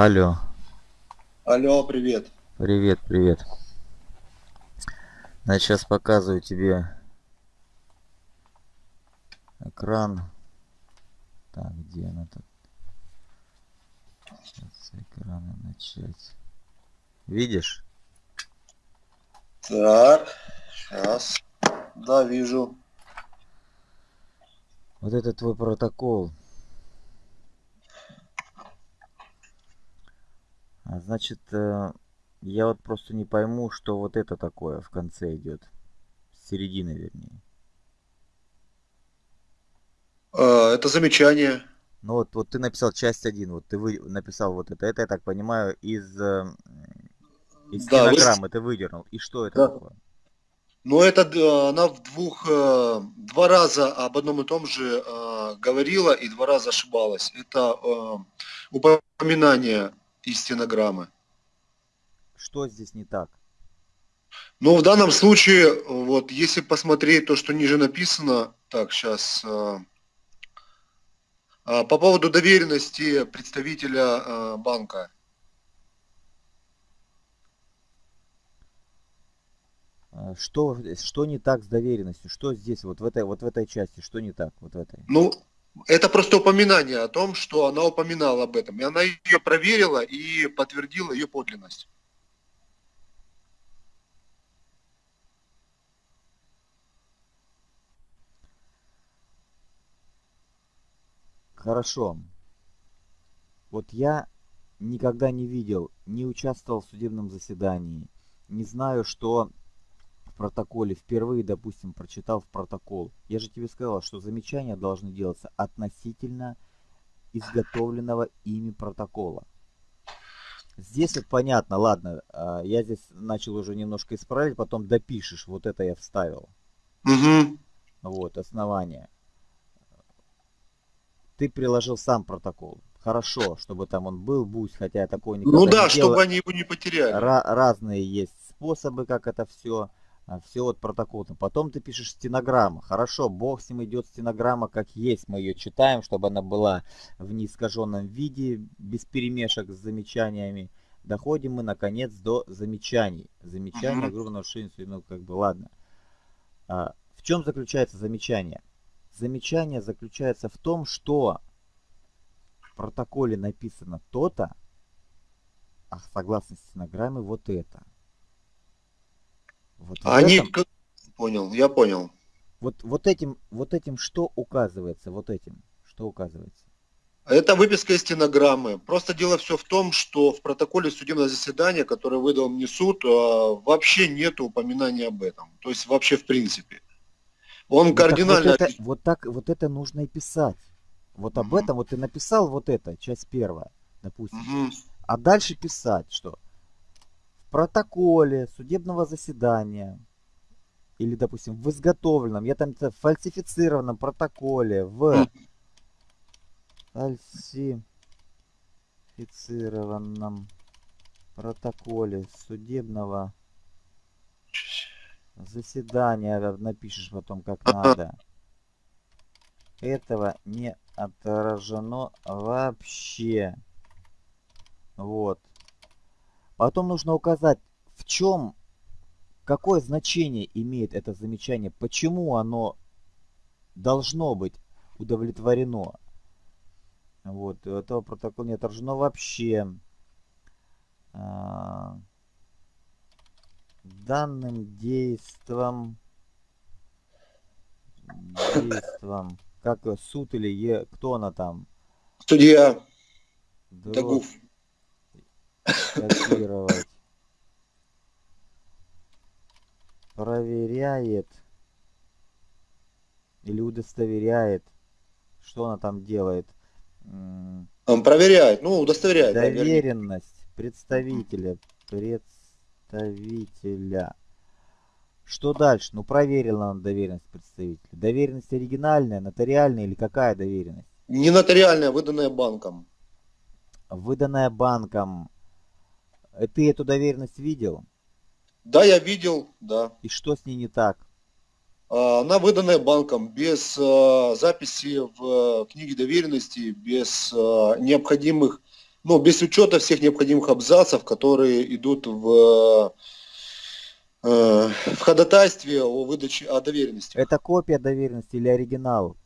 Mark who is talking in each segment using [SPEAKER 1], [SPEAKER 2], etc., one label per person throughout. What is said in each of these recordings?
[SPEAKER 1] Алло,
[SPEAKER 2] Алло, привет.
[SPEAKER 1] привет, привет. Значит, сейчас показываю тебе экран. Так, где она тут? Сейчас с экрана начать. Видишь?
[SPEAKER 2] Так, сейчас. Да, вижу.
[SPEAKER 1] Вот это твой протокол. Значит, э, я вот просто не пойму, что вот это такое в конце идет. С середины, вернее.
[SPEAKER 2] А, это замечание.
[SPEAKER 1] Ну вот, вот ты написал часть один, вот ты вы, написал вот это. Это, я так понимаю, из, э, из
[SPEAKER 2] Да, вы...
[SPEAKER 1] стенограммы ты выдернул. И что это
[SPEAKER 2] Да.
[SPEAKER 1] такое?
[SPEAKER 2] Но это д- она в двух, э, два раза об одном и том же э, говорила и два раза ошибалась. Это э, упоминание из стенограммы.
[SPEAKER 1] Что здесь не так?
[SPEAKER 2] Но в данном случае, вот, если посмотреть то, что ниже написано, так, сейчас, по поводу доверенности представителя э, банка.
[SPEAKER 1] А, Что, что не так с доверенностью? Что здесь, вот в этой, вот в этой части, что не так, вот в этой?
[SPEAKER 2] Ну, это просто упоминание о том, что она упоминала об этом. И она ее проверила и подтвердила ее подлинность.
[SPEAKER 1] Хорошо. Вот я никогда не видел, не участвовал в судебном заседании, не знаю, что протоколе впервые, допустим, прочитал в протокол. Я же тебе сказал, что замечания должны делаться относительно изготовленного ими протокола. Здесь вот понятно, ладно, а, я здесь начал уже немножко исправлять, потом допишешь, вот это я вставил.
[SPEAKER 2] Угу.
[SPEAKER 1] Вот, основание. Ты приложил сам протокол. Хорошо, чтобы там он был, пусть, хотя я такой никогда
[SPEAKER 2] Ну
[SPEAKER 1] не
[SPEAKER 2] да,
[SPEAKER 1] делал.
[SPEAKER 2] чтобы они его не потеряли.
[SPEAKER 1] Ра- разные есть способы, как это все. Все вот протокол. Потом ты пишешь стенограмма. Хорошо, бог с ним идет стенограмма как есть. Мы ее читаем, чтобы она была в неискаженном виде, без перемешек с замечаниями. Доходим мы наконец до замечаний. Замечания,
[SPEAKER 2] Мгм.
[SPEAKER 1] грубо нарушение, ну как бы ладно. А, в чем заключается замечание? Замечание заключается в том, что в протоколе написано то-то, а согласно стенограмме вот это. Вот,
[SPEAKER 2] Они...
[SPEAKER 1] этом-
[SPEAKER 2] Понял, я понял.
[SPEAKER 1] вот, вот этим, вот этим что указывается? Вот этим что указывается?
[SPEAKER 2] Это выписка из стенограммы. Просто дело все в том, что в протоколе судебного заседания, которое выдал мне суд, э, вообще нет упоминания об этом. То есть вообще в принципе. Он
[SPEAKER 1] Ну, так
[SPEAKER 2] кардинально...
[SPEAKER 1] вот, это, вот так вот это нужно и писать. Вот об
[SPEAKER 2] Мгм.
[SPEAKER 1] этом вот ты написал вот это, часть первая, допустим.
[SPEAKER 2] Мгм.
[SPEAKER 1] А дальше писать, что протоколе судебного заседания или, допустим, в изготовленном, я там в фальсифицированном протоколе, в фальсифицированном протоколе судебного заседания, э, напишешь потом как надо. Этого не отражено вообще. Вот. Потом нужно указать, в чем, какое значение имеет это замечание, почему оно должно быть удовлетворено. Вот, этого протокола не отражено вообще. А, Данным действом, действом, как суд или е, кто она там,
[SPEAKER 2] Судья
[SPEAKER 1] Дрозд
[SPEAKER 2] Тагуф.
[SPEAKER 1] Копировать, проверяет или удостоверяет, что она там делает. М,
[SPEAKER 2] Он проверяет, ну, удостоверяет.
[SPEAKER 1] Доверенность представителя, представителя. Что дальше? Ну, проверила она доверенность представителя. Доверенность оригинальная, нотариальная или какая доверенность?
[SPEAKER 2] Не нотариальная, выданная банком.
[SPEAKER 1] Выданная банком. Э, Ты эту доверенность видел?
[SPEAKER 2] Да, я видел, да.
[SPEAKER 1] И что с ней не так?
[SPEAKER 2] А, Она выданная банком без э, записи в э, книге доверенности, без необходимых ну, без учета всех необходимых абзацев, которые идут в, в ходатайстве о выдаче о доверенности.
[SPEAKER 1] Это копия доверенности или оригинал?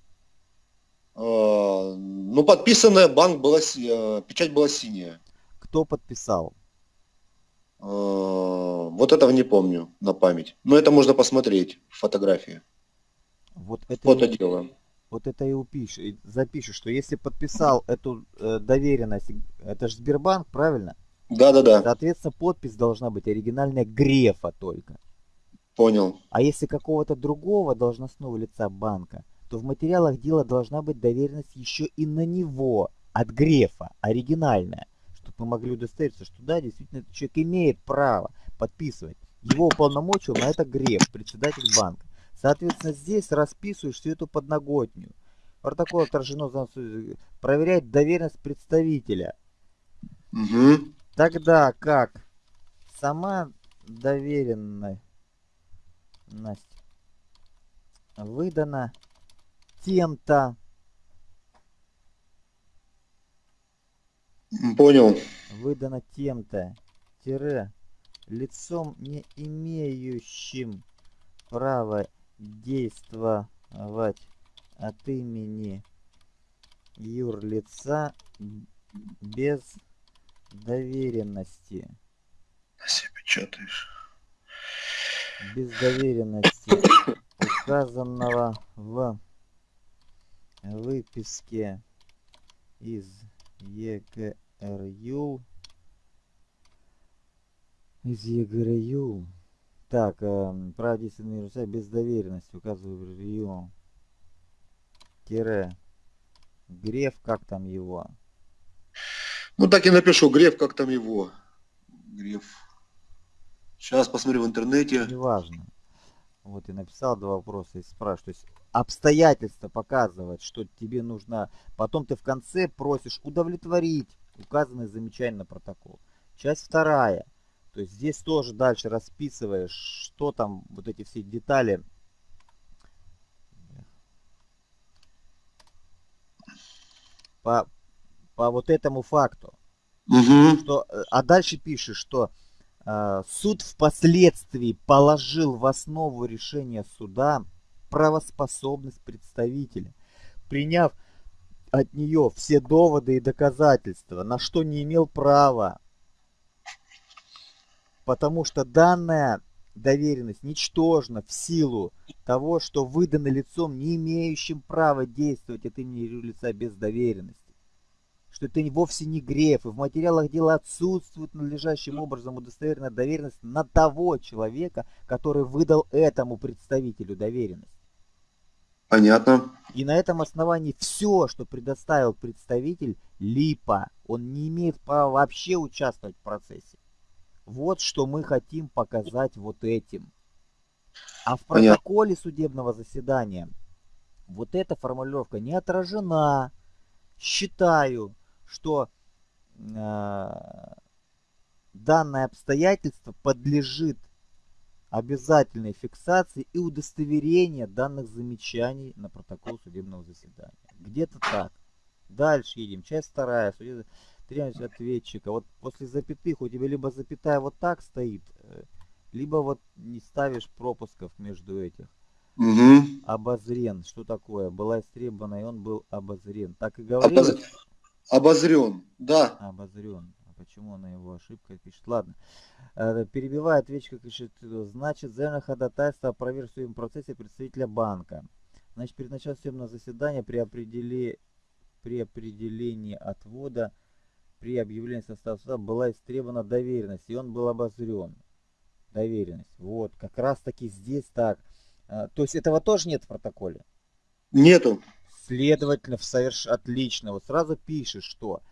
[SPEAKER 2] Ну, подписанная, банк была, печать была синяя.
[SPEAKER 1] Кто подписал?
[SPEAKER 2] Э, вот этого не помню на память. Но это можно посмотреть в фотографии.
[SPEAKER 1] Вот это
[SPEAKER 2] Фото
[SPEAKER 1] и,
[SPEAKER 2] делаем.
[SPEAKER 1] вот это и упишешь, и запишешь, что если подписал эту э, доверенность, это же Сбербанк, правильно?
[SPEAKER 2] Да-да-да,
[SPEAKER 1] Соответственно, подпись должна быть оригинальная Грефа только.
[SPEAKER 2] понял.
[SPEAKER 1] А если какого-то другого должностного лица банка, то в материалах дела должна быть доверенность еще и на него, от Грефа, оригинальная, мы могли удостовериться, что да, действительно, этот человек имеет право подписывать. Его уполномочил на это Греф, председатель банка. Соответственно, здесь расписываешь всю эту подноготнюю. Протокол отражено, проверять доверенность представителя.
[SPEAKER 2] Угу.
[SPEAKER 1] Тогда как сама доверенность выдана тем-то,
[SPEAKER 2] Понял.
[SPEAKER 1] выдана тем-то, тире, лицом не имеющим права действовать от имени юрлица без доверенности.
[SPEAKER 2] Все печатаешь.
[SPEAKER 1] без доверенности, указанного в выписке из ЕГРЮ, из ЕГРЮ, так, э, право действия на юрлица без доверенности, указываю РЮ, тире, Греф, как там его,
[SPEAKER 2] Ну так и напишу, Греф, как там его. Греф. Сейчас посмотрю в интернете.
[SPEAKER 1] неважно. Вот и написал два вопроса и спрашиваю. То есть обстоятельства показывают, что тебе нужно... Потом ты в конце просишь удовлетворить указанные замечания на протокол. Часть вторая. То есть здесь тоже дальше расписываешь, что там, вот эти все детали. По, по вот этому факту
[SPEAKER 2] Угу.
[SPEAKER 1] что, э, а дальше пишет, что э, суд впоследствии положил в основу решения суда правоспособность представителя, приняв от нее все доводы и доказательства, на что не имел права, потому что данная доверенность ничтожна в силу того, что выдана лицом, не имеющим права действовать от имени лица без доверенности что это вовсе не греф, и в материалах дела отсутствует надлежащим образом удостоверенная доверенность на того человека, который выдал этому представителю доверенность.
[SPEAKER 2] Понятно.
[SPEAKER 1] И на этом основании все, что предоставил представитель, липа. Он не имеет права вообще участвовать в процессе. Вот что мы хотим показать вот этим. А в протоколе судебного заседания вот эта формулировка не отражена. Считаю, что э, данное обстоятельство подлежит обязательной фиксации и удостоверения данных замечаний на протокол судебного заседания. Где-то так. Дальше едем. Часть вторая. Требование ответчика. Вот после запятых у тебя либо запятая вот так стоит, э, либо вот не ставишь пропусков между этих.
[SPEAKER 2] Угу.
[SPEAKER 1] Обозрен. Что такое? Была истребована, и он был обозрен. Так и говорилось?
[SPEAKER 2] Обозрен. Да.
[SPEAKER 1] Обозрен. Почему она его ошибка пишет? Ладно. Э, Перебивая ответчика, пишет, э, значит, заявлено ходатайство о проверке в процессе представителя банка. Значит, перед началом судебного заседания при, определи... при определении отвода, при объявлении состава суда была истребована доверенность, и он был обозрен. Доверенность. Вот, как раз таки здесь так. А, То есть этого тоже нет в протоколе?
[SPEAKER 2] Нету.
[SPEAKER 1] Следовательно, в соверш... отлично. Вот сразу пишет, что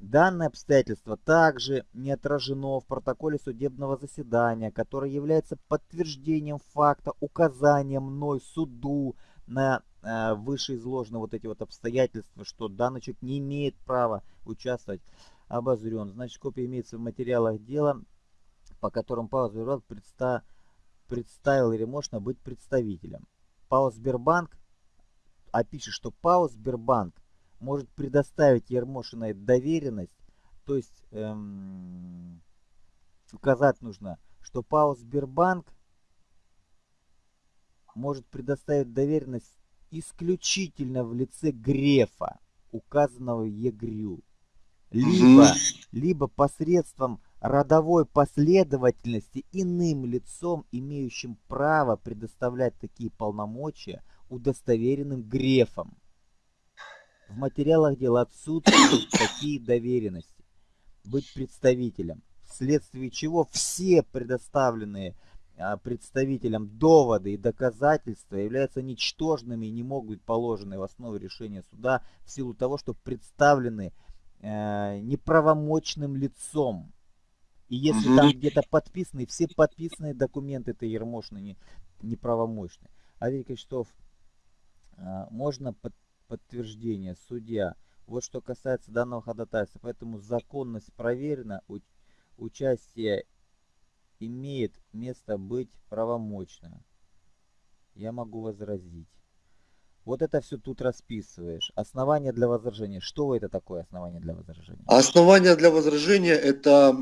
[SPEAKER 1] данное обстоятельство также не отражено в протоколе судебного заседания, которое является подтверждением факта, указанием мной суду на э, вышеизложенные вот эти вот обстоятельства, что данный человек не имеет права участвовать, обозрен. Значит, копия имеется в материалах дела, по которым Павел Сбербанк предста... представил Еремошина быть представителем. ПАО Сбербанк а что ПАО Сбербанк может предоставить Ермошиной доверенность. То есть эм, указать нужно, что ПАО Сбербанк может предоставить доверенность исключительно в лице Грефа, указанного ЕГРЮ, либо, либо посредством родовой последовательности иным лицом, имеющим право предоставлять такие полномочия удостоверенным Грефом. В материалах дела отсутствуют такие доверенности. Быть представителем, вследствие чего все предоставленные а, представителям доводы и доказательства являются ничтожными и не могут быть положены в основу решения суда в силу того, что представлены э, неправомочным лицом. И если угу. там где-то подписаны, все подписанные документы это ермошные, не, неправомочные. А Кричтов, э, можно под, подтверждение, судья. Вот что касается данного ходатайства. Поэтому законность проверена, участие имеет место быть правомочно. Я могу возразить. Вот это все тут расписываешь. Основание для возражения. Что это такое основание для возражения?
[SPEAKER 2] Основание для возражения это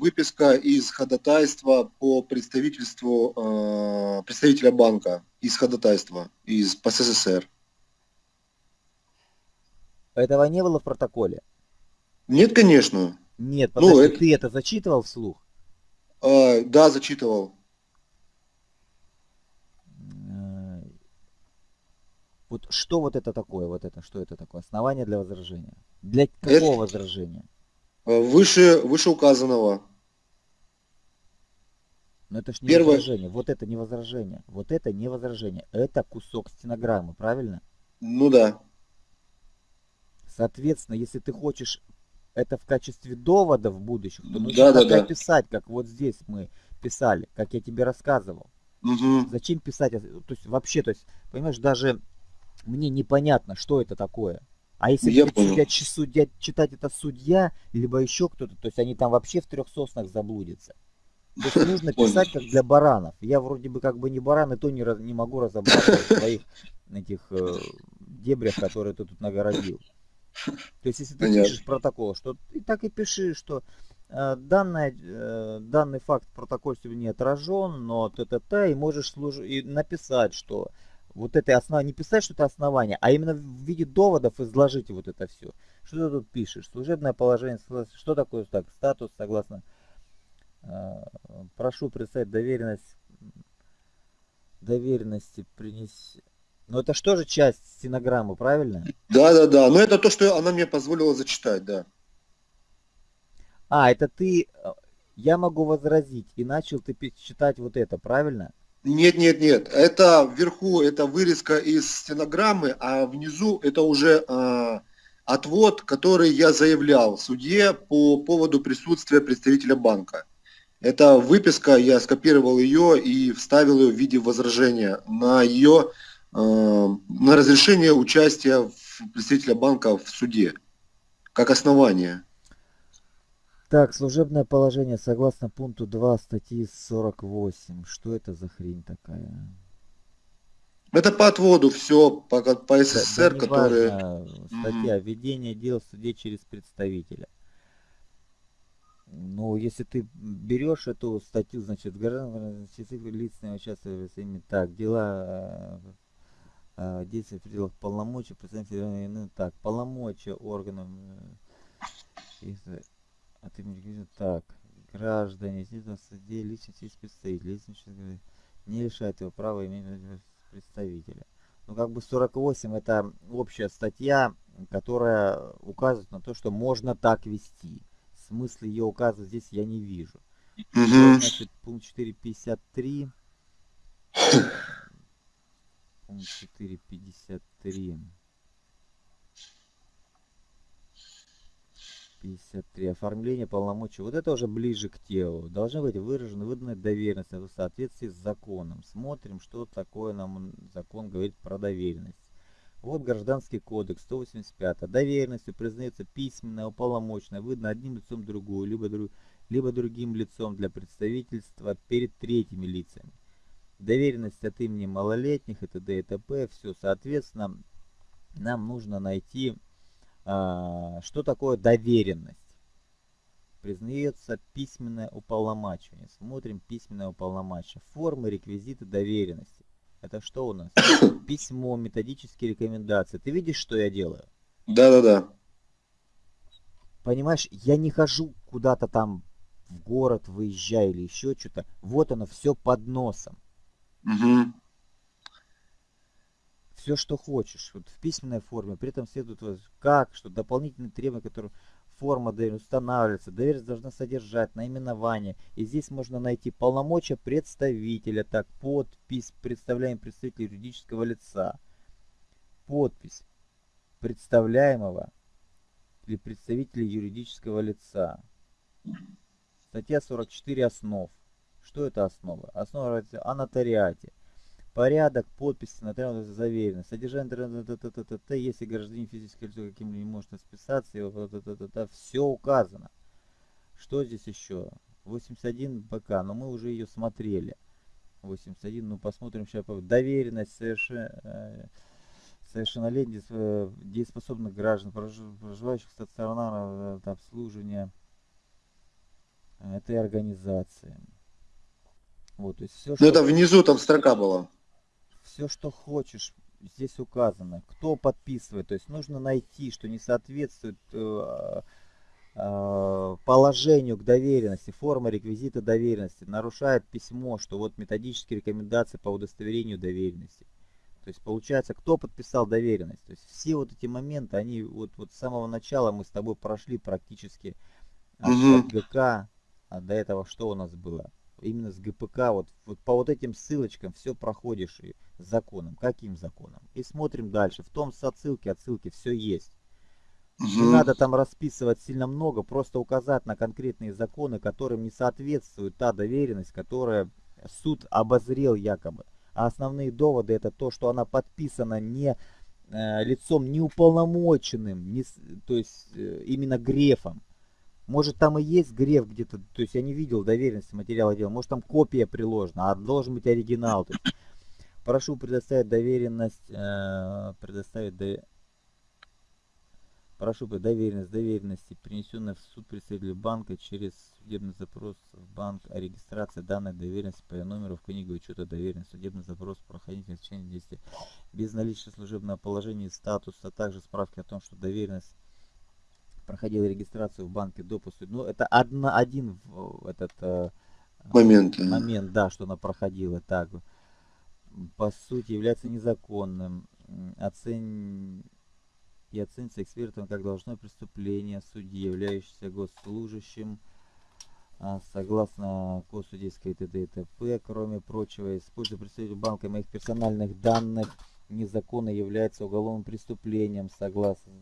[SPEAKER 2] выписка из ходатайства по представительству э, представителя банка из ходатайства из СССР.
[SPEAKER 1] Этого не было в протоколе?
[SPEAKER 2] Нет, конечно.
[SPEAKER 1] Нет, ну, подожди, ну, это... ты это зачитывал вслух?
[SPEAKER 2] Э, да, зачитывал.
[SPEAKER 1] Э, вот что вот это такое, вот это, что это такое? Основание для возражения. Для какого это... возражения?
[SPEAKER 2] Э, выше, выше указанного.
[SPEAKER 1] Но это ж не Первое... возражение. Вот это не возражение. Вот это не возражение. Это кусок стенограммы, правильно?
[SPEAKER 2] Ну да.
[SPEAKER 1] Соответственно, если ты хочешь это в качестве довода в будущем, то нужно да, да, да. писать, как вот здесь мы писали, как я тебе рассказывал. Угу. Зачем писать? То есть вообще, то есть, понимаешь, даже мне непонятно, что это такое. А если я судья, судья, читать это судья, либо еще кто-то, то есть они там вообще в трех соснах заблудятся. То есть нужно писать как для баранов. Я вроде бы как бы не баран, и то не, не могу разобраться в своих этих э, дебрях, которые ты тут нагородил. То есть, если ты Понятно. пишешь протокол, что и так и пиши, что э, данное, э, данный факт в протоколе не отражен, но т-т-т, и можешь служ... и написать, что вот это основание, не писать, что это основание, а именно в виде доводов изложите вот это все. Что ты тут пишешь? Служебное положение, что такое так, статус, согласно, э, прошу представить доверенность, доверенности принести но это что же часть стенограммы, правильно?
[SPEAKER 2] Да, да, да. Но это то, что она мне позволила зачитать, да.
[SPEAKER 1] А, это ты... Э, я могу возразить, и начал ты читать вот это, правильно?
[SPEAKER 2] Нет, нет, нет. Это вверху, это вырезка из стенограммы, а внизу это уже э, отвод, который я заявлял судье по поводу присутствия представителя банка. Это выписка, я скопировал ее и вставил ее в виде возражения на ее на разрешение участия представителя банка в суде как основание.
[SPEAKER 1] Так, служебное положение согласно пункту 2 статьи 48. Что это за хрень такая?
[SPEAKER 2] Это по отводу все, по, по СССР, да, которые...
[SPEAKER 1] Статья. Mm-hmm. Ведение дел в суде через представителя. Ну, если ты берешь эту статью, значит, граждан, лиц, участвуют в так, дела э, э, действия в пределах полномочий представителя ну, так полномочия органов э, от имени так граждане действительно суде личность есть представитель. Личность не лишает его права иметь представителя. Ну как бы 48 это общая статья которая указывает на то что можно так вести. Смысл ее указывать здесь я не вижу. Угу. значит пункт 453 пункт 4.53. 53. Оформление полномочий. Вот это уже ближе к телу. Должны быть выражены выданные доверенности в соответствии с законом. Смотрим, что такое нам закон говорит про доверенность. Вот Гражданский кодекс 185. Доверенностью признается письменная, уполномоченная, выдано одним лицом другую, либо, друг, либо другим лицом для представительства перед третьими лицами доверенность от имени малолетних и т.д. и т.п. Все, соответственно, нам нужно найти, а, что такое доверенность. признается письменное уполномачивание. Смотрим письменное уполномачивание. Формы, реквизиты доверенности. Это что у нас? Письмо, методические рекомендации. Ты видишь, что я делаю?
[SPEAKER 2] Да-да-да.
[SPEAKER 1] Понимаешь, я не хожу куда-то там в город, выезжаю или еще что-то. Вот оно все под носом.
[SPEAKER 2] Угу.
[SPEAKER 1] Все, что хочешь. Вот в письменной форме. При этом следует вот как, что дополнительные требования, которые форма устанавливается. Доверенность должна содержать наименование. И здесь можно найти полномочия представителя. Так, подпись представляем представителя юридического лица. Подпись представляемого или представителя юридического лица. Статья 44 основ. Что это основа? Основа о нотариате. Порядок подписи нотариально заверено. Содержание если гражданин физическое лицо каким-либо не может расписаться, его все указано. Что здесь еще? 81 БК, но мы уже ее смотрели. 81, ну посмотрим сейчас. Доверенность совершенно совершеннолетних э, дееспособных граждан, проживающих стационарно обслуживания этой организации.
[SPEAKER 2] Вот, то есть все, ну, что... это внизу там строка была
[SPEAKER 1] все, что хочешь, здесь указано. Кто подписывает. То есть нужно найти, что не соответствует э, э, положению к доверенности, форма реквизита доверенности, нарушает письмо, что вот методические рекомендации по удостоверению доверенности. То есть получается, кто подписал доверенность. То есть все вот эти моменты, они вот, вот с самого начала мы с тобой прошли практически от, угу. от ГК, а до этого что у нас было? Именно с ГПК, вот, вот по вот этим ссылочкам все проходишь и законом. Каким законом? И смотрим дальше. В том с отсылки, отсылки все есть. Угу. Не надо там расписывать сильно много, просто указать на конкретные законы, которым не соответствует та доверенность, которая суд обозрел якобы. А основные доводы это то, что она подписана не э, лицом неуполномоченным, не, то есть э, именно грефом. Может там и есть греф где-то, то есть я не видел доверенности материала дела, может там копия приложена, а должен быть оригинал. То есть, прошу предоставить доверенность, э, предоставить до... Прошу доверенность доверенности, принесенная в суд представителя банка через судебный запрос в банк о регистрации данной доверенности по номеру в книгу учета доверенности. Судебный запрос проходить в течение действия без наличия служебного положения и статуса, а также справки о том, что доверенность проходил регистрацию в банке допуск. Ну, это одна, один этот э, момент. момент, да, что она проходила так. По сути, является незаконным. Оцен... И оценится экспертом как должное преступление судьи, являющийся госслужащим, а, согласно Косудейской ТД и ТП, кроме прочего, используя представитель банка моих персональных данных незаконно является уголовным преступлением, согласно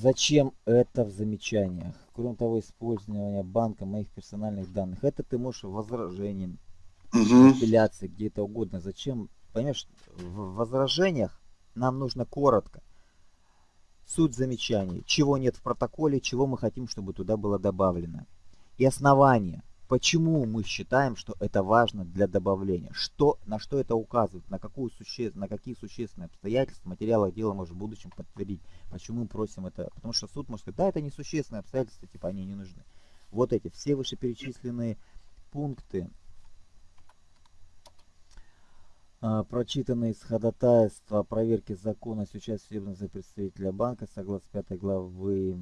[SPEAKER 1] Зачем это в замечаниях? Кроме того, использование банка моих персональных данных. Это ты можешь возражением, угу. апелляции, где-то угодно. Зачем? Понимаешь, в возражениях нам нужно коротко. Суть замечаний. Чего нет в протоколе, чего мы хотим, чтобы туда было добавлено. И основание. Почему мы считаем, что это важно для добавления? Что, на что это указывает? На, какую суще, на какие существенные обстоятельства материала дела может в будущем подтвердить? Почему мы просим это? Потому что суд может сказать, да, это несущественные обстоятельства, типа они не нужны. Вот эти все вышеперечисленные пункты, а, прочитанные из ходатайства о проверке законности участия судебного представителя банка согласно 5 главы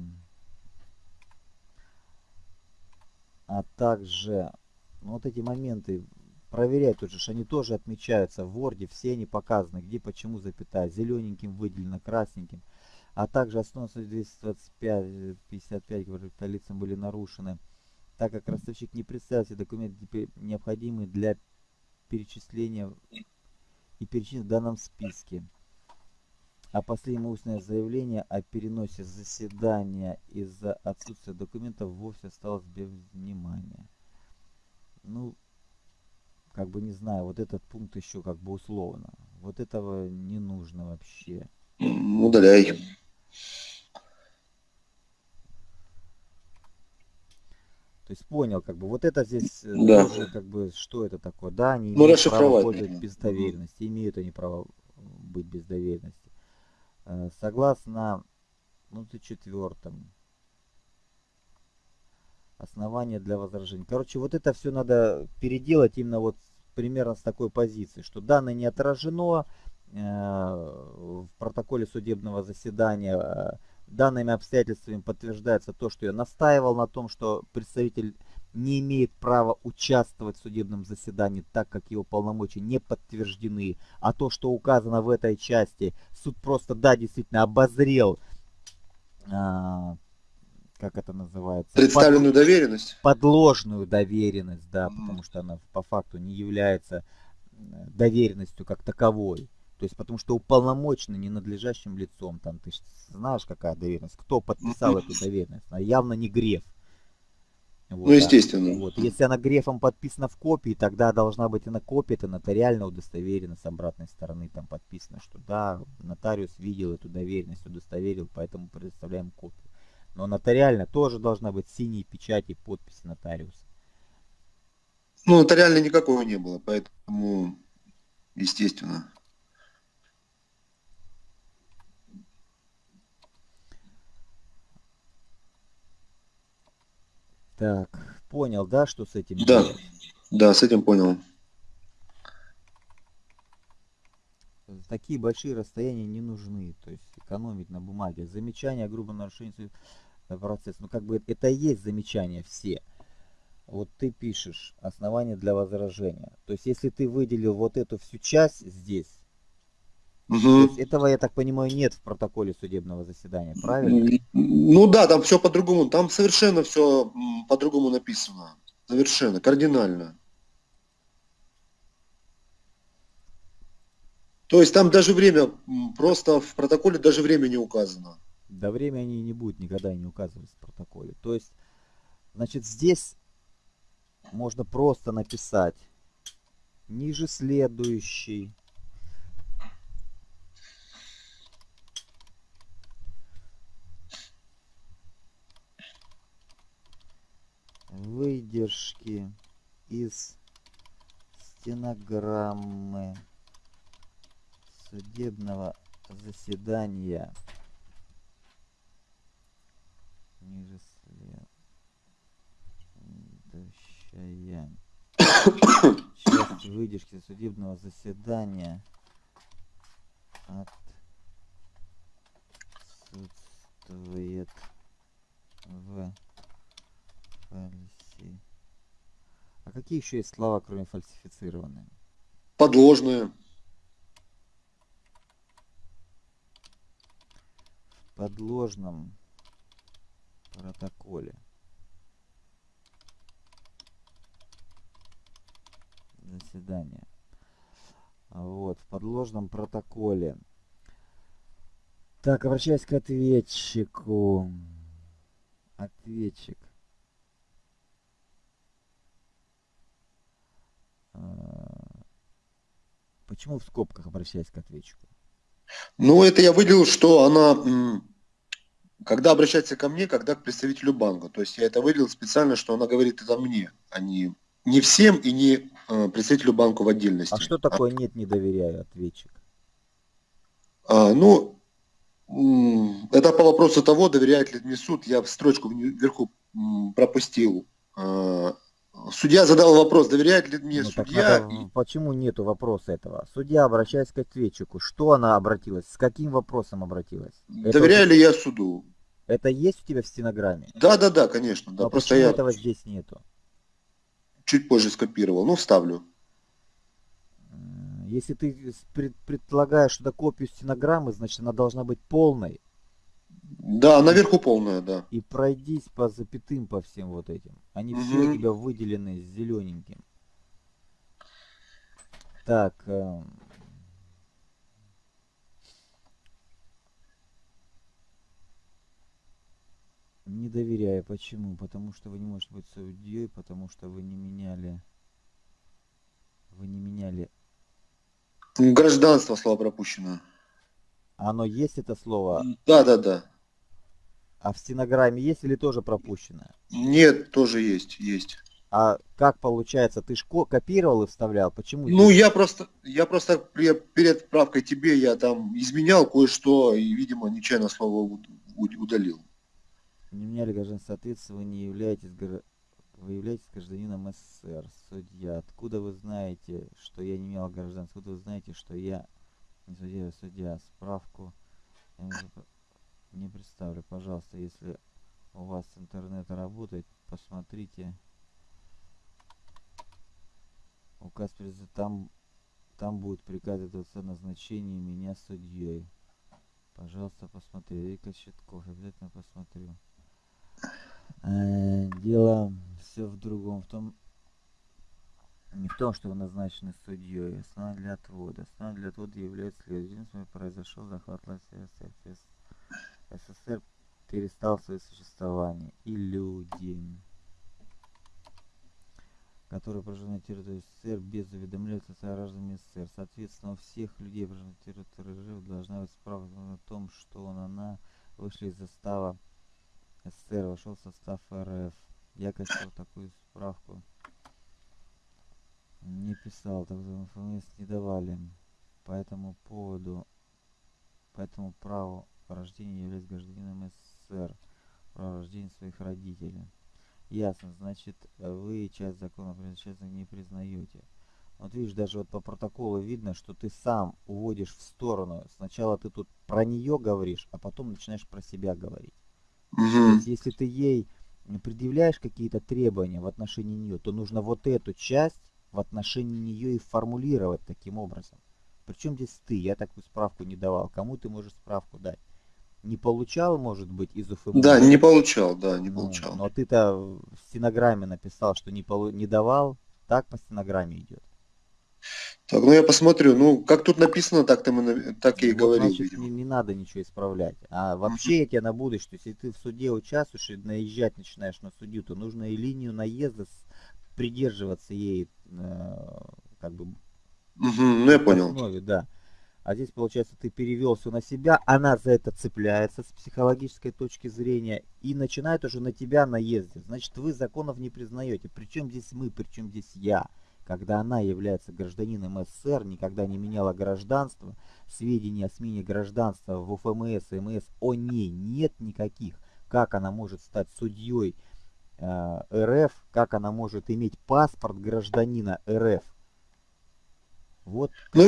[SPEAKER 1] а также ну, вот эти моменты проверять тут же, они тоже отмечаются в Word, все они показаны, где, почему запятая, зелененьким выделено, красненьким. А также основа 225, 55, говорит, лицам были нарушены, так как ростовщик не представил все документы, необходимые для перечисления и перечисления в данном списке. А последнее устное заявление о переносе заседания из-за отсутствия документов вовсе осталось без внимания. Ну, как бы не знаю, вот этот пункт еще как бы условно. Вот этого не нужно вообще.
[SPEAKER 2] Удаляй.
[SPEAKER 1] То есть понял, как бы вот это здесь э, да. тоже как бы что это такое, да, они
[SPEAKER 2] ну, имеют право пользоваться
[SPEAKER 1] без доверенности, имеют они право быть без доверенности. Э, согласно ну, четвертом основания для возражений. Короче, вот это все надо переделать именно вот примерно с такой позиции, что данное не отражено э, в протоколе судебного заседания, э, данными обстоятельствами подтверждается то, что я настаивал на том, что представитель не имеет права участвовать в судебном заседании, так как его полномочия не подтверждены. А то, что указано в этой части, суд просто, да, действительно обозрел, а, как это называется?
[SPEAKER 2] Представленную Под, доверенность?
[SPEAKER 1] Подложную доверенность, да, mm. потому что она по факту не является доверенностью как таковой. То есть потому что уполномочено ненадлежащим лицом. Там ты знаешь, какая доверенность, кто подписал эту доверенность. Она явно не Греф.
[SPEAKER 2] Вот, ну, естественно.
[SPEAKER 1] Вот. Если она грефом подписана в копии, тогда должна быть и на копии, это нотариально удостоверено с обратной стороны, там подписано, что да, нотариус видел эту доверенность, удостоверил, поэтому предоставляем копию. Но нотариально тоже должна быть синие печати и подписи нотариуса.
[SPEAKER 2] Ну, нотариально никакого не было, поэтому, естественно.
[SPEAKER 1] Так, понял, да, что с этим
[SPEAKER 2] Да, делать? да, с этим понял.
[SPEAKER 1] Такие большие расстояния не нужны, то есть экономить на бумаге. Замечания о грубом нарушении процесса, ну как бы это и есть замечания все. Вот ты пишешь основания для возражения. То есть если ты выделил вот эту всю часть здесь, Угу. этого, я так понимаю, нет в протоколе судебного заседания, правильно?
[SPEAKER 2] Ну да, там все по-другому. Там совершенно все по-другому написано. Совершенно, кардинально. То есть там даже время, просто в протоколе даже время не указано.
[SPEAKER 1] Да время они не будут никогда не указывать в протоколе. То есть, значит, здесь можно просто написать ниже следующий выдержки из стенограммы судебного заседания. Ниже следующая часть выдержки судебного заседания отсутствует в Фальси. А какие еще есть слова, кроме фальсифицированные?
[SPEAKER 2] Подложные.
[SPEAKER 1] В подложном протоколе. Заседание. Вот, в подложном протоколе. Так, обращаясь к ответчику. Ответчик. Почему в скобках обращаясь к ответчику?
[SPEAKER 2] Ну, это я выделил, что она, когда обращается ко мне, когда к представителю банка. То есть я это выделил специально, что она говорит это мне, а не, не всем и не э, представителю банка в отдельности.
[SPEAKER 1] А что такое нет, не доверяю, ответчик?
[SPEAKER 2] А, ну, это по вопросу того, доверяет ли мне суд. Я в строчку вверху пропустил а, Судья задал вопрос, доверяет ли мне ну, судья.
[SPEAKER 1] Надо, и... Почему нету вопроса этого? Судья, обращаясь к ответчику, что она обратилась? С каким вопросом обратилась?
[SPEAKER 2] Доверяю это... ли я суду?
[SPEAKER 1] Это есть у тебя в стенограмме?
[SPEAKER 2] Да, да, да, конечно. Да.
[SPEAKER 1] Но Просто почему я... этого здесь нету?
[SPEAKER 2] Чуть позже скопировал, ну вставлю.
[SPEAKER 1] Если ты предполагаешь, это копию стенограммы, значит она должна быть полной.
[SPEAKER 2] Да, наверху полная, да.
[SPEAKER 1] И пройдись по запятым по всем вот этим. Они угу. все у тебя выделены зелененьким. Так. Э... Не доверяю. Почему? Потому что вы не можете быть судьей, потому что вы не меняли... Вы не меняли...
[SPEAKER 2] Гражданство слово пропущено.
[SPEAKER 1] Оно есть это слово?
[SPEAKER 2] Да, да, да.
[SPEAKER 1] А в стенограмме есть или тоже пропущено?
[SPEAKER 2] Нет, тоже есть, есть.
[SPEAKER 1] А как получается, ты ж копировал и вставлял? Почему?
[SPEAKER 2] Ну, я просто, я просто перед правкой тебе я там изменял кое-что и, видимо, нечаянно слово удалил.
[SPEAKER 1] Не меняли граждан соответственно, вы не являетесь вы являетесь гражданином СССР. Судья, откуда вы знаете, что я не имел гражданства? Откуда вы знаете, что я не судья, судья? Справку не, представлю. Пожалуйста, если у вас интернет работает, посмотрите. Указ президента, там, там будет приказ о назначении меня судьей. Пожалуйста, посмотри. Вика Щитков, обязательно посмотрю. Э, дело все в другом. В том, не в том, что вы назначены судьей. Основа для отвода. Основа для отвода является следующим. Произошел захват власти СССР. СССР перестал свое существование. И люди, которые проживают на территории СССР без уведомляются гражданами СССР. Соответственно, у всех людей, проживающих на территории РФ, должна быть справка о том, что он, она вышли из застава СССР, вошел в состав РФ. Я, конечно, такую справку не писал, так информацию не давали по этому поводу, по этому праву рождения являюсь гражданином СССР, право рождения своих родителей. Ясно, значит, вы часть закона часть не признаете. Вот видишь, даже вот по протоколу видно, что ты сам уводишь в сторону. Сначала ты тут про нее говоришь, а потом начинаешь про себя говорить. Угу. Есть, если ты ей предъявляешь какие-то требования в отношении нее, то нужно вот эту часть в отношении нее и формулировать таким образом. Причем здесь ты? Я такую справку не давал. Кому ты можешь справку дать? Не получал, может быть, из УФМ?
[SPEAKER 2] Да, не получал, да, не
[SPEAKER 1] ну,
[SPEAKER 2] получал.
[SPEAKER 1] Но ты-то в стенограмме написал, что не, полу... не давал. Так по стенограмме идет.
[SPEAKER 2] Так, ну я посмотрю. Ну, как тут написано, так, ты мы, так и вот, говорил,
[SPEAKER 1] значит, Не, не надо ничего исправлять. А вообще я тебе на будущее, если ты в суде участвуешь и наезжать начинаешь на судью, то нужно и линию наезда придерживаться ей, э, как бы...
[SPEAKER 2] Угу, ну я понял.
[SPEAKER 1] Основе, да. А здесь, получается, ты перевел все на себя, она за это цепляется с психологической точки зрения и начинает уже на тебя наездить. Значит, вы законов не признаете. Причем здесь мы, причем здесь я когда она является гражданином СССР, никогда не меняла гражданство, сведений о смене гражданства в УФМС и МС о ней нет никаких. Как она может стать судьей э, РФ, как она может иметь паспорт гражданина РФ.
[SPEAKER 2] Вот. Ну,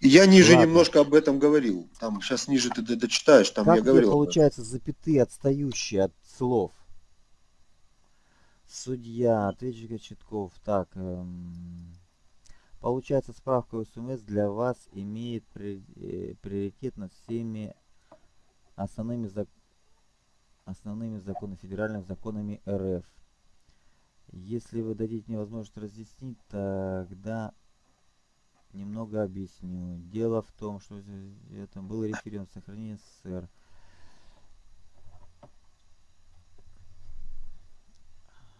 [SPEAKER 2] я ниже Ладно. немножко об этом говорил. Там сейчас ниже ты дочитаешь, там
[SPEAKER 1] как
[SPEAKER 2] я говорил.
[SPEAKER 1] получается запятые отстающие от слов? Судья, ответчик Читков. Так, эм, получается справка УСМС для вас имеет э, приоритет над всеми основными, зак, основными законами, федеральными законами РФ. Если вы дадите мне возможность разъяснить, тогда немного объясню. Дело в том, что это был референдум сохранения СССР.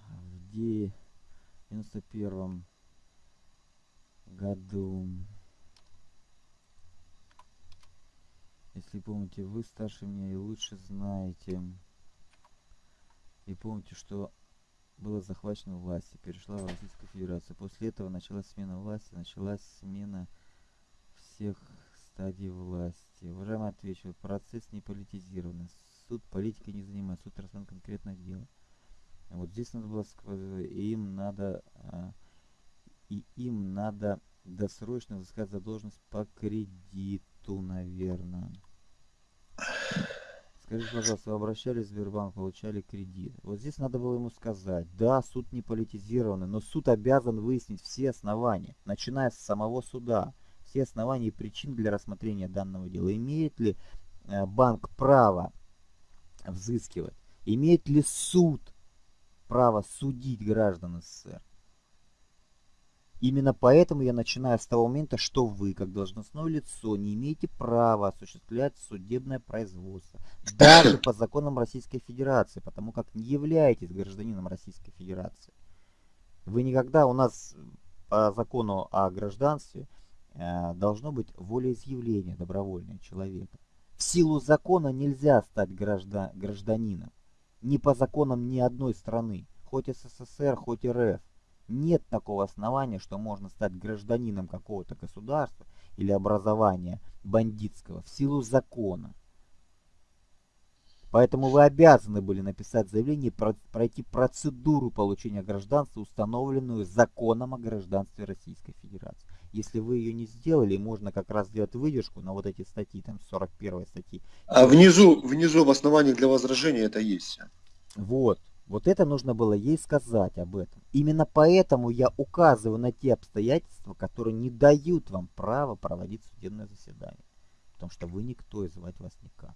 [SPEAKER 1] в 91 году. Если помните, вы старше меня и лучше знаете. И помните, что было захвачено власти, перешла в Российскую Федерацию. После этого началась смена власти, началась смена всех стадий власти. Уважаемый отвечу, процесс не политизированный. Суд политикой не занимается, суд рассмотрен конкретное дело. Вот здесь надо было, им надо, а, и им надо досрочно взыскать задолженность по кредиту, наверное. Скажите, пожалуйста, вы обращались в Сбербанк, получали кредит. Вот здесь надо было ему сказать, да, суд не политизированный, но суд обязан выяснить все основания, начиная с самого суда, все основания и причин для рассмотрения данного дела. Имеет ли э, банк право взыскивать? Имеет ли суд право судить граждан СССР. Именно поэтому я начинаю с того момента, что вы, как должностное лицо, не имеете права осуществлять судебное производство. Даже по законам Российской Федерации, потому как не являетесь гражданином Российской Федерации. Вы никогда у нас по закону о гражданстве э, должно быть волеизъявление добровольное человека. В силу закона нельзя стать граждан, гражданином ни по законам ни одной страны, хоть СССР, хоть РФ. Нет такого основания, что можно стать гражданином какого-то государства или образования бандитского в силу закона. Поэтому вы обязаны были написать заявление и пройти процедуру получения гражданства, установленную законом о гражданстве Российской Федерации. Если вы ее не сделали, можно как раз сделать выдержку на вот эти статьи, там 41 статьи.
[SPEAKER 2] А внизу, внизу в основании для возражения это есть.
[SPEAKER 1] Вот. Вот это нужно было ей сказать об этом. Именно поэтому я указываю на те обстоятельства, которые не дают вам права проводить судебное заседание. Потому что вы никто и звать вас никак.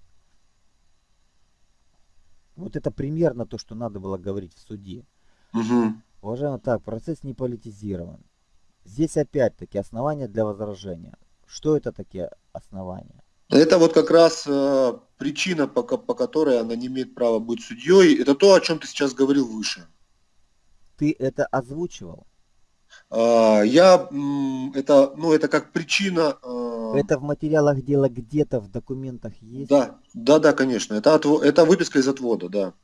[SPEAKER 1] Вот это примерно то, что надо было говорить в суде.
[SPEAKER 2] Угу.
[SPEAKER 1] Уважаемый, так, процесс не политизирован. Здесь опять-таки основания для возражения. Что это такие основания?
[SPEAKER 2] Это вот как раз э, причина, по, по которой она не имеет права быть судьей. Это то, о чем ты сейчас говорил выше.
[SPEAKER 1] Ты это озвучивал?
[SPEAKER 2] Э, я, это, ну, это как причина...
[SPEAKER 1] Э, это в материалах дела где-то в документах есть?
[SPEAKER 2] Да, да, да, конечно. Это, отво, это выписка из отвода, да.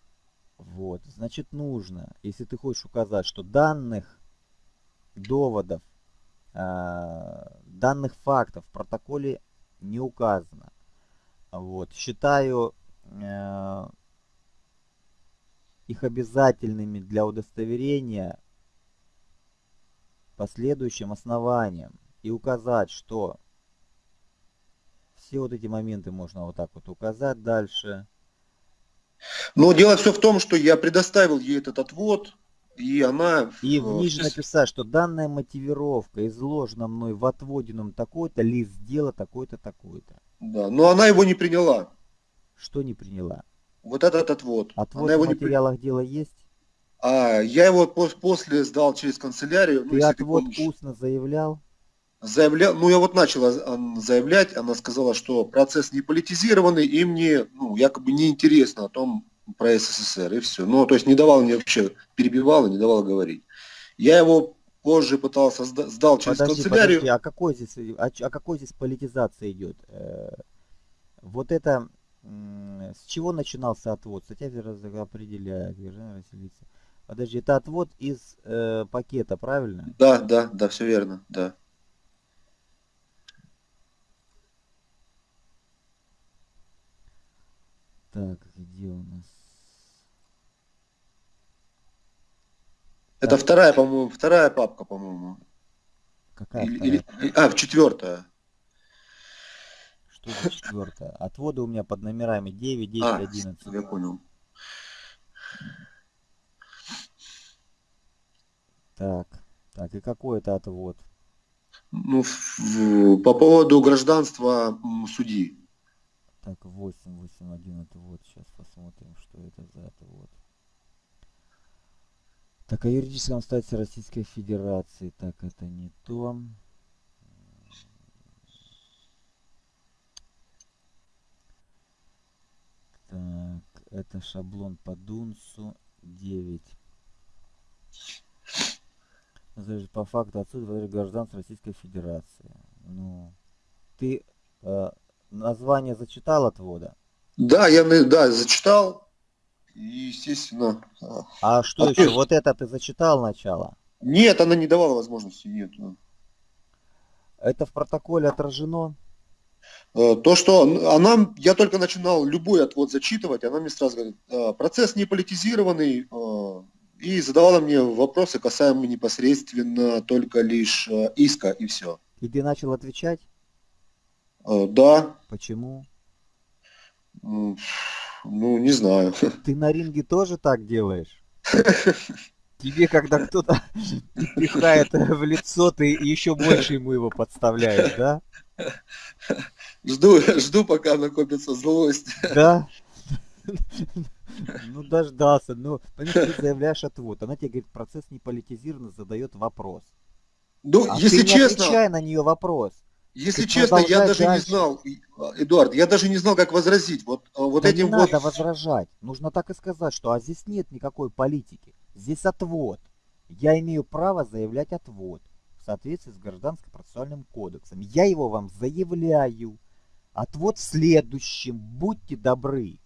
[SPEAKER 1] Вот, значит нужно, если ты хочешь указать, что данных доводов, э, данных фактов в протоколе не указано. Вот. Считаю э, их обязательными для удостоверения последующим основанием и указать, что все вот эти моменты можно вот так вот указать дальше.
[SPEAKER 2] Но дело все в том, что я предоставил ей этот отвод, и она...
[SPEAKER 1] И в ниже написать, что данная мотивировка изложена мной в отводенном такой-то, лист дела такой-то, такой-то.
[SPEAKER 2] Да, но она его не приняла.
[SPEAKER 1] Что не приняла?
[SPEAKER 2] Вот этот отвод.
[SPEAKER 1] Отвод она в материалах не... дела есть?
[SPEAKER 2] А, я его после сдал через канцелярию.
[SPEAKER 1] Ну, ты ну, отвод ты устно заявлял?
[SPEAKER 2] Заявлял, ну я вот начала заявлять, она сказала, что процесс не политизированный, и мне, ну, якобы не интересно о том, про СССР, и все. Ну, то есть не давал мне вообще, перебивал и не давал говорить. Я его позже пытался, сдал через подожди, канцелярию.
[SPEAKER 1] Подожди, а какой здесь, а, а какой здесь политизация идет? Э, вот это, с чего начинался отвод? Статья определяет. Подожди, это отвод из э, пакета, правильно?
[SPEAKER 2] Да, да, да, все верно, да.
[SPEAKER 1] Так, где у нас?
[SPEAKER 2] Это вторая, по-моему, вторая папка, по-моему.
[SPEAKER 1] Какая или,
[SPEAKER 2] вторая? Или, а, в четвертая.
[SPEAKER 1] Что за четвертая? Отводы у меня под номерами 9, 10, а, 11.
[SPEAKER 2] Я понял.
[SPEAKER 1] Так, так, и какой это отвод?
[SPEAKER 2] Ну, в, по поводу гражданства судьи.
[SPEAKER 1] Так, 8, 8, 1 это вот. Сейчас посмотрим, что это за это вот. Так, о юридическом статусе Российской Федерации. Так, это не то. Так, это шаблон по Дунсу 9. По факту отсутствия гражданства Российской Федерации. Ну, ты э, название зачитал отвода?
[SPEAKER 2] Да, я да, зачитал. И, естественно...
[SPEAKER 1] А, а что еще? Вот это ты зачитал начало?
[SPEAKER 2] Нет, она не давала возможности, нет.
[SPEAKER 1] Это в протоколе отражено?
[SPEAKER 2] Э, то, что она, я только начинал любой отвод зачитывать, она мне сразу говорит, «Э, процесс не политизированный, э, и задавала мне вопросы, касаемые непосредственно только лишь иска, и все.
[SPEAKER 1] И ты начал отвечать?
[SPEAKER 2] Да.
[SPEAKER 1] Почему?
[SPEAKER 2] Ну, не знаю.
[SPEAKER 1] Ты на ринге тоже так делаешь? Тебе, когда кто-то пихает в лицо, ты еще больше ему его подставляешь, да?
[SPEAKER 2] Жду, жду, пока накопится злость.
[SPEAKER 1] Да? Ну, дождался. Ну, понимаешь, ты заявляешь отвод. Она тебе говорит, процесс не политизирован, задает вопрос.
[SPEAKER 2] Ну, а если
[SPEAKER 1] ты
[SPEAKER 2] не честно...
[SPEAKER 1] отвечай на нее вопрос.
[SPEAKER 2] Если честно, я даже дальше. не знал, Эдуард, я даже не знал, как возразить. Вот, э, вот
[SPEAKER 1] да
[SPEAKER 2] этим
[SPEAKER 1] не
[SPEAKER 2] вот...
[SPEAKER 1] надо возражать. Нужно так и сказать, что а здесь нет никакой политики. Здесь отвод. Я имею право заявлять отвод в соответствии с Гражданско-процессуальным кодексом. Я его вам заявляю. Отвод в следующем. Будьте добры.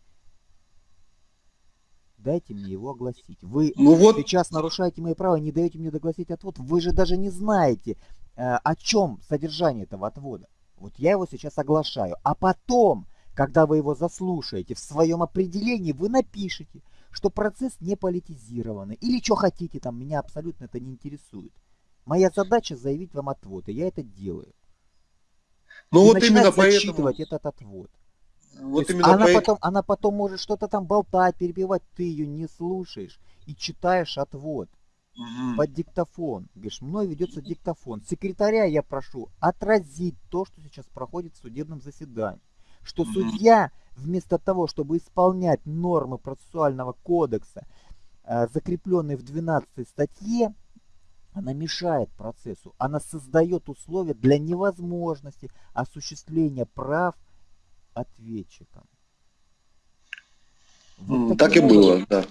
[SPEAKER 1] Дайте мне его огласить. Вы ну вот... сейчас нарушаете мои права, не даете мне догласить отвод. Вы же даже не знаете, Э, о чем содержание этого отвода. Вот я его сейчас оглашаю. А потом, Когда вы его заслушаете, в своем определении вы напишите, что процесс не политизированный. Или что хотите там, меня абсолютно это не интересует. Моя задача заявить вам отвод, и я это делаю.
[SPEAKER 2] Ну
[SPEAKER 1] и
[SPEAKER 2] вот именно поэтому...
[SPEAKER 1] этот отвод.
[SPEAKER 2] Вот
[SPEAKER 1] именно она, поэтому... потом, она потом может что-то там болтать, перебивать, ты ее не слушаешь и читаешь отвод угу. под диктофон. Говоришь, мной ведется диктофон. Секретаря я прошу отразить то, что сейчас проходит в судебном заседании. Что угу. судья вместо того, чтобы исполнять нормы процессуального кодекса, э, закрепленные в 12 статье, она мешает процессу, она создает условия для невозможности осуществления прав ответчикам.
[SPEAKER 2] Вот так и было, да.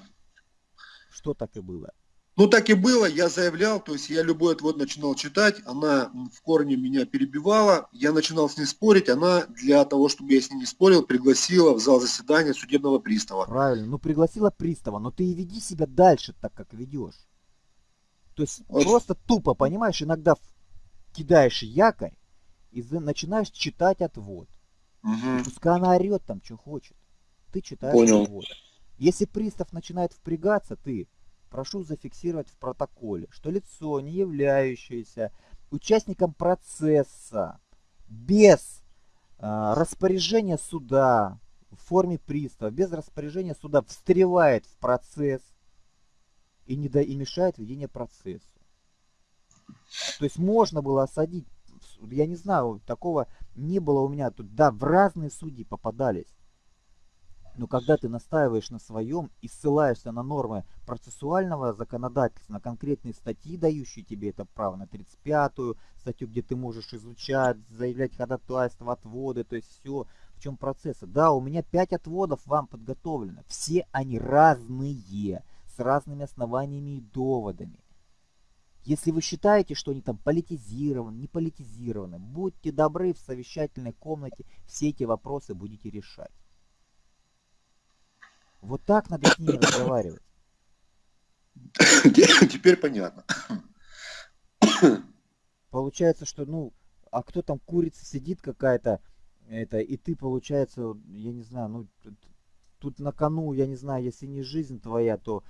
[SPEAKER 1] Что так и было?
[SPEAKER 2] Ну, так и было, я заявлял, то есть я любой отвод начинал читать, она в корне меня перебивала, я начинал с ней спорить, она для того, чтобы я с ней не спорил, пригласила в зал заседания судебного пристава.
[SPEAKER 1] Правильно, ну пригласила пристава, но ты и веди себя дальше так, как ведешь. То есть вот. просто тупо, понимаешь, иногда кидаешь якорь и начинаешь читать отвод. Угу. Пускай она орет там, что хочет. Ты читаешь Понял. отвод. Если пристав начинает впрягаться, ты прошу зафиксировать в протоколе, что лицо, не являющееся участником процесса, без э, распоряжения суда в форме пристава, без распоряжения суда встревает в процесс и, не до, и мешает ведение процесса. То есть можно было осадить, я не знаю, такого не было у меня тут, да, в разные судьи попадались. Но когда ты настаиваешь на своем и ссылаешься на нормы процессуального законодательства, на конкретные статьи, дающие тебе это право, на 35-ю статью, где ты можешь изучать, заявлять ходатайство, отводы, то есть все, в чем процессы. Да, у меня 5 отводов вам подготовлено. Все они разные, с разными основаниями и доводами. Если вы считаете, что они там политизированы, не политизированы, будьте добры в совещательной комнате, все эти вопросы будете решать. Вот так надо с ними разговаривать.
[SPEAKER 2] Теперь понятно.
[SPEAKER 1] Получается, что, ну, а кто там курица сидит какая-то, это, и ты, получается, я не знаю, ну, тут на кону, я не знаю, если не жизнь твоя, то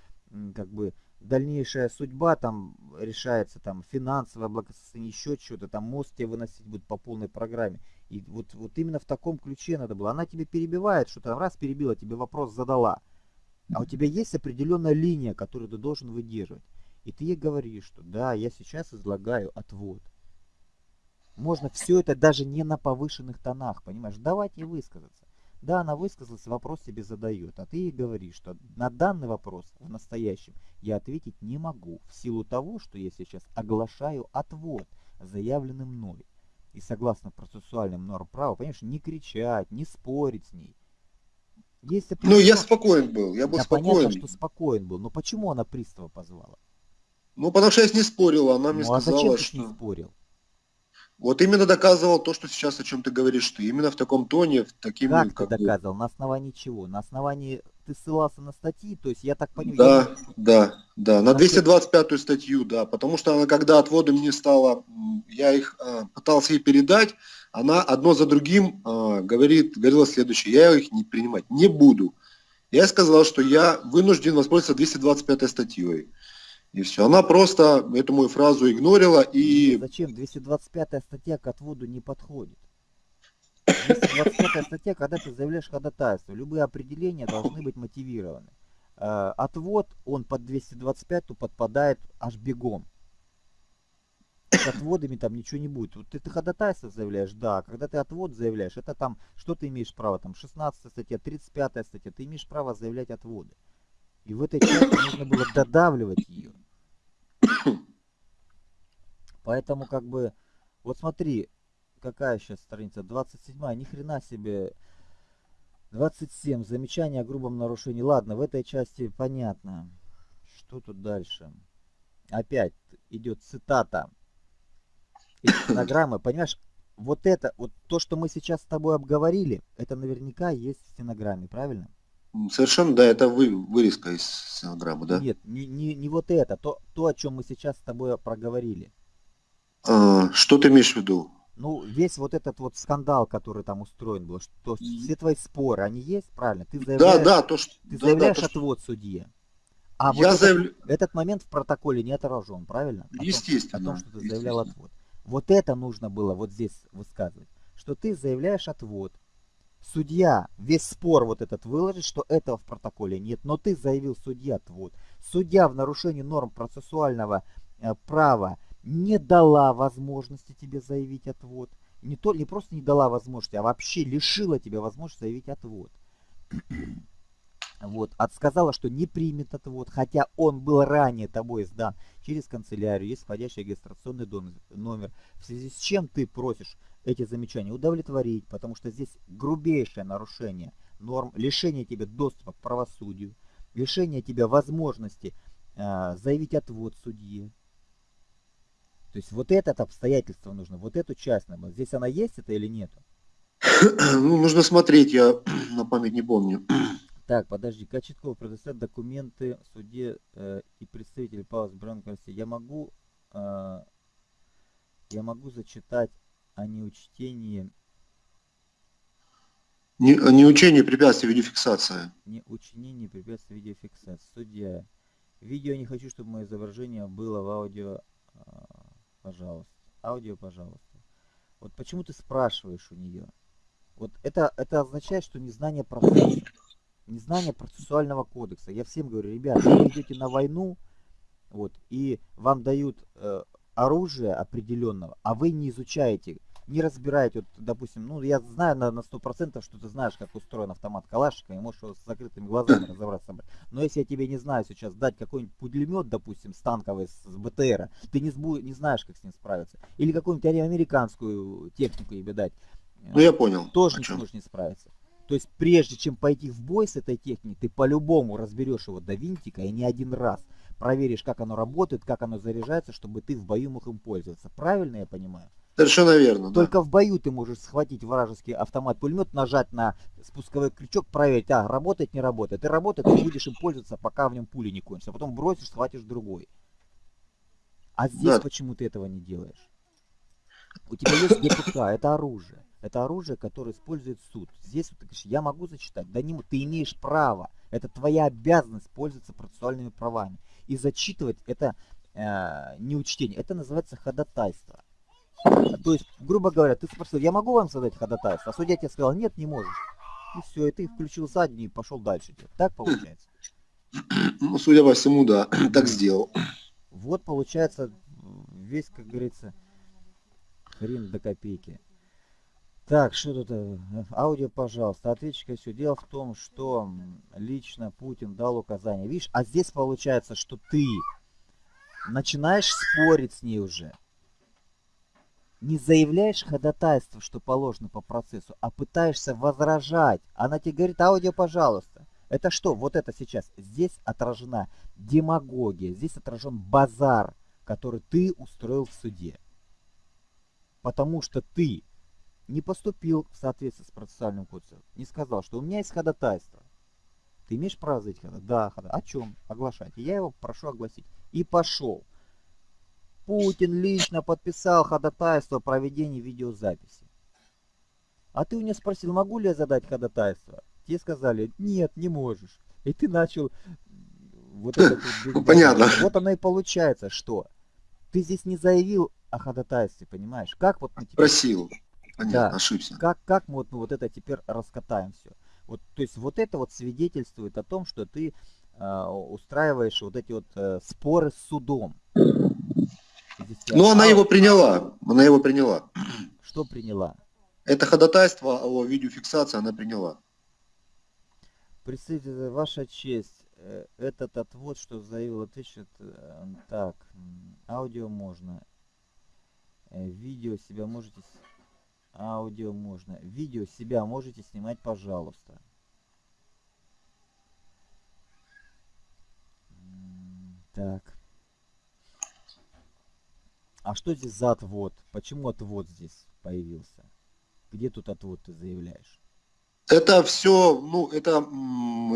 [SPEAKER 1] как бы дальнейшая судьба там решается, там финансовое благосостояние, еще что-то, там мост тебе выносить будет по полной программе. И вот, вот именно в таком ключе надо было. Она тебе перебивает, что то раз перебила, тебе вопрос задала. А у тебя есть определенная линия, которую ты должен выдерживать. И ты ей говоришь, что да, я сейчас излагаю отвод. Можно все это даже не на повышенных тонах, понимаешь? Давать ей высказаться. Да, она высказалась, вопрос тебе задает, а ты ей говоришь, что на данный вопрос в настоящем я ответить не могу, в силу того, что я сейчас оглашаю отвод, заявленный мной. И согласно процессуальным нормам права, понимаешь, не кричать, не спорить с ней.
[SPEAKER 2] Если ну, я спокоен был, я был
[SPEAKER 1] да,
[SPEAKER 2] спокоен.
[SPEAKER 1] понятно, что спокоен был, но почему она пристава позвала?
[SPEAKER 2] Ну, потому что я с ней спорил, она мне
[SPEAKER 1] ну, а
[SPEAKER 2] сказала,
[SPEAKER 1] зачем ты
[SPEAKER 2] что...
[SPEAKER 1] с ней спорил?
[SPEAKER 2] Вот именно доказывал то, что сейчас о чем ты говоришь ты. Именно в таком тоне, в таким...
[SPEAKER 1] Как, как ты доказывал? На основании чего? На основании ты ссылался на статьи, то есть я так понимаю...
[SPEAKER 2] Да, я... да, да, на 225 статью, да, потому что она, когда отводы мне стало, я их э, пытался ей передать, она одно за другим э, говорит, говорила следующее, я их не принимать не буду. Я сказал, что я вынужден воспользоваться 225 статьей. И все. Она просто эту мою фразу игнорила и...
[SPEAKER 1] Зачем? 225 статья к отводу не подходит. 225 статья, когда ты заявляешь ходатайство, любые определения должны быть мотивированы. Э, отвод, он под 225 подпадает аж бегом. С отводами там ничего не будет. Вот ты, ты ходатайство заявляешь, да. Когда ты отвод заявляешь, это там, что ты имеешь право? Там 16 статья, 35 статья, ты имеешь право заявлять отводы. И в этой части нужно было додавливать ее. Поэтому как бы, вот смотри, какая сейчас страница, 27, ни хрена себе, 27, замечание о грубом нарушении. Ладно, в этой части понятно. Что тут дальше? Опять идет цитата из стенограммы. Понимаешь, вот это, вот то, что мы сейчас с тобой обговорили, это наверняка есть в стенограмме, правильно?
[SPEAKER 2] Совершенно, да, это вы, вырезка из стенограммы, да?
[SPEAKER 1] Нет, не, не, не вот это, то, то, о чем мы сейчас с тобой проговорили.
[SPEAKER 2] А, что ты имеешь в виду?
[SPEAKER 1] Ну, весь вот этот вот скандал, который там устроен был, что все твои споры, они есть, правильно? Ты
[SPEAKER 2] заявляешь, да, да, то, что,
[SPEAKER 1] ты
[SPEAKER 2] да,
[SPEAKER 1] заявляешь
[SPEAKER 2] да, то,
[SPEAKER 1] отвод что... судье. А
[SPEAKER 2] я
[SPEAKER 1] вот
[SPEAKER 2] заявля...
[SPEAKER 1] этот, этот момент в протоколе не отражен, правильно?
[SPEAKER 2] О естественно.
[SPEAKER 1] Том, о том, что ты заявлял отвод. Вот это нужно было вот здесь высказывать. Что ты заявляешь отвод. Судья весь спор вот этот выложит, что этого в протоколе нет, но ты заявил судья отвод. Судья в нарушении норм процессуального э, права не дала возможности тебе заявить отвод. Не, то, не просто не дала возможности, а вообще лишила тебя возможности заявить отвод. Вот, отсказала, что не примет отвод, хотя он был ранее тобой сдан через канцелярию, есть входящий регистрационный номер, в связи с чем ты просишь эти замечания удовлетворить, потому что здесь грубейшее нарушение норм, лишение тебя доступа к правосудию, лишение тебя возможности э, заявить отвод судье, то есть вот это обстоятельство нужно, вот эту часть надо. Здесь она есть это или нету?
[SPEAKER 2] Ну, нужно смотреть, я на память не помню.
[SPEAKER 1] Так, подожди, Кочетков предоставит документы в суде э, и представитель Павла Бранко Я могу, э, я могу зачитать о неучтении...
[SPEAKER 2] Не, неучение препятствий видеофиксации.
[SPEAKER 1] Неучтение препятствий видеофиксации. Судья. Видео не хочу, чтобы мое изображение было в аудио а, пожалуйста. Аудио, пожалуйста. Вот почему ты спрашиваешь у нее? Вот это, это означает, что незнание процесса, незнание процессуального кодекса. Я всем говорю, ребята, вы идете на войну, вот, и вам дают э, оружие определенного, а вы не изучаете не разбираете, вот, допустим, ну, я знаю на, на 100%, что ты знаешь, как устроен автомат Калашникова, и можешь его с закрытыми глазами разобраться. Но если я тебе не знаю сейчас дать какой-нибудь пулемет, допустим, с танковой, с, с БТРа, ты не, сбу, не знаешь, как с ним справиться. Или какую-нибудь американскую технику тебе дать.
[SPEAKER 2] Ну, я понял.
[SPEAKER 1] Тоже не сможешь не справиться. То есть, прежде чем пойти в бой с этой техникой, ты по-любому разберешь его до винтика и не один раз проверишь, как оно работает, как оно заряжается, чтобы ты в бою мог им пользоваться. Правильно я понимаю?
[SPEAKER 2] Совершенно верно.
[SPEAKER 1] Только да. в бою ты можешь схватить вражеский автомат-пулемет, нажать на спусковой крючок, проверить, а, работает, не работает. И работает, ты будешь им пользоваться, пока в нем пули не кончатся. Потом бросишь, схватишь другой. А здесь да. почему ты этого не делаешь? У тебя есть ГПК, это оружие. Это оружие, которое использует суд. Здесь вот ты говоришь, я могу зачитать. Да не, ты имеешь право. Это твоя обязанность пользоваться процессуальными правами. И зачитывать это э, не учтение. Это называется ходатайство. То есть, грубо говоря, ты спросил, я могу вам задать ходатайство? А судья тебе сказал, нет, не можешь. И все, и ты включил задний и пошел дальше. Так получается?
[SPEAKER 2] Ну, судя по всему, да, так сделал.
[SPEAKER 1] Вот получается весь, как говорится, хрен до копейки. Так, что тут? Э, аудио, пожалуйста. Ответчика все. Дело в том, что лично Путин дал указание. Видишь, а здесь получается, что ты начинаешь спорить с ней уже не заявляешь ходатайство, что положено по процессу, а пытаешься возражать. Она тебе говорит, аудио, пожалуйста. Это что? Вот это сейчас. Здесь отражена демагогия, здесь отражен базар, который ты устроил в суде. Потому что ты не поступил в соответствии с процессуальным кодексом, не сказал, что у меня есть ходатайство. Ты имеешь право заявить ходатайство? Да, ходатайство. О чем? Оглашайте. Я его прошу огласить. И пошел. Путин лично подписал ходатайство о проведении видеозаписи. А ты у меня спросил, могу ли я задать ходатайство? Тебе сказали, нет, не можешь. И ты начал
[SPEAKER 2] вот это Понятно.
[SPEAKER 1] Вот оно и получается, что ты здесь не заявил о ходатайстве, понимаешь? Как вот
[SPEAKER 2] мы теперь... Просил. Понятно, да. ошибся.
[SPEAKER 1] Как, как мы вот, мы вот это теперь раскатаем все? Вот, то есть вот это вот свидетельствует о том, что ты э, устраиваешь вот эти вот э, споры с судом.
[SPEAKER 2] Ну, она его приняла. Она его приняла.
[SPEAKER 1] Что приняла?
[SPEAKER 2] Это ходатайство о видеофиксации она приняла.
[SPEAKER 1] Представитель, ваша честь, э, этот отвод, что заявил ответчик, э, так, аудио можно, э, видео себя можете, аудио можно, видео себя можете снимать, пожалуйста. Так. А что здесь за отвод? Почему отвод здесь появился? Где тут отвод ты заявляешь?
[SPEAKER 2] Это все, ну, это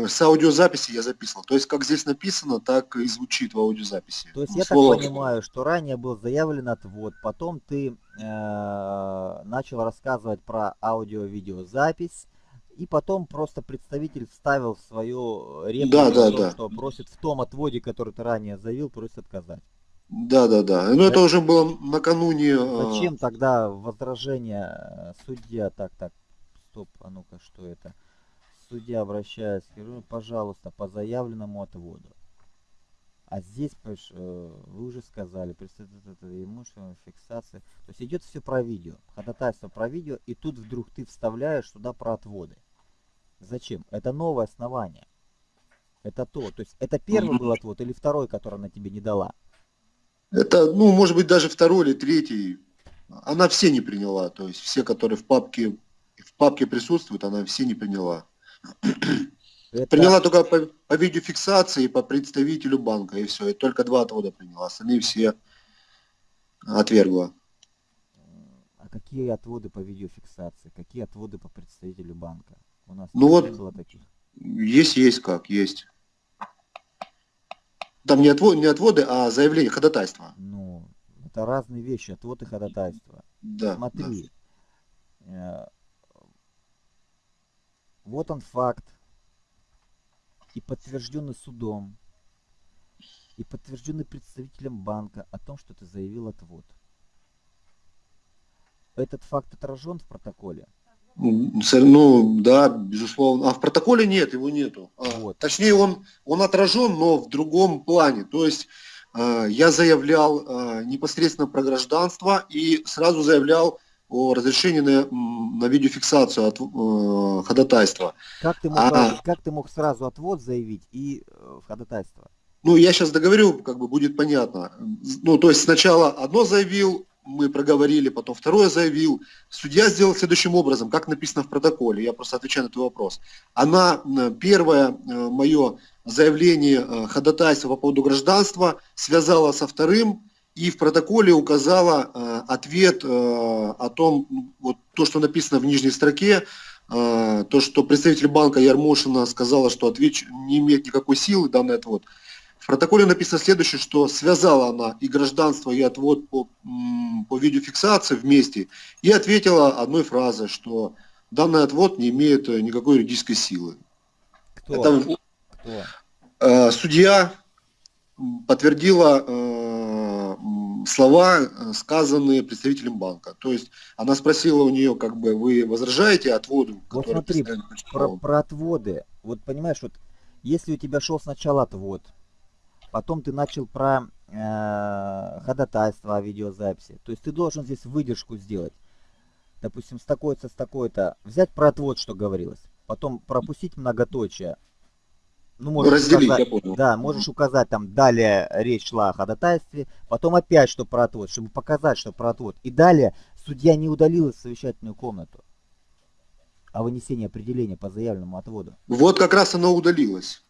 [SPEAKER 2] с аудиозаписи я записывал. То есть, как здесь написано, так и звучит в аудиозаписи.
[SPEAKER 1] То есть
[SPEAKER 2] Ну,
[SPEAKER 1] я так понимаю, что ранее был заявлен отвод, потом ты э, начал рассказывать про аудио-видеозапись, и потом просто представитель вставил свою реплику
[SPEAKER 2] Да, да,
[SPEAKER 1] том,
[SPEAKER 2] да.
[SPEAKER 1] что просит в том отводе, который ты ранее заявил, просит отказать.
[SPEAKER 2] Да, да, да. Но это
[SPEAKER 1] Да.
[SPEAKER 2] уже было накануне. э,
[SPEAKER 1] Зачем тогда возражение э, судья? Так, так, стоп, а ну-ка, что это? Судья обращается, говорю, пожалуйста, по заявленному отводу. А здесь, э, вы уже сказали, представитель это имущественная фиксация. То есть идет все про видео, ходатайство про видео, и тут вдруг ты вставляешь туда про отводы. Зачем? Это новое основание. Это то. То есть это первый был отвод или второй, который она тебе не дала?
[SPEAKER 2] Это, ну, может быть, даже второй или третий. Она все не приняла. То есть все, которые в папке, в папке присутствуют, она все не приняла.
[SPEAKER 1] Это-
[SPEAKER 2] Приняла только по, по видеофиксации и по представителю банка, и все. И только два отвода приняла. Остальные все отвергла.
[SPEAKER 1] А какие отводы по видеофиксации? Какие отводы по представителю банка? У нас
[SPEAKER 2] Ну
[SPEAKER 1] не
[SPEAKER 2] вот-
[SPEAKER 1] было таких.
[SPEAKER 2] Есть, есть как, есть. Там не, отво- не отводы, а заявление, ходатайство.
[SPEAKER 1] Ну, это разные вещи, отвод и ходатайство.
[SPEAKER 2] Да. да.
[SPEAKER 1] Смотри. э, Вот он факт. И подтвержденный судом. И подтвержденный представителем банка о том, что ты заявил отвод. Этот факт отражен в протоколе.
[SPEAKER 2] С- Ну, да, безусловно. А в протоколе нет, его нету. А,
[SPEAKER 1] Вот.
[SPEAKER 2] Точнее, он, он отражен, но в другом плане. То есть э, я заявлял э, непосредственно про гражданство и сразу заявлял о разрешении на, на видеофиксацию от э, ходатайства.
[SPEAKER 1] Как ты мог,
[SPEAKER 2] А.
[SPEAKER 1] как ты мог сразу отвод заявить и э, в ходатайство?
[SPEAKER 2] Ну, я сейчас договорю, как бы будет понятно. Ну, то есть сначала одно заявил, мы проговорили, потом второе заявил. Судья сделал следующим образом, как написано в протоколе, я просто отвечаю на твой вопрос. Она, м, первое мое заявление э, ходатайства по поводу гражданства связала со вторым и в протоколе указала э, ответ э, о том, вот то, что написано в нижней строке, э, то, что представитель банка Ярмошина сказала, что ответ не имеет никакой силы, данный отвод. В протоколе написано следующее, что связала она и гражданство, и отвод по, по видеофиксации вместе, и ответила одной фразой, что данный отвод не имеет э, никакой юридической силы.
[SPEAKER 1] Кто?
[SPEAKER 2] Это
[SPEAKER 1] Кто?
[SPEAKER 2] э, судья подтвердила э, слова, э, сказанные представителем банка. То есть она спросила у нее, как бы, вы возражаете отводу,
[SPEAKER 1] Вот смотри, Про,
[SPEAKER 2] прочитал?»
[SPEAKER 1] про отводы. Вот понимаешь, вот если у тебя шел сначала отвод, потом ты начал про э, ходатайство о видеозаписи, то есть ты должен здесь выдержку сделать. Допустим, с такой-то, с такой-то. Взять про отвод, что говорилось. Потом пропустить многоточие. Ну, можешь
[SPEAKER 2] Разделить,
[SPEAKER 1] указать-
[SPEAKER 2] я понял.
[SPEAKER 1] Да, можешь указать там далее речь шла о ходатайстве, потом опять что про отвод, чтобы показать, что про отвод. И далее судья не удалил из совещательную комнату о вынесении определения по заявленному отводу.
[SPEAKER 2] Вот как раз оно удалилось.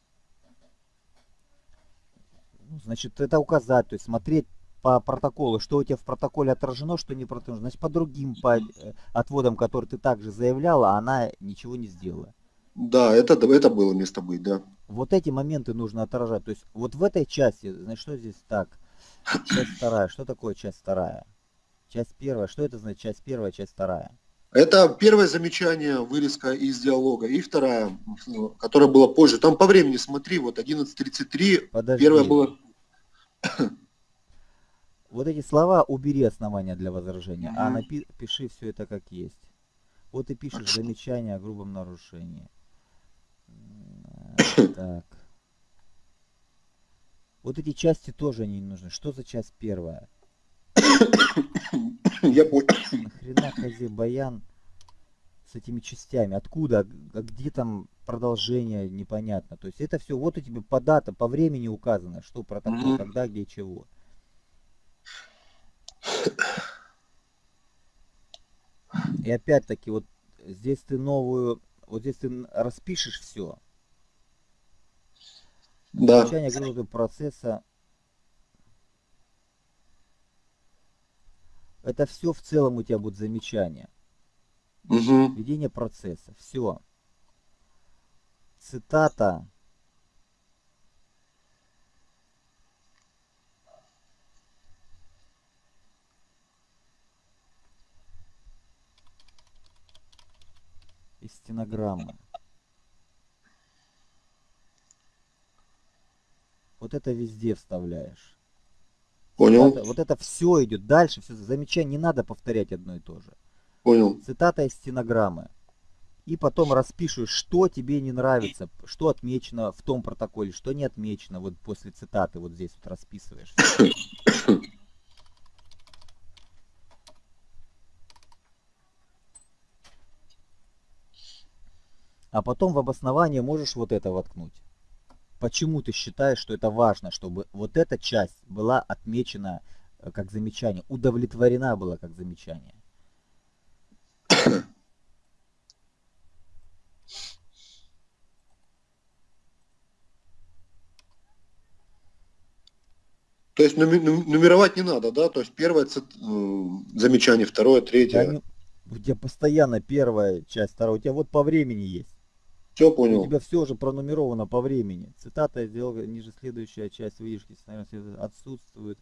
[SPEAKER 1] Ну, значит, это указать, то есть смотреть по протоколу, что у тебя в протоколе отражено, что не отражено. Значит, по другим по э, отводам, которые ты также заявляла, она ничего не сделала.
[SPEAKER 2] Да, это, это было место быть, да.
[SPEAKER 1] Вот эти моменты нужно отражать. То есть вот в этой части, значит, что здесь так? Часть вторая. Что такое часть вторая? Часть первая. Что это значит часть первая, часть вторая?
[SPEAKER 2] Это первое замечание, вырезка из диалога. И вторая, которая была позже. Там по времени смотри, вот 11.33,
[SPEAKER 1] Подожди.
[SPEAKER 2] первое было...
[SPEAKER 1] Вот эти слова убери основания для возражения, а
[SPEAKER 2] Мгм.
[SPEAKER 1] напи- пиши все это как есть. Вот ты пишешь замечание о грубом нарушении. Так. Вот эти части тоже не нужны. Что за часть первая?
[SPEAKER 2] Я понял.
[SPEAKER 1] Нахрена Хази Баян с этими частями? Откуда? А Где там продолжение? Непонятно. То есть это все вот у тебя по датам, по времени указано, что протокол,
[SPEAKER 2] Мгм.
[SPEAKER 1] когда, где, чего. И опять-таки, вот здесь ты новую, вот здесь ты распишешь все.
[SPEAKER 2] Да.
[SPEAKER 1] Окончание грузового процесса. Это все в целом у тебя будет замечание.
[SPEAKER 2] Мгм.
[SPEAKER 1] Ведение процесса. Все. цитата из стенограммы. Вот это везде вставляешь.
[SPEAKER 2] Понял.
[SPEAKER 1] Цитата, вот это все идет дальше, все замечание, не надо повторять одно и то же.
[SPEAKER 2] Понял.
[SPEAKER 1] Цитата из стенограммы. И потом распишешь, что тебе не нравится, что отмечено в том протоколе, что не отмечено. Вот после цитаты вот здесь вот расписываешь. А потом в обоснование можешь вот это воткнуть. Почему ты считаешь, что это важно, чтобы вот эта часть была отмечена э, как замечание, удовлетворена была как замечание?
[SPEAKER 2] То есть нуме- нум- нумеровать не надо, да? То есть первое м, замечание, второе, третье.
[SPEAKER 1] у тебя постоянно первая часть, вторая, у тебя вот по времени есть.
[SPEAKER 2] Все
[SPEAKER 1] У
[SPEAKER 2] понял.
[SPEAKER 1] тебя все уже пронумеровано по времени. Цитата сделал ниже следующая часть выдержки отсутствует.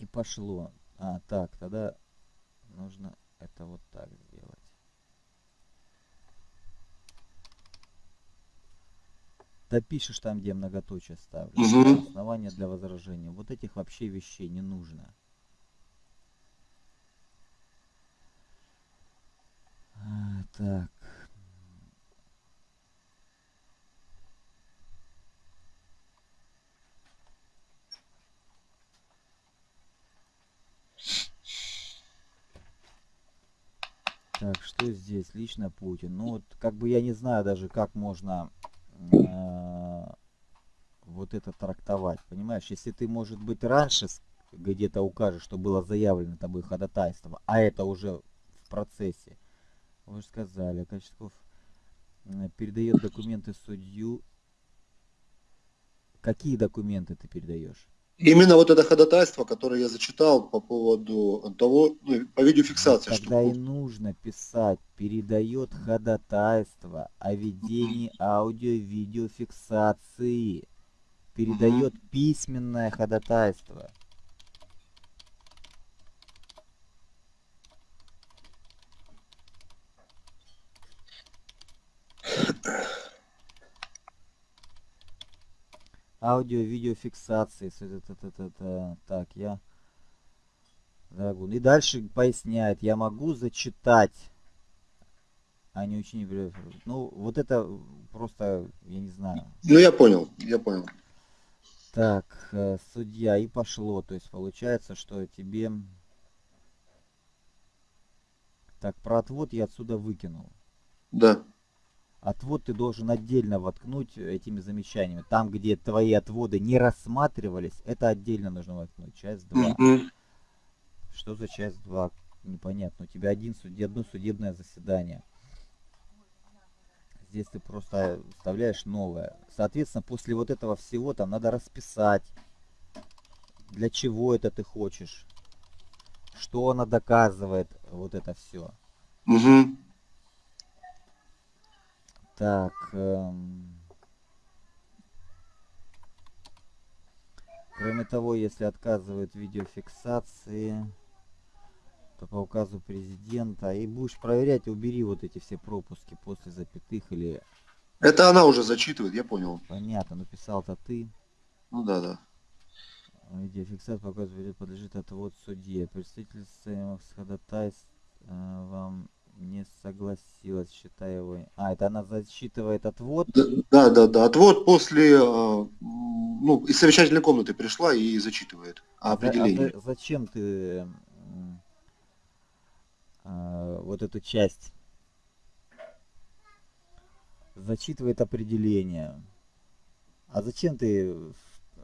[SPEAKER 1] И пошло. А, так, тогда нужно это вот так сделать. Допишешь там, где многоточие ставлю.
[SPEAKER 2] Мгм.
[SPEAKER 1] Основания для возражения. Вот этих вообще вещей не нужно. Так. Так, что здесь? Лично Путин. Ну вот, как бы я не знаю даже, как можно э, вот это трактовать. Понимаешь, если ты, может быть, раньше где-то укажешь, что было заявлено тобой ходатайство, а это уже в процессе. Вы же сказали, Качков э, передает документы судью. Какие документы ты передаешь?
[SPEAKER 2] Именно вот это ходатайство, которое я зачитал по поводу того, ну, по видеофиксации, что
[SPEAKER 1] Тогда и нужно писать, передает ходатайство о ведении аудио-видеофиксации. Передает письменное ходатайство. Аудио-видеофиксации. это- Так, я... И дальше поясняет, я могу зачитать, а не ученик. Ну, вот это просто, я не знаю.
[SPEAKER 2] Ну, я понял, я понял.
[SPEAKER 1] Так, э, судья, и пошло. То есть получается, что тебе... Так, про отвод я отсюда выкинул.
[SPEAKER 2] Да.
[SPEAKER 1] Отвод ты должен отдельно воткнуть этими замечаниями. Там, где твои отводы не рассматривались, это отдельно нужно воткнуть. Часть 2.
[SPEAKER 2] Мгм.
[SPEAKER 1] Что за часть 2? Непонятно. У тебя один суд... одно судебное заседание. Здесь ты просто вставляешь новое. Соответственно, после вот этого всего там надо расписать, для чего это ты хочешь, что она доказывает, вот это все.
[SPEAKER 2] Мгм.
[SPEAKER 1] Так. эм, Кроме того, если отказывают видеофиксации, то по указу президента. И будешь проверять, убери вот эти все пропуски после запятых или...
[SPEAKER 2] Это она уже зачитывает, я понял.
[SPEAKER 1] Понятно, написал-то ты.
[SPEAKER 2] Ну да, да.
[SPEAKER 1] Видеофиксация по указу подлежит отвод судье. Представитель с ходатайств э, вам не согласилась, считая его... А, это она зачитывает отвод?
[SPEAKER 2] Да, да, да. Отвод после, э, ну, из совещательной комнаты пришла и зачитывает
[SPEAKER 1] За- а
[SPEAKER 2] определение.
[SPEAKER 1] за- зачем ты м, а, вот эту часть зачитывает определение? А зачем ты...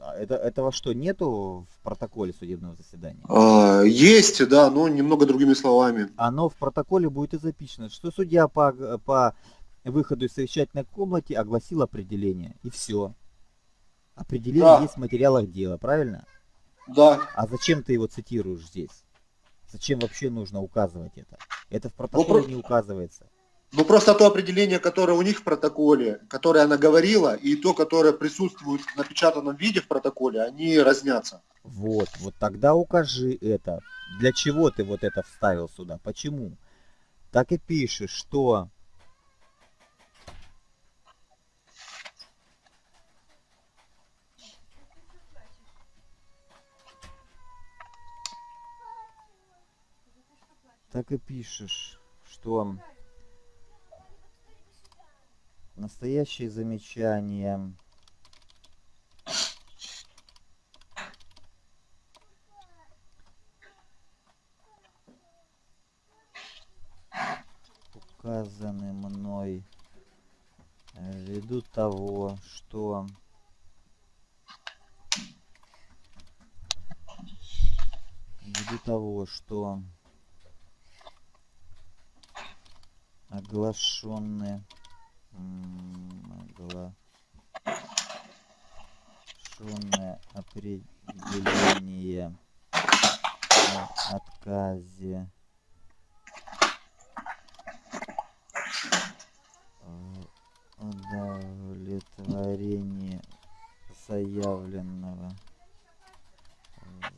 [SPEAKER 1] а Это, этого что, нету в протоколе судебного заседания?
[SPEAKER 2] А, есть, да, но немного другими словами.
[SPEAKER 1] Оно в протоколе будет и записано, что судья по, по выходу из совещательной комнаты огласил определение. И все. Определение
[SPEAKER 2] Да.
[SPEAKER 1] есть в материалах дела, правильно?
[SPEAKER 2] Да.
[SPEAKER 1] А зачем ты его цитируешь здесь? Зачем вообще нужно указывать это? Это в протоколе
[SPEAKER 2] про-
[SPEAKER 1] не указывается.
[SPEAKER 2] Ну просто то определение, которое у них в протоколе, которое она говорила, и то, которое присутствует в напечатанном виде в протоколе, они разнятся.
[SPEAKER 1] Вот, вот тогда укажи это. Для чего ты вот это вставил сюда? Почему? Так и пишешь, что так и пишешь, что настоящие замечания. Указаны мной ввиду того, что ввиду того, что оглашенные оглашенное определение о отказе. Удовлетворении заявленного.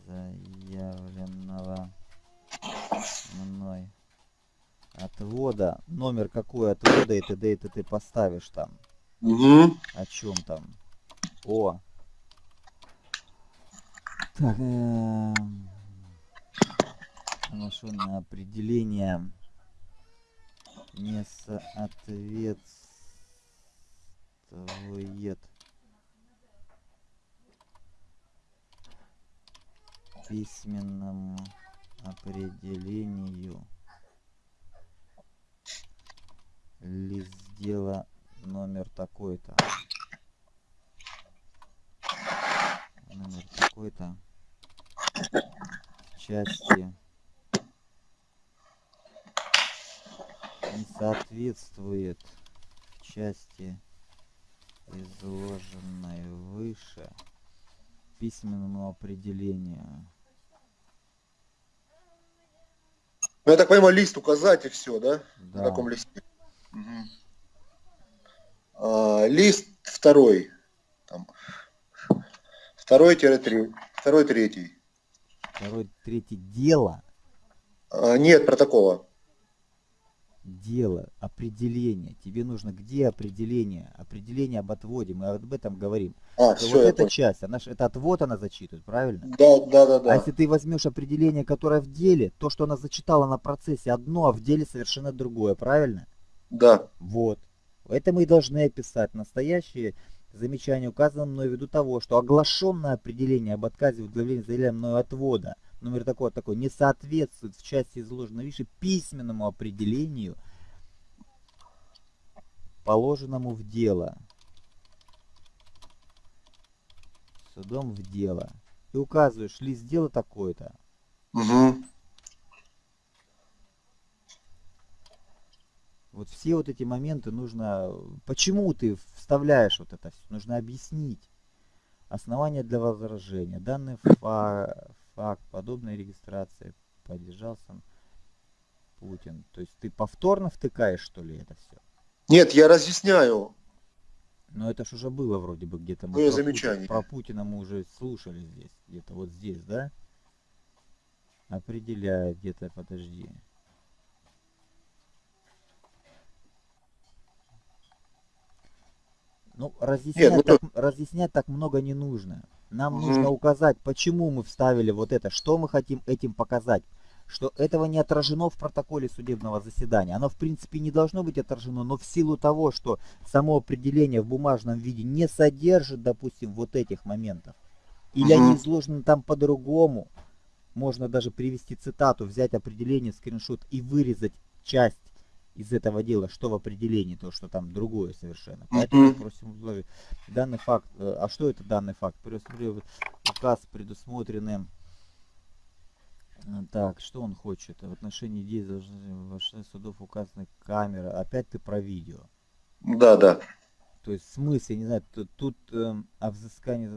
[SPEAKER 1] Заявленного мной отвода номер какой отвода и т.д. и т.т. поставишь там
[SPEAKER 2] Угу.
[SPEAKER 1] о чем там о так э, определение не соответствует письменному определению лист дела номер такой-то номер такой-то части не соответствует части изложенной выше письменному определению
[SPEAKER 2] Ну, я так понимаю, лист указать и все, да?
[SPEAKER 1] да.
[SPEAKER 2] На таком листе. А, лист второй. Там. Второй тире три. Второй третий.
[SPEAKER 1] второй третий дело
[SPEAKER 2] А, нет протокола.
[SPEAKER 1] дело определение тебе нужно где определение определение об отводе мы об этом говорим
[SPEAKER 2] А,
[SPEAKER 1] что
[SPEAKER 2] все,
[SPEAKER 1] вот эта
[SPEAKER 2] понял.
[SPEAKER 1] часть она ж это отвод она зачитывает правильно
[SPEAKER 2] Да, да, да,
[SPEAKER 1] А
[SPEAKER 2] да.
[SPEAKER 1] если ты возьмешь определение, которое в деле, то, что она зачитала на процессе одно, а в деле совершенно другое, правильно?
[SPEAKER 2] Да.
[SPEAKER 1] Вот. Это мы и должны описать. Настоящие замечания указаны мной ввиду того, что оглашенное определение об отказе в удовлетворении заявления мною отвода, номер такой такой, не соответствует в части изложенной выше письменному определению, положенному в дело. Судом в дело. Ты указываешь лист дела такой-то,
[SPEAKER 2] Угу.
[SPEAKER 1] Вот все вот эти моменты нужно... Почему ты вставляешь вот это все? Нужно объяснить. Основания для возражения. Данный фа- факт подобной регистрации поддержал сам Путин. То есть ты повторно втыкаешь, что ли, это все?
[SPEAKER 2] Нет, я разъясняю.
[SPEAKER 1] Но это ж уже было вроде бы где-то. мы
[SPEAKER 2] Было
[SPEAKER 1] про Путина-
[SPEAKER 2] замечание.
[SPEAKER 1] про Путина мы уже слушали здесь. Где-то вот здесь, да? Определяет где-то, подожди. Ну, разъяснять,
[SPEAKER 2] ну
[SPEAKER 1] так, разъяснять так много не нужно. Нам
[SPEAKER 2] Мгм.
[SPEAKER 1] нужно указать, почему мы вставили вот это, что мы хотим этим показать. Что этого не отражено в протоколе судебного заседания. Оно, в принципе, не должно быть отражено, но в силу того, что само определение в бумажном виде не содержит, допустим, вот этих моментов, или
[SPEAKER 2] Мгм.
[SPEAKER 1] они изложены там по-другому, можно даже привести цитату, взять определение, скриншот и вырезать часть из этого дела, что в определении, то, что там другое совершенно. Поэтому
[SPEAKER 2] Мгм.
[SPEAKER 1] просим изложить. Данный факт, э, а что это данный факт? Предусмотрен- Указ предусмотрены Э, Так, что он хочет? В отношении действий отношении судов указаны камеры. Опять ты про видео.
[SPEAKER 2] Да, да.
[SPEAKER 1] То есть в смысле, не знаю, тут, тут эм, о взыскании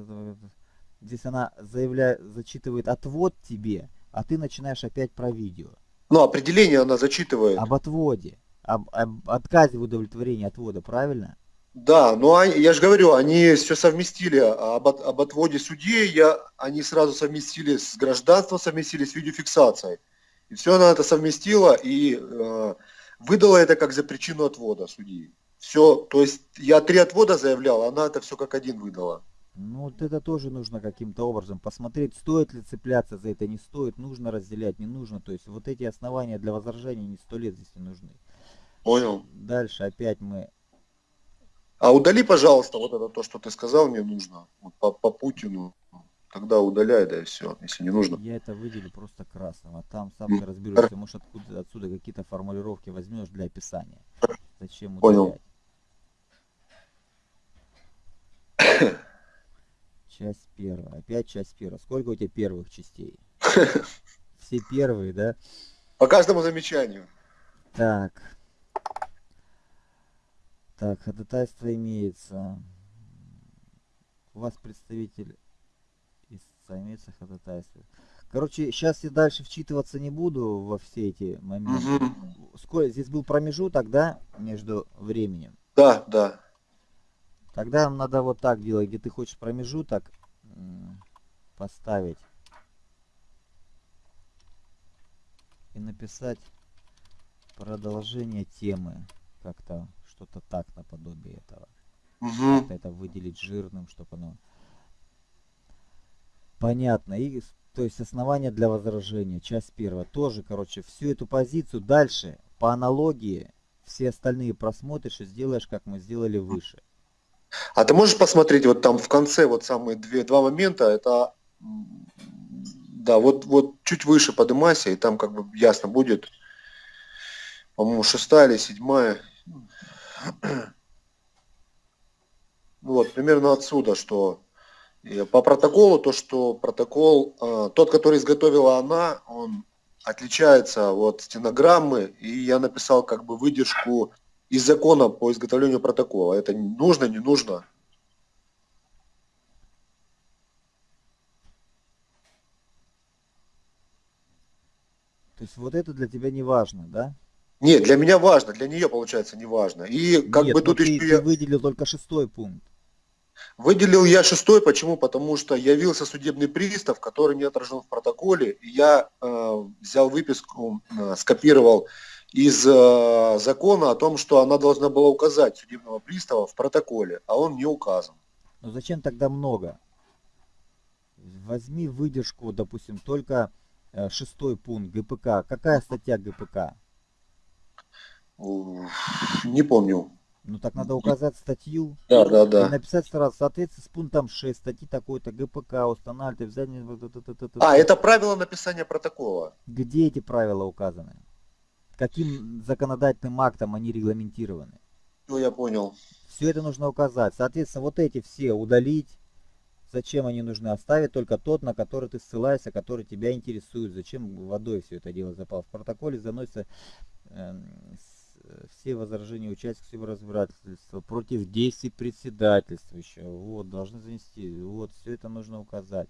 [SPEAKER 1] здесь она заявляет, зачитывает отвод тебе, а ты начинаешь опять про видео.
[SPEAKER 2] Ну, определение она зачитывает.
[SPEAKER 1] Об отводе. Об, об отказе в удовлетворении отвода, правильно?
[SPEAKER 2] Да, но они, я же говорю, они все совместили об, об отводе судей, я, они сразу совместили с гражданством, совместили с видеофиксацией. И все она это совместила и э, выдала это как за причину отвода судьи. Все, то есть я три отвода заявлял, она это все как один выдала.
[SPEAKER 1] Ну вот это тоже нужно каким-то образом посмотреть, стоит ли цепляться за это, не стоит, нужно разделять, не нужно. То есть вот эти основания для возражений не сто лет здесь не нужны.
[SPEAKER 2] Понял.
[SPEAKER 1] Дальше опять мы
[SPEAKER 2] а удали, пожалуйста, вот это то, что ты сказал, мне нужно. Вот по, по Путину. Тогда удаляй, да и все, если не нужно.
[SPEAKER 1] Я это выделю просто красным, а там сам ты разберешься. Может откуда, отсюда какие-то формулировки возьмешь для описания. Зачем удалять? Понял. Часть первая. Опять часть первая. Сколько у тебя первых частей? Все первые, да?
[SPEAKER 2] По каждому замечанию.
[SPEAKER 1] Так. Так, ходатайство имеется. У вас представитель истца имеется ходатайство. Короче, сейчас я дальше вчитываться не буду во все эти моменты. Угу. Сколько здесь был промежуток, да, между временем?
[SPEAKER 2] Да, да.
[SPEAKER 1] Тогда надо вот так делать, где ты хочешь промежуток поставить и написать продолжение темы как-то что-то так наподобие этого. Угу. Это выделить жирным, чтобы оно... Понятно. И, то есть основания для возражения, часть первая. Тоже, короче, всю эту позицию дальше, по аналогии, все остальные просмотришь и сделаешь, как мы сделали выше.
[SPEAKER 2] А ты можешь посмотреть вот там в конце вот самые две, два момента, это, да, вот, вот чуть выше поднимайся, и там как бы ясно будет, по-моему, шестая или седьмая, вот, примерно отсюда, что по протоколу, то, что протокол, э, тот, который изготовила она, он отличается от стенограммы, и я написал как бы выдержку из закона по изготовлению протокола. Это нужно, не нужно?
[SPEAKER 1] То есть вот это для тебя не важно, да?
[SPEAKER 2] Нет, для меня важно, для нее получается не важно. И как
[SPEAKER 1] Нет,
[SPEAKER 2] бы тут
[SPEAKER 1] ты,
[SPEAKER 2] еще
[SPEAKER 1] ты
[SPEAKER 2] я...
[SPEAKER 1] выделил только шестой пункт.
[SPEAKER 2] Выделил я шестой, почему? Потому что явился судебный пристав, который не отражен в протоколе. И я э, взял выписку, э, скопировал из э, закона о том, что она должна была указать судебного пристава в протоколе, а он не указан.
[SPEAKER 1] Ну зачем тогда много? Возьми выдержку, допустим, только э, шестой пункт ГПК. Какая статья ГПК?
[SPEAKER 2] Не помню.
[SPEAKER 1] Ну так надо указать статью.
[SPEAKER 2] Да, да, да.
[SPEAKER 1] И написать сразу, соответственно, с пунктом 6 статьи такой-то ГПК устанавливает взять...
[SPEAKER 2] А, это правило написания протокола.
[SPEAKER 1] Где эти правила указаны? Каким законодательным актом они регламентированы?
[SPEAKER 2] Ну, я понял.
[SPEAKER 1] Все это нужно указать. Соответственно, вот эти все удалить. Зачем они нужны? Оставить только тот, на который ты ссылаешься, который тебя интересует. Зачем водой все это дело запал? В протоколе заносится э, все возражения участников разбирательства против действий председательствующего. Вот, должны занести. Вот, все это нужно указать.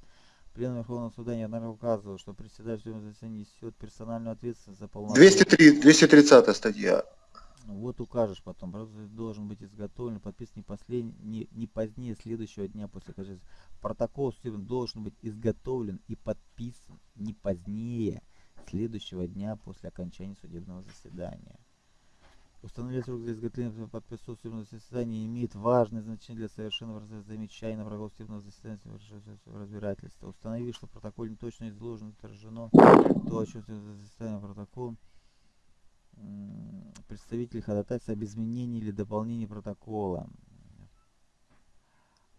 [SPEAKER 1] Пленум Верховного Суда неоднократно указывал, что председатель заседания несет персональную ответственность за полномочия.
[SPEAKER 2] 203, 230 статья.
[SPEAKER 1] Вот укажешь потом. Должен быть изготовлен, подписан не, послед... не, не позднее следующего дня после окончания. Протокол должен быть изготовлен и подписан не позднее следующего дня после окончания судебного заседания. Установить срок для изготовления под присутствием заседания имеет важное значение для совершенного замечания на врагов судебного заседания разбирательства. Установи, что в протоколе не точно изложено отражено то, о чем заседание протокол представитель ходатайства об изменении или дополнении протокола.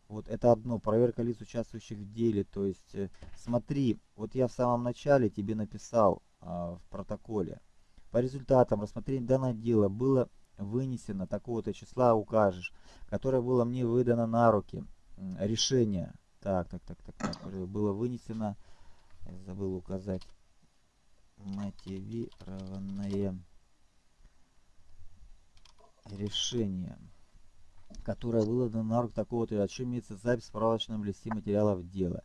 [SPEAKER 1] Вот это одно, проверка лиц, участвующих в деле. То есть, э, смотри, вот я в самом начале тебе написал а, в протоколе, по результатам рассмотрения данного дела было вынесено такого-то числа, укажешь, которое было мне выдано на руки. Решение. Так, так, так, так, так. Было вынесено, забыл указать, мотивированное решение, которое было на руки такого-то, о чем имеется запись в справочном листе материалов дела.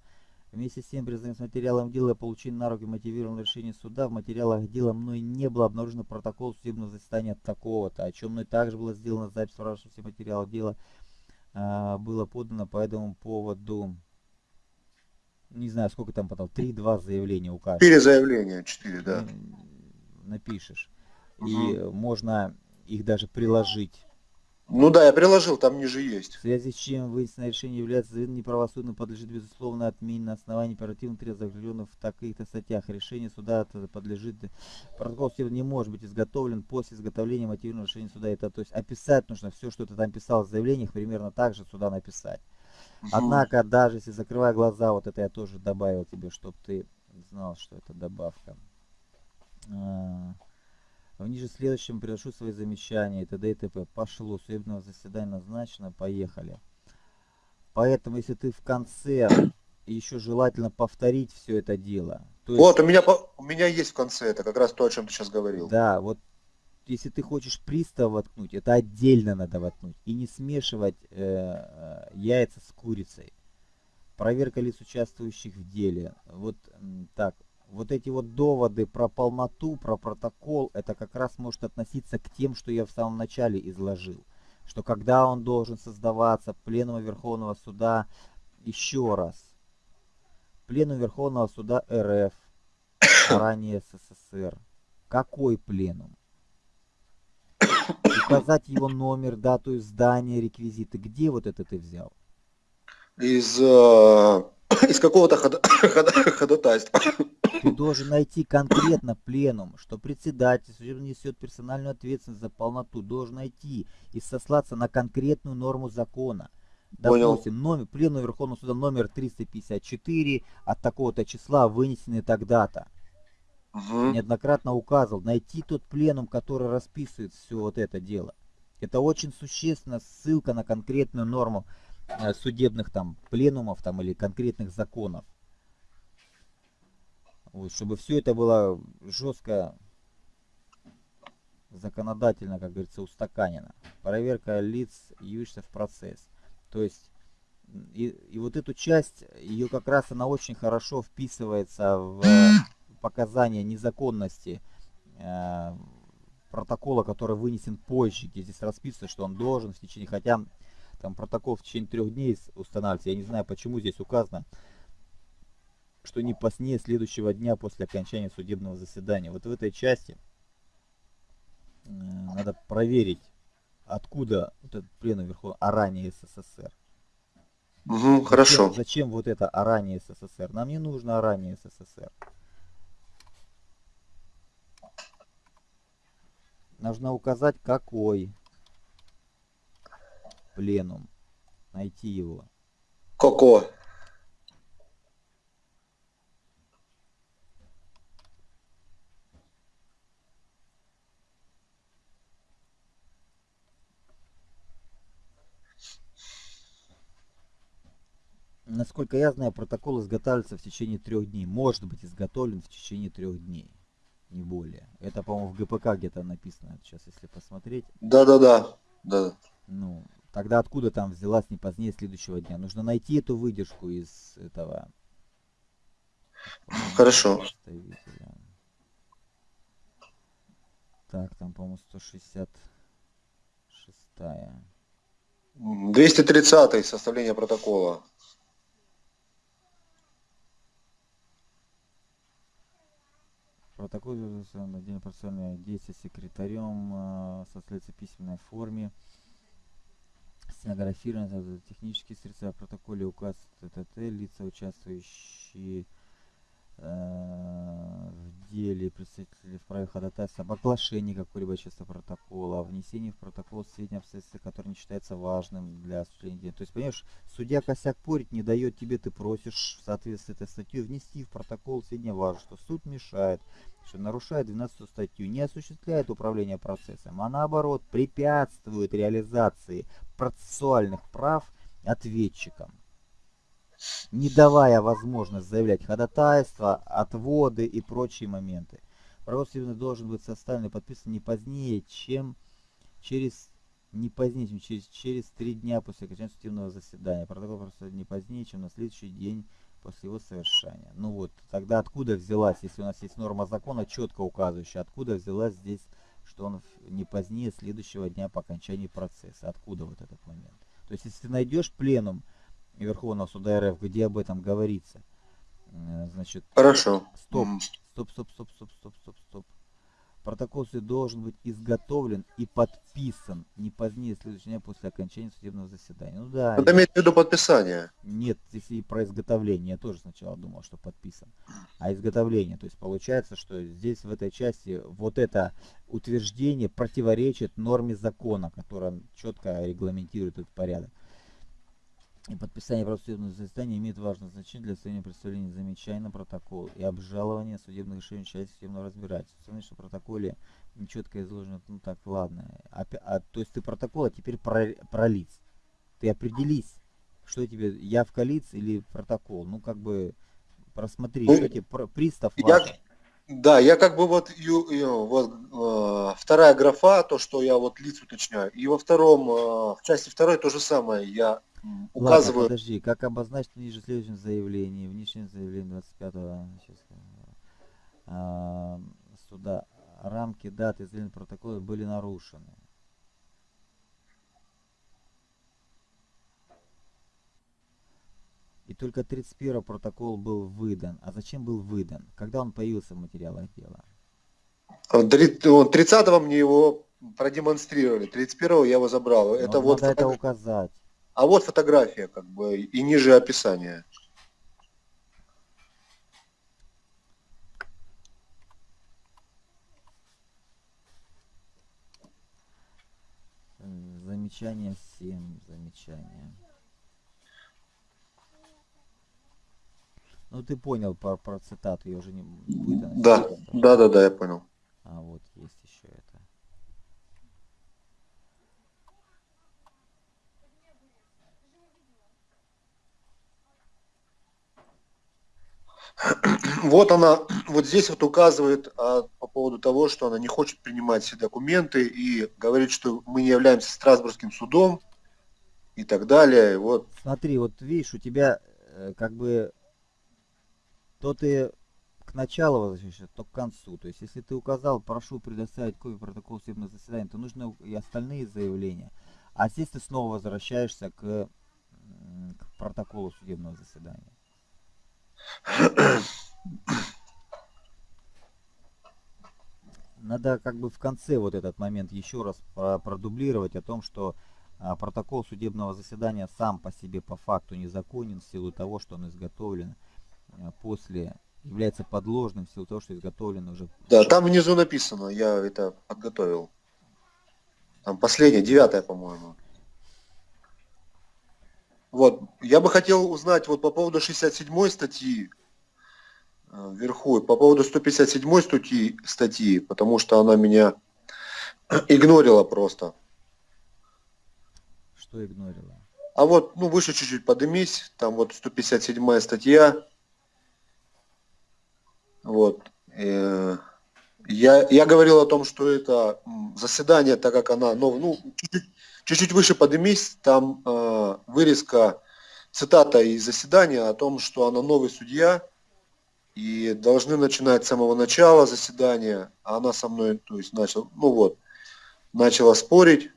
[SPEAKER 1] Вместе с тем, признаюсь материалом дела получения на руки мотивированного решения суда, в материалах дела мной не было обнаружено протокол судебного заседания такого-то, о чем мной также было сделано запись в все материалов дела, а, было подано по этому поводу, не знаю, сколько там потом, три-два заявления укажешь.
[SPEAKER 2] Четыре заявления, четыре, да.
[SPEAKER 1] Напишешь. Угу. И можно их даже приложить
[SPEAKER 2] ну да, я приложил, там ниже есть.
[SPEAKER 1] В связи с чем вынесенное решение является неправосудным, подлежит безусловно отмене на основании оперативных требований, закрепленных в таких-то статьях. Решение суда подлежит... Протокол не может быть изготовлен после изготовления мотивированного решения суда. Это, то есть описать нужно все, что ты там писал в заявлениях, примерно так же сюда написать. Однако, даже если закрывая глаза, вот это я тоже добавил тебе, чтобы ты знал, что это добавка. А, в ниже следующем приношу свои замечания и т.д. и т.п. Пошло, судебного заседания назначено, поехали. Поэтому, если ты в конце, еще желательно повторить все это дело.
[SPEAKER 2] То есть, вот, у меня, у меня есть в конце, это как раз то, о чем ты сейчас говорил.
[SPEAKER 1] Да, вот если ты хочешь пристав воткнуть, это отдельно надо воткнуть. И не смешивать э, э яйца с курицей. Проверка лиц участвующих в деле. Вот так, вот эти вот доводы про полноту, про протокол, это как раз может относиться к тем, что я в самом начале изложил. Что когда он должен создаваться, пленум Верховного Суда, еще раз, пленум Верховного Суда РФ, ранее СССР. Какой пленум? Указать его номер, дату издания, реквизиты. Где вот это ты взял?
[SPEAKER 2] Из, э, из какого-то ходатайства.
[SPEAKER 1] Ты должен найти конкретно пленум, что председатель судебно несет персональную ответственность за полноту. Должен найти и сослаться на конкретную норму закона. Допустим, Понял. номер, пленум Верховного суда номер 354 от такого-то числа вынесенный тогда-то. Угу. Неоднократно указывал. Найти тот пленум, который расписывает все вот это дело. Это очень существенно ссылка на конкретную норму судебных там пленумов там или конкретных законов. Вот, чтобы все это было жестко законодательно, как говорится, устаканено. Проверка лиц, явившихся в процесс. То есть, и, и вот эту часть, ее как раз она очень хорошо вписывается в показания незаконности э, протокола, который вынесен позже, где здесь расписано, что он должен в течение, хотя там протокол в течение трех дней устанавливается, я не знаю, почему здесь указано, что не позднее следующего дня после окончания судебного заседания. Вот в этой части э, надо проверить, откуда вот этот пленум Верховного, а ранее СССР.
[SPEAKER 2] Угу, зачем, хорошо.
[SPEAKER 1] Зачем вот это а ранее СССР? Нам не нужно а ранее СССР. Нужно указать, какой пленум. Найти его.
[SPEAKER 2] Какой?
[SPEAKER 1] Насколько я знаю, протокол изготавливается в течение трех дней. Может быть изготовлен в течение трех дней. Не более. Это, по-моему, в ГПК где-то написано. Сейчас, если посмотреть.
[SPEAKER 2] Да-да-да. Да.
[SPEAKER 1] Ну, тогда откуда там взялась не позднее следующего дня? Нужно найти эту выдержку из этого.
[SPEAKER 2] Хорошо.
[SPEAKER 1] Так, там, по-моему, 166.
[SPEAKER 2] 230 составление протокола.
[SPEAKER 1] Протокол на день процессуальное действие секретарем э, составляется в письменной форме. Стенографировано технические средства протоколе указ ТТТ, лица, участвующие в деле представители вправе ходатайства об оглашении какой-либо части протокола, о внесении в протокол сведения обстоятельства, которые не считается важным для осуществления дела. То есть, понимаешь, судья косяк порить не дает тебе, ты просишь в соответствии с этой статьей внести в протокол сведения важно, что суд мешает, что нарушает 12 статью, не осуществляет управление процессом, а наоборот препятствует реализации процессуальных прав ответчикам не давая возможность заявлять ходатайство, отводы и прочие моменты. Правосудие должен быть составлен и подписан не позднее, чем через не позднее, чем через, через три дня после окончания судебного заседания. Протокол просто не позднее, чем на следующий день после его совершения. Ну вот, тогда откуда взялась, если у нас есть норма закона, четко указывающая, откуда взялась здесь, что он не позднее следующего дня по окончании процесса? Откуда вот этот момент? То есть, если ты найдешь пленум Верховного суда РФ, где об этом говорится, э, значит...
[SPEAKER 2] Хорошо.
[SPEAKER 1] Стоп, стоп, стоп, стоп, стоп, стоп, стоп, стоп. Протокол суд должен быть изготовлен и подписан не позднее следующего дня после окончания судебного заседания. Ну да.
[SPEAKER 2] Это имеет в виду подписание.
[SPEAKER 1] Нет, здесь и про изготовление. Я тоже сначала думал, что подписан. А изготовление. То есть получается, что здесь в этой части вот это утверждение противоречит норме закона, которая четко регламентирует этот порядок. И подписание правосудебного заседания имеет важное значение для состояния представления замечаний на протокол и обжалования судебных решений части судебного разбирательства. Смотри, что в протоколе нечетко изложено, ну так, ладно. А, а, то есть ты протокол, а теперь про, про лиц. Ты определись, что тебе, явка лиц или протокол. Ну, как бы, просмотри, ну, что тебе пристав
[SPEAKER 2] я, Да, я как бы вот, ю, ю, вот э, вторая графа, то, что я вот лиц уточняю. И во втором, э, в части второй то же самое. Я указываю...
[SPEAKER 1] Ладно, подожди, как обозначить ниже следующем заявлении, внешнем заявлении 25 сейчас, а, суда, рамки даты изделения протокола были нарушены. И только 31 протокол был выдан. А зачем был выдан? Когда он появился в материалах дела?
[SPEAKER 2] 30 мне его продемонстрировали, 31 я его забрал.
[SPEAKER 1] это вот, вот надо это указать.
[SPEAKER 2] А вот фотография, как бы, и ниже описание.
[SPEAKER 1] Замечание всем, замечание. Ну ты понял про, про цитату, ее уже не будет.
[SPEAKER 2] Да, да, да, да, я понял.
[SPEAKER 1] А вот есть еще это.
[SPEAKER 2] Вот она, вот здесь вот указывает а, по поводу того, что она не хочет принимать все документы и говорит, что мы не являемся Страсбургским судом и так далее. Вот.
[SPEAKER 1] Смотри, вот видишь, у тебя э, как бы то ты к началу возвращаешься, то к концу. То есть, если ты указал, прошу предоставить копию протокола судебного заседания, то нужно и остальные заявления. А здесь ты снова возвращаешься к, к протоколу судебного заседания. Надо как бы в конце вот этот момент еще раз продублировать о том, что а, протокол судебного заседания сам по себе по факту незаконен в силу того, что он изготовлен а, после является подложным в силу того, что изготовлен уже.
[SPEAKER 2] Да, там внизу написано, я это подготовил. Там последняя, девятая, по-моему. Вот, я бы хотел узнать вот по поводу 67 статьи э, вверху, по поводу 157 статьи, статьи, потому что она меня игнорила просто.
[SPEAKER 1] Что игнорила?
[SPEAKER 2] А вот, ну, выше чуть-чуть подымись, там вот 157 статья. Вот. Э, я, я говорил о том, что это заседание, так как она, ну, ну чуть-чуть Чуть-чуть выше поднимись, там э, вырезка, цитата из заседания о том, что она новый судья, и должны начинать с самого начала заседания, а она со мной, то есть, начал, ну вот, начала спорить.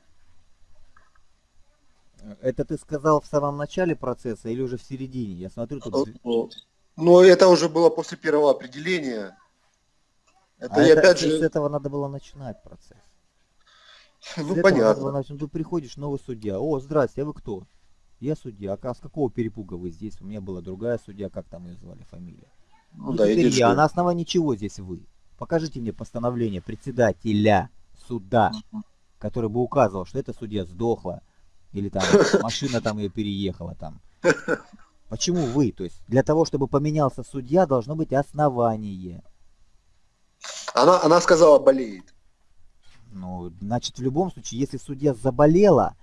[SPEAKER 1] Это ты сказал в самом начале процесса или уже в середине? Я смотрю тут...
[SPEAKER 2] Ну, ну это уже было после первого определения.
[SPEAKER 1] Это, а и это, опять же... с этого надо было начинать процесс.
[SPEAKER 2] Ну, понятно.
[SPEAKER 1] Этого, ты приходишь, новый судья. О, здрасте, а вы кто? Я судья. А с какого перепуга вы здесь? У меня была другая судья, как там ее звали, фамилия? Ну, ну да, теперь я, а на основании чего здесь вы? Покажите мне постановление председателя суда, который бы указывал, что эта судья сдохла, или там машина там ее переехала там. Почему вы? То есть для того, чтобы поменялся судья, должно быть основание.
[SPEAKER 2] Она, она сказала, болеет.
[SPEAKER 1] Ну, значит, в любом случае, если судья заболела,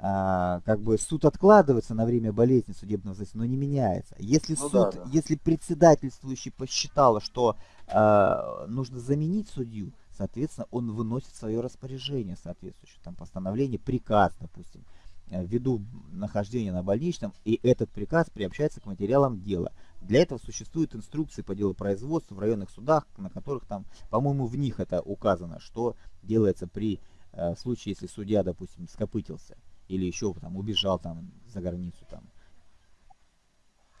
[SPEAKER 1] а, как бы суд откладывается на время болезни судебного заседания, но не меняется. Если ну, суд, да, да. если председательствующий посчитал, что а, нужно заменить судью, соответственно, он выносит свое распоряжение соответствующее, там постановление, приказ, допустим, ввиду нахождения на больничном, и этот приказ приобщается к материалам дела. Для этого существуют инструкции по делу производства в районных судах, на которых там, по-моему, в них это указано, что делается при э, случае, если судья, допустим, скопытился или еще там убежал там за границу там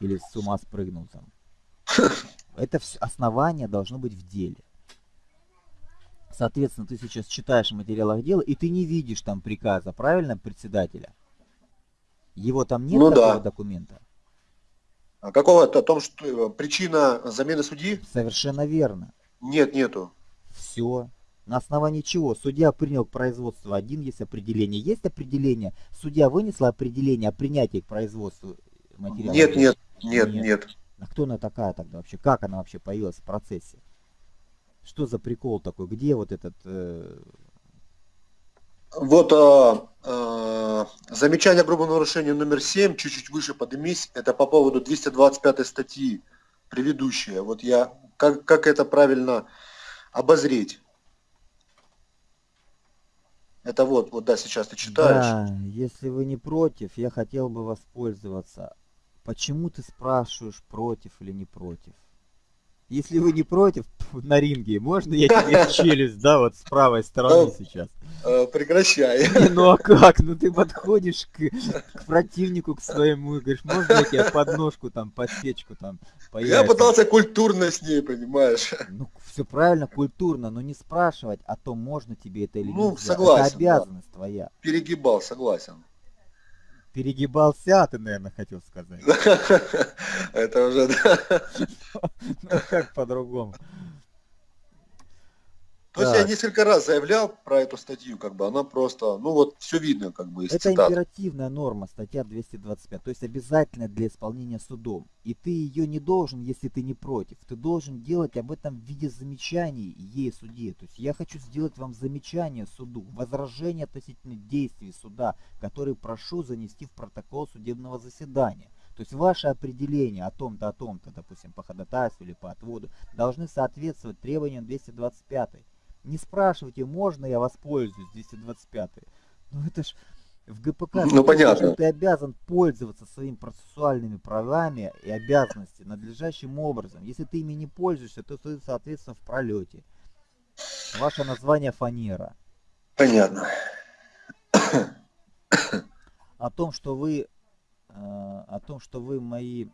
[SPEAKER 1] или с ума спрыгнул там. Это все основание должно быть в деле. Соответственно, ты сейчас читаешь в материалах дела, и ты не видишь там приказа, правильно, председателя? Его там нет
[SPEAKER 2] ну,
[SPEAKER 1] такого
[SPEAKER 2] да.
[SPEAKER 1] документа?
[SPEAKER 2] А какого-то о том, что э, причина замены судьи?
[SPEAKER 1] Совершенно верно.
[SPEAKER 2] Нет, нету.
[SPEAKER 1] Все. На основании чего? Судья принял к производству один, есть определение. Есть определение. Судья вынесла определение о принятии к производству материала.
[SPEAKER 2] Нет, нет, нет, нет, нет.
[SPEAKER 1] А кто она такая тогда вообще? Как она вообще появилась в процессе? Что за прикол такой? Где вот этот... Э...
[SPEAKER 2] Вот э, э, замечание о грубом нарушении номер 7, чуть-чуть выше поднимись, это по поводу 225 статьи, предыдущая. Вот я, как, как это правильно обозреть? Это вот, вот да, сейчас ты читаешь.
[SPEAKER 1] Да, если вы не против, я хотел бы воспользоваться. Почему ты спрашиваешь, против или не против? Если вы не против, на ринге, можно я тебе челюсть, да, вот с правой стороны сейчас?
[SPEAKER 2] Э, прекращай.
[SPEAKER 1] Не, ну а как? Ну ты подходишь к, к противнику, к своему, и говоришь, можно я тебе подножку там, подсечку там,
[SPEAKER 2] по Я пытался культурно с ней, понимаешь?
[SPEAKER 1] Ну, все правильно, культурно, но не спрашивать о том, можно тебе это или
[SPEAKER 2] ну,
[SPEAKER 1] нельзя.
[SPEAKER 2] Согласен,
[SPEAKER 1] это обязанность да. твоя.
[SPEAKER 2] Перегибал, согласен.
[SPEAKER 1] Перегибался, ты, наверное, хотел сказать.
[SPEAKER 2] Это уже, да.
[SPEAKER 1] Ну, как по-другому.
[SPEAKER 2] Есть я несколько раз заявлял про эту статью, как бы она просто, ну вот все видно, как бы из
[SPEAKER 1] Это
[SPEAKER 2] цитат.
[SPEAKER 1] императивная норма, статья 225, то есть обязательно для исполнения судом. И ты ее не должен, если ты не против. Ты должен делать об этом в виде замечаний ей суде. То есть я хочу сделать вам замечание суду, возражение относительно действий суда, которые прошу занести в протокол судебного заседания. То есть ваше определение о том-то, о том-то, допустим, по ходатайству или по отводу, должны соответствовать требованиям 225. Не спрашивайте, можно я воспользуюсь 225. Ну это ж в ГПК
[SPEAKER 2] ну, понятно.
[SPEAKER 1] ты обязан пользоваться своими процессуальными правами и обязанностями надлежащим образом. Если ты ими не пользуешься, то ты, соответственно, в пролете. Ваше название фанера.
[SPEAKER 2] Понятно.
[SPEAKER 1] О том, что вы э, о том, что вы мои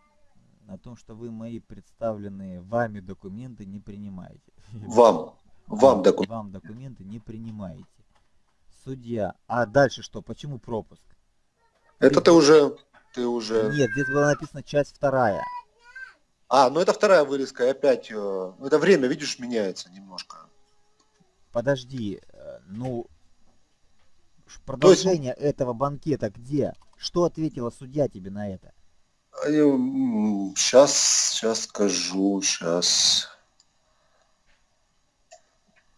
[SPEAKER 1] о том, что вы мои представленные вами документы не принимаете.
[SPEAKER 2] Вам. Вам, документы.
[SPEAKER 1] Вам документы не принимаете. Судья. А дальше что? Почему пропуск?
[SPEAKER 2] Это ты, уже... Ты уже...
[SPEAKER 1] Нет, здесь было написано часть вторая.
[SPEAKER 2] А, ну это вторая вырезка, и опять... Э, ну это время, видишь, меняется немножко.
[SPEAKER 1] Подожди, э, ну... Продолжение есть... этого банкета где? Что ответила судья тебе на это?
[SPEAKER 2] Сейчас, сейчас скажу, сейчас...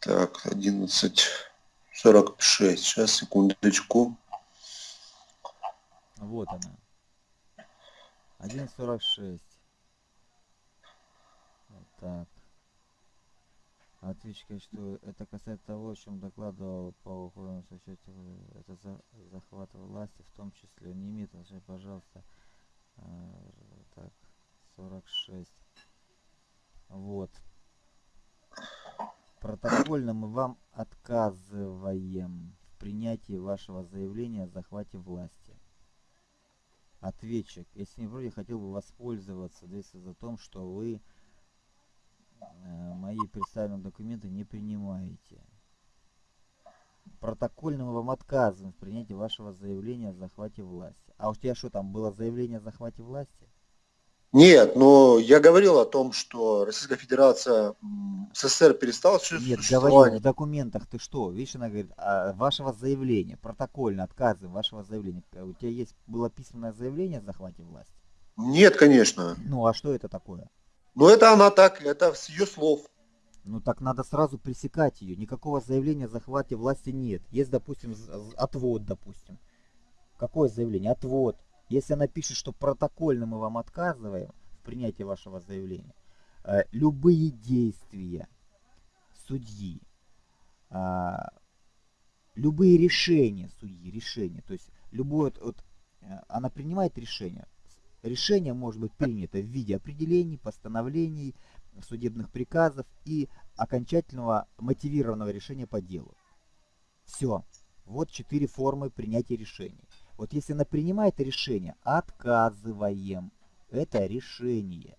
[SPEAKER 2] Так, 11.46. Сейчас, секундочку.
[SPEAKER 1] Вот она. 1.46. Вот так. Ответчик, что это касается того, о чем докладывал по уходу в счете, это за, захват власти, в том числе, не имеет отношения, пожалуйста, э, так, 46. Вот. Протокольно мы вам отказываем в принятии вашего заявления о захвате власти. Ответчик, если не вроде хотел бы воспользоваться за том, что вы э, мои представленные документы не принимаете. Протокольно мы вам отказываем в принятии вашего заявления о захвате власти. А у тебя что там, было заявление о захвате власти?
[SPEAKER 2] Нет, но я говорил о том, что Российская Федерация СССР перестала
[SPEAKER 1] Нет, говорил в документах ты что? Видишь, она говорит, а, вашего заявления, протокольно отказы вашего заявления. У тебя есть было письменное заявление о захвате власти?
[SPEAKER 2] Нет, конечно.
[SPEAKER 1] Ну, а что это такое?
[SPEAKER 2] Ну, это она так, это с ее слов.
[SPEAKER 1] Ну, так надо сразу пресекать ее. Никакого заявления о захвате власти нет. Есть, допустим, отвод, допустим. Какое заявление? Отвод. Если она пишет, что протокольно мы вам отказываем в принятии вашего заявления, э, любые действия судьи, а, любые решения судьи, решения, то есть любое, вот, э, она принимает решение, Решение может быть принято в виде определений, постановлений, судебных приказов и окончательного мотивированного решения по делу. Все. Вот четыре формы принятия решений. Вот если она принимает решение, отказываем. Это решение.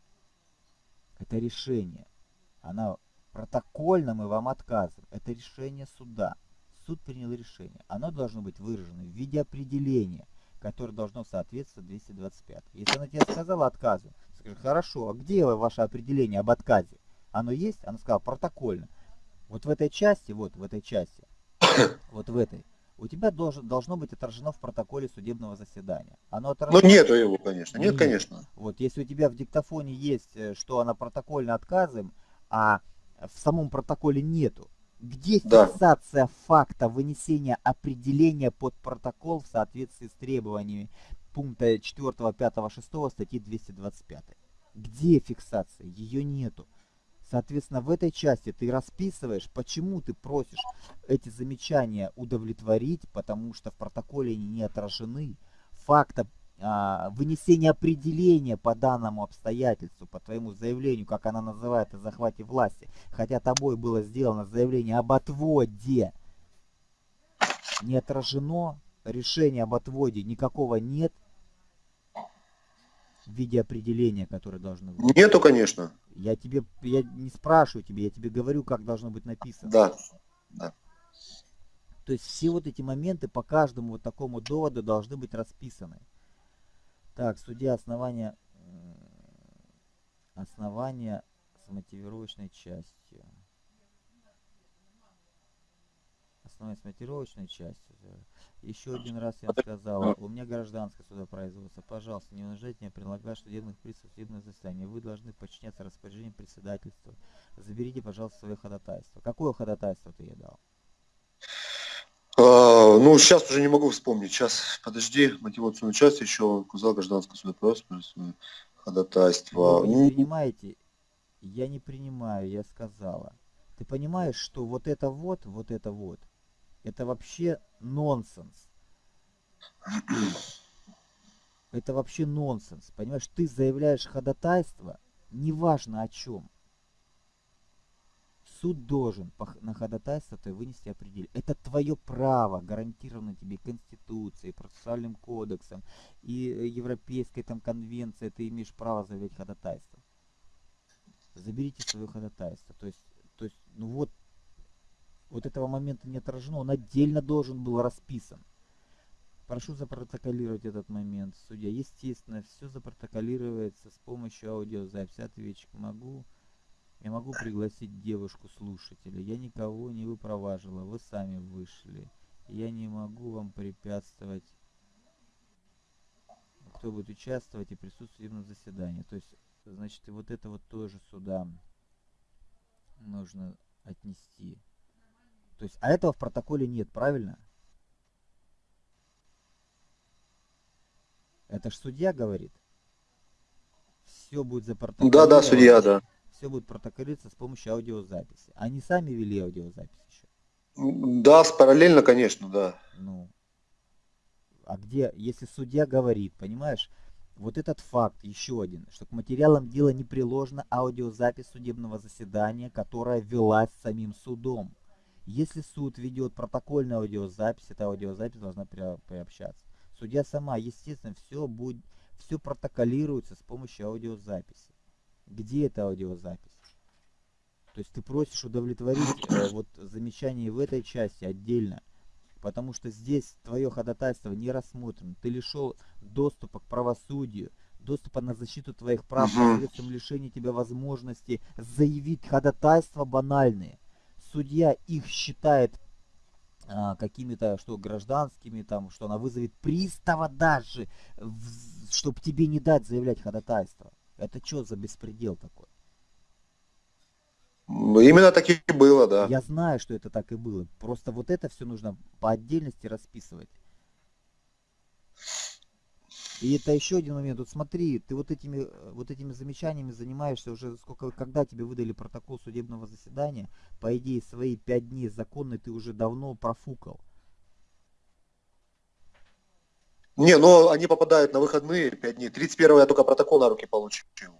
[SPEAKER 1] Это решение. Она протокольно мы вам отказываем. Это решение суда. Суд принял решение. Оно должно быть выражено в виде определения, которое должно соответствовать 225. Если она тебе сказала отказу, скажи, хорошо, а где ваше определение об отказе? Оно есть? Она сказала протокольно. Вот в этой части, вот в этой части, вот в этой, у тебя должен, должно быть отражено в протоколе судебного заседания.
[SPEAKER 2] Оно отражено... Ну нету его, конечно. Нет, нет, конечно.
[SPEAKER 1] Вот если у тебя в диктофоне есть, э, что она протокольно отказываем, а в самом протоколе нету, где да. фиксация факта вынесения определения под протокол в соответствии с требованиями пункта 4, 5, 6 статьи 225? Где фиксация? Ее нету. Соответственно, в этой части ты расписываешь, почему ты просишь эти замечания удовлетворить, потому что в протоколе они не отражены. Факта а, вынесения определения по данному обстоятельству, по твоему заявлению, как она называет, о захвате власти, хотя тобой было сделано заявление об отводе, не отражено, решения об отводе никакого нет, в виде определения, которое должно
[SPEAKER 2] быть? Нету, конечно.
[SPEAKER 1] Я тебе, я не спрашиваю тебе, я тебе говорю, как должно быть написано.
[SPEAKER 2] Да, да.
[SPEAKER 1] То есть все вот эти моменты по каждому вот такому доводу должны быть расписаны. Так, судья основания, основания с мотивировочной частью. Основание с мотивировочной частью. Еще один раз я сказала, у меня гражданское судопроизводство. Пожалуйста, не унижайте меня, прилагать судебных приставов судебное заседание. Вы должны подчиняться распоряжениям председательства. Заберите, пожалуйста, свое ходатайство. Какое ходатайство ты ей дал?
[SPEAKER 2] А, ну, сейчас уже не могу вспомнить. Сейчас, подожди, мотивационную часть еще указал гражданское судопроизводство, ходатайство.
[SPEAKER 1] Вы не принимаете? Я не принимаю, я сказала. Ты понимаешь, что вот это вот, вот это вот, это вообще нонсенс. Это вообще нонсенс. Понимаешь, ты заявляешь ходатайство, неважно о чем. Суд должен на ходатайство ты вынести определение. Это твое право, гарантировано тебе Конституцией, процессуальным кодексом и Европейской там конвенцией. Ты имеешь право заявлять ходатайство. Заберите свое ходатайство. То есть, то есть, ну вот вот этого момента не отражено, он отдельно должен был расписан. Прошу запротоколировать этот момент. Судья, естественно, все запротоколируется с помощью аудиозаписи. Ответчик, могу, я могу пригласить девушку-слушателя. Я никого не выпроваживала, вы сами вышли. Я не могу вам препятствовать, кто будет участвовать и присутствовать судебном заседании. То есть, значит, и вот это вот тоже сюда нужно отнести. То есть, а этого в протоколе нет, правильно? Это ж судья говорит. Все будет запротоколировано.
[SPEAKER 2] Да, да, судья, да.
[SPEAKER 1] Все будет протоколироваться с помощью аудиозаписи. Они сами вели аудиозапись еще.
[SPEAKER 2] Да, параллельно, конечно, да.
[SPEAKER 1] Ну, а где, если судья говорит, понимаешь, вот этот факт, еще один, что к материалам дела не приложена аудиозапись судебного заседания, которая велась самим судом. Если суд ведет протокольную аудиозапись, эта аудиозапись должна приобщаться. Судья сама, естественно, все, будет, все протоколируется с помощью аудиозаписи. Где эта аудиозапись? То есть ты просишь удовлетворить э, вот замечание в этой части отдельно, потому что здесь твое ходатайство не рассмотрено. Ты лишил доступа к правосудию, доступа на защиту твоих прав посредством лишения тебя возможности заявить ходатайства банальные судья их считает а, какими-то, что гражданскими, там, что она вызовет пристава даже, чтобы тебе не дать заявлять ходатайство. Это что за беспредел такой?
[SPEAKER 2] Именно так и было, да.
[SPEAKER 1] Я знаю, что это так и было. Просто вот это все нужно по отдельности расписывать. И это еще один момент. Вот смотри, ты вот этими, э, вот этими замечаниями занимаешься уже сколько, когда тебе выдали протокол судебного заседания, по идее, свои пять дней законные ты уже давно профукал.
[SPEAKER 2] Не, но они попадают на выходные 5 дней. 31 я только протокол на руки получил.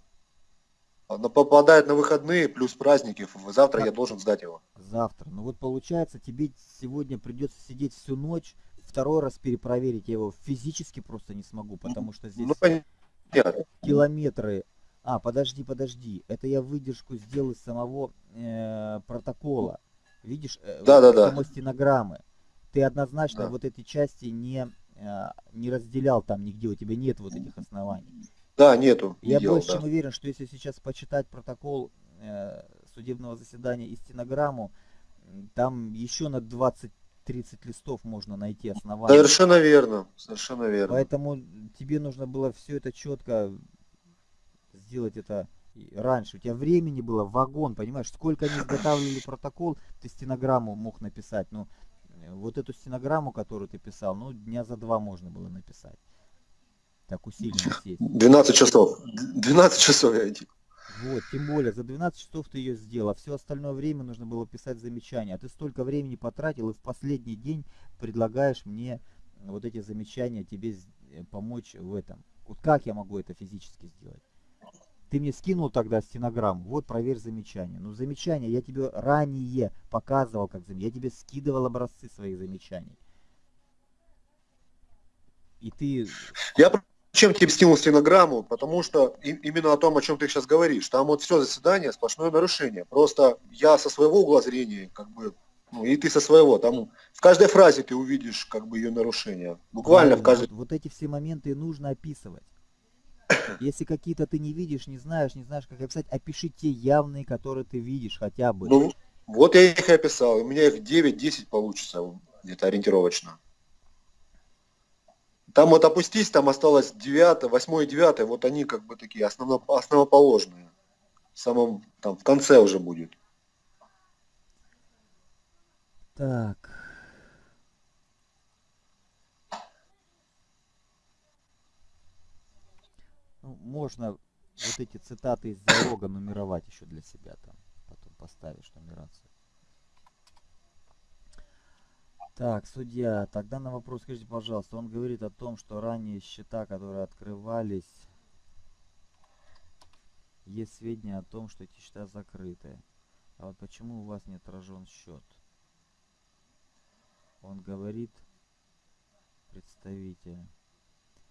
[SPEAKER 2] Но попадает на выходные плюс праздники. Завтра я должен сдать его.
[SPEAKER 1] Завтра. Ну вот получается, тебе сегодня придется сидеть всю ночь, второй раз перепроверить. Я его физически просто не смогу, потому что здесь ну, километры. А, подожди, подожди. Это я выдержку сделал из самого э, протокола. Видишь, э, да, да, да. стенограммы. Ты однозначно да. вот эти части не, э, не разделял там нигде, у тебя нет вот этих оснований.
[SPEAKER 2] Да, нету.
[SPEAKER 1] Не я делал, больше да. чем уверен, что если сейчас почитать протокол э, судебного заседания и стенограмму, там еще на 20-30 листов можно найти основания.
[SPEAKER 2] Совершенно верно, совершенно верно.
[SPEAKER 1] Поэтому тебе нужно было все это четко сделать это раньше. У тебя времени было вагон, понимаешь, сколько они изготавливали протокол, ты стенограмму мог написать. Ну, вот эту стенограмму, которую ты писал, ну, дня за два можно было написать так усиленно
[SPEAKER 2] сесть. 12 часов. 12 часов я.
[SPEAKER 1] Вот, тем более, за 12 часов ты ее сделал, а все остальное время нужно было писать замечания. А ты столько времени потратил и в последний день предлагаешь мне вот эти замечания тебе э, помочь в этом. Вот как я могу это физически сделать? Ты мне скинул тогда стенограмму, вот проверь замечания. Ну замечания я тебе ранее показывал, как замечания. Я тебе скидывал образцы своих замечаний. И ты...
[SPEAKER 2] Я чем тебе скинул стенограмму? Потому что именно о том, о чем ты сейчас говоришь. Там вот все заседание, сплошное нарушение. Просто я со своего угла зрения, как бы, ну и ты со своего, там в каждой фразе ты увидишь как бы ее нарушение. Буквально да, в каждой...
[SPEAKER 1] Вот, вот эти все моменты нужно описывать. Если какие-то ты не видишь, не знаешь, не знаешь, как описать, опиши те явные, которые ты видишь хотя бы.
[SPEAKER 2] Ну, вот я их и описал. У меня их 9-10 получится где-то ориентировочно. Там вот опустись, там осталось 9, 8 и 9, вот они как бы такие основно, основоположные. В самом, там, в конце уже будет.
[SPEAKER 1] Так. Ну, можно вот эти цитаты из диалога нумеровать еще для себя там. Потом поставишь нумерацию. Так, судья, тогда на вопрос скажите, пожалуйста, он говорит о том, что ранее счета, которые открывались, есть сведения о том, что эти счета закрыты. А вот почему у вас не отражен счет? Он говорит, представитель,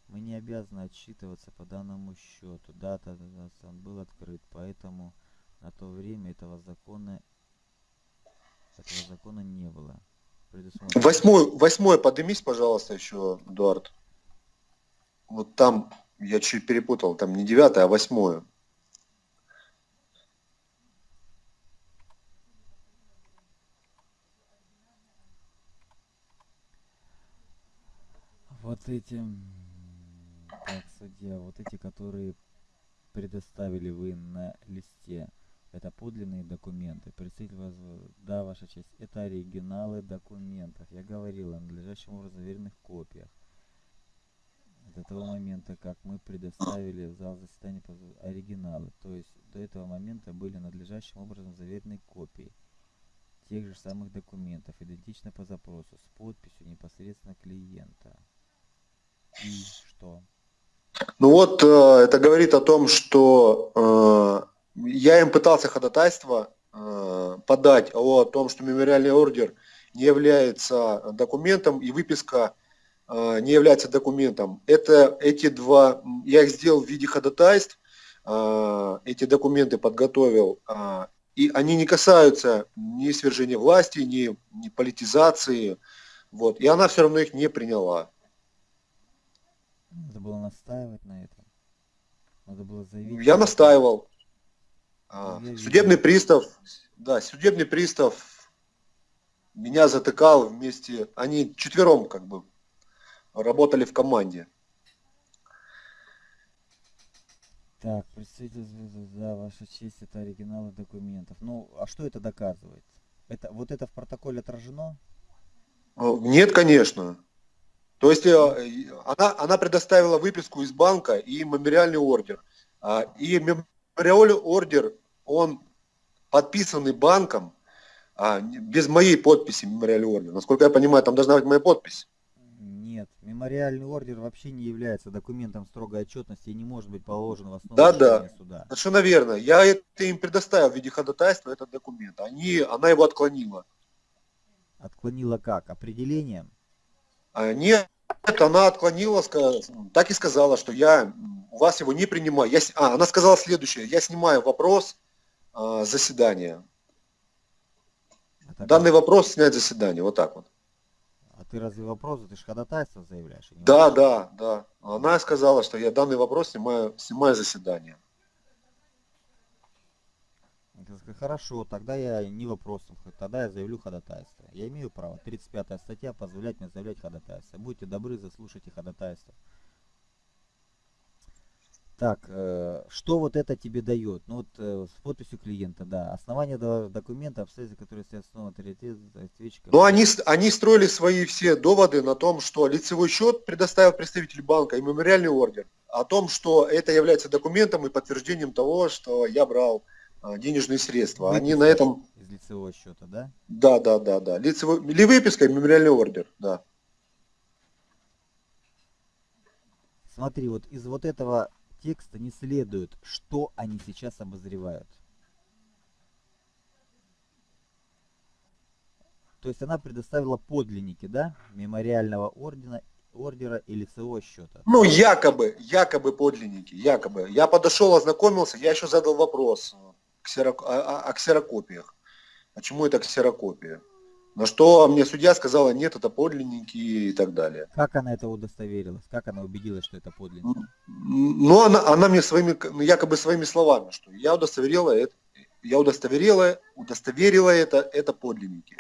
[SPEAKER 1] мы не обязаны отчитываться по данному счету. Дата, он был открыт, поэтому на то время этого закона, этого закона не было
[SPEAKER 2] предусмотрено. Восьмой, восьмой поднимись, пожалуйста, еще, Эдуард. Вот там, я чуть перепутал, там не девятое, а восьмое.
[SPEAKER 1] Вот эти, так, судья, вот эти, которые предоставили вы на листе. Это подлинные документы. Представитель вас... Да, Ваша честь. Это оригиналы документов. Я говорил о надлежащем образом заверенных копиях. До того момента, как мы предоставили в зал заседания оригиналы. То есть до этого момента были надлежащим образом заверены копии тех же самых документов, идентично по запросу, с подписью непосредственно клиента. И что?
[SPEAKER 2] Ну вот, э, это говорит о том, что э, я им пытался ходатайство э, подать о том, что мемориальный ордер не является документом и выписка э, не является документом. Это эти два, я их сделал в виде ходатайств, э, эти документы подготовил, э, и они не касаются ни свержения власти, ни, ни политизации, вот, и она все равно их не приняла.
[SPEAKER 1] Надо было настаивать на этом. Надо было заявить.
[SPEAKER 2] Я настаивал. А, судебный пристав, да, судебный пристав меня затыкал вместе, они четвером как бы работали в команде.
[SPEAKER 1] Так, представитель да, ваша честь, это оригиналы документов. Ну, а что это доказывает? Это, вот это в протоколе отражено?
[SPEAKER 2] Нет, конечно. То есть э, она, она предоставила выписку из банка и мемориальный ордер. А, и Мемориальный ордер, он подписанный банком, а, без моей подписи мемориальный ордер. Насколько я понимаю, там должна быть моя подпись.
[SPEAKER 1] Нет, мемориальный ордер вообще не является документом строгой отчетности и не может быть положен в основу
[SPEAKER 2] Да, да.
[SPEAKER 1] суда.
[SPEAKER 2] Совершенно верно. Я это им предоставил в виде ходатайства, этот документ. Они, она его отклонила.
[SPEAKER 1] Отклонила как? Определением?
[SPEAKER 2] А, Нет, она отклонила, так и сказала, что я у вас его не принимаю. Я, а, она сказала следующее. Я снимаю вопрос а, заседания.
[SPEAKER 1] Это как?
[SPEAKER 2] Данный вопрос снять заседание. Вот так вот.
[SPEAKER 1] А ты разве вопрос, ты же ходатайство заявляешь? а
[SPEAKER 2] Да, да, да. Она сказала, что я данный вопрос снимаю, снимаю заседание.
[SPEAKER 1] Хорошо, тогда я не вопросом, тогда я заявлю ходатайство. Я имею право, 35 статья, позволять мне заявлять ходатайство. Будьте добры, заслушайте ходатайство. Так, э, что вот это тебе дает? Ну вот э, с подписью клиента, да. Основание до- документа, обстоятельства, которые стоят основой авторитета, ответчика.
[SPEAKER 2] Но они, они строили свои все доводы на том, что лицевой счет предоставил представитель банка и мемориальный ордер. О том, что это является документом и подтверждением того, что я брал а, денежные средства. Они на
[SPEAKER 1] Выписка
[SPEAKER 2] этом...
[SPEAKER 1] Из лицевого счета, да?
[SPEAKER 2] Да, да, да, да. Лицевой... Или выписка и мемориальный ордер, да.
[SPEAKER 1] Смотри, вот из вот этого текста не следует, что они сейчас обозревают. То есть она предоставила подлинники, да, мемориального ордена, ордера и лицевого счета.
[SPEAKER 2] Ну, якобы, якобы подлинники, якобы. Я подошел, ознакомился, я еще задал вопрос э, ксерок- о, о- о ксерокопиях. Почему это ксерокопия? На что мне судья сказала, нет, это подлинники и так далее.
[SPEAKER 1] Как она это удостоверилась? Как она убедилась, что это подлинник?
[SPEAKER 2] Но она, она мне своими, ну, якобы своими словами, что я удостоверила это, я удостоверила, удостоверила это, это подлинники.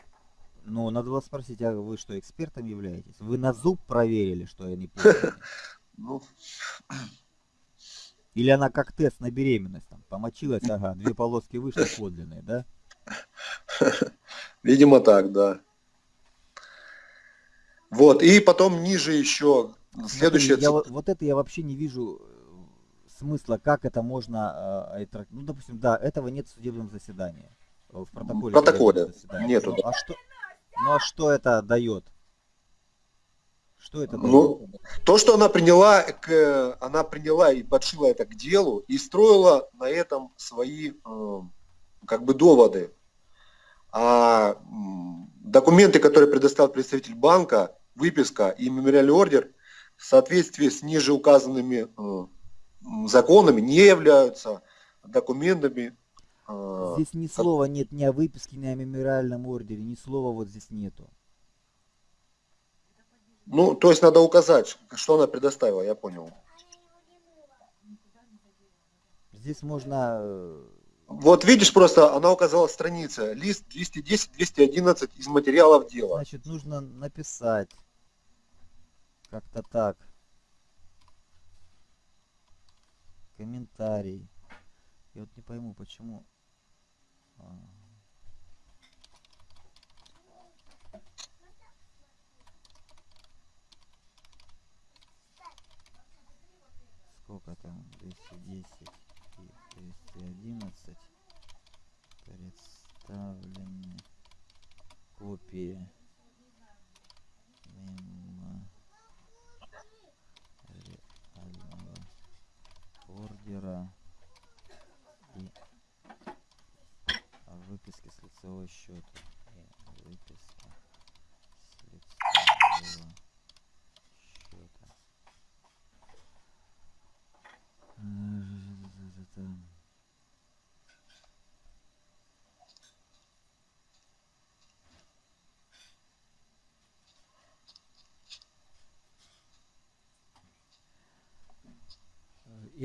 [SPEAKER 1] Ну, надо было спросить, а вы что, экспертом являетесь? Вы на зуб проверили, что они подлинники?
[SPEAKER 2] Ну,
[SPEAKER 1] Или она как тест на беременность, там, помочилась, ага, две полоски вышли подлинные, да?
[SPEAKER 2] видимо так, да. Вот, и потом ниже еще,
[SPEAKER 1] Смотри, я вот, это я вообще не вижу э, смысла, как это можно, э, ну, допустим, да, этого нет в судебном заседании, э, в протоколе.
[SPEAKER 2] протоколе
[SPEAKER 1] судебного заседания.
[SPEAKER 2] нету,
[SPEAKER 1] Ну,
[SPEAKER 2] да.
[SPEAKER 1] а что, ну, а что это дает? Что это дает?
[SPEAKER 2] Ну, то, что она приняла, к, она приняла и подшила это к делу и строила на этом свои как бы доводы. А документы, которые предоставил представитель банка, выписка и мемориальный ордер в соответствии с ниже указанными э, законами не являются документами. э,
[SPEAKER 1] Здесь ни слова нет ни о выписке, ни о мемориальном ордере, ни слова вот здесь нету.
[SPEAKER 2] ну, то есть надо указать, что она предоставила, я понял.
[SPEAKER 1] Здесь можно э,
[SPEAKER 2] Вот видишь, просто она указала страница, лист 210-211 из материалов дела.
[SPEAKER 1] Значит, нужно написать как-то так. Комментарий. Я вот не пойму, почему. а, Сколько там? 210 и 211 представлены копии мемориального ордера и выписки с лицевого счета. И выписка с лицевого счета.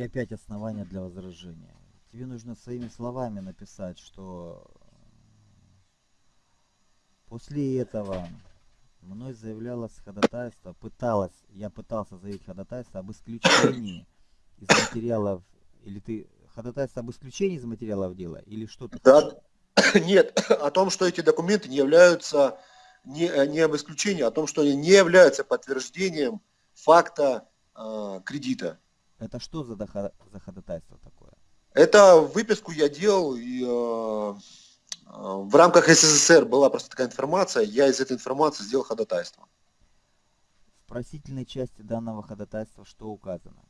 [SPEAKER 1] И опять основания для возражения. Тебе нужно своими словами написать, что после этого мной заявлялось ходатайство, пыталась, я пытался заявить ходатайство об исключении из материалов, или ты ходатайство об исключении из материалов дела, или что ты
[SPEAKER 2] Да, нет, о том, что эти документы не являются не, э, не об исключении, а о том, что они не являются подтверждением факта э, кредита.
[SPEAKER 1] Это что за, дохо- за ходатайство такое?
[SPEAKER 2] Это выписку я делал, и э, э, в рамках СССР была просто такая информация, я из этой информации сделал ходатайство.
[SPEAKER 1] В просительной части данного ходатайства что указано?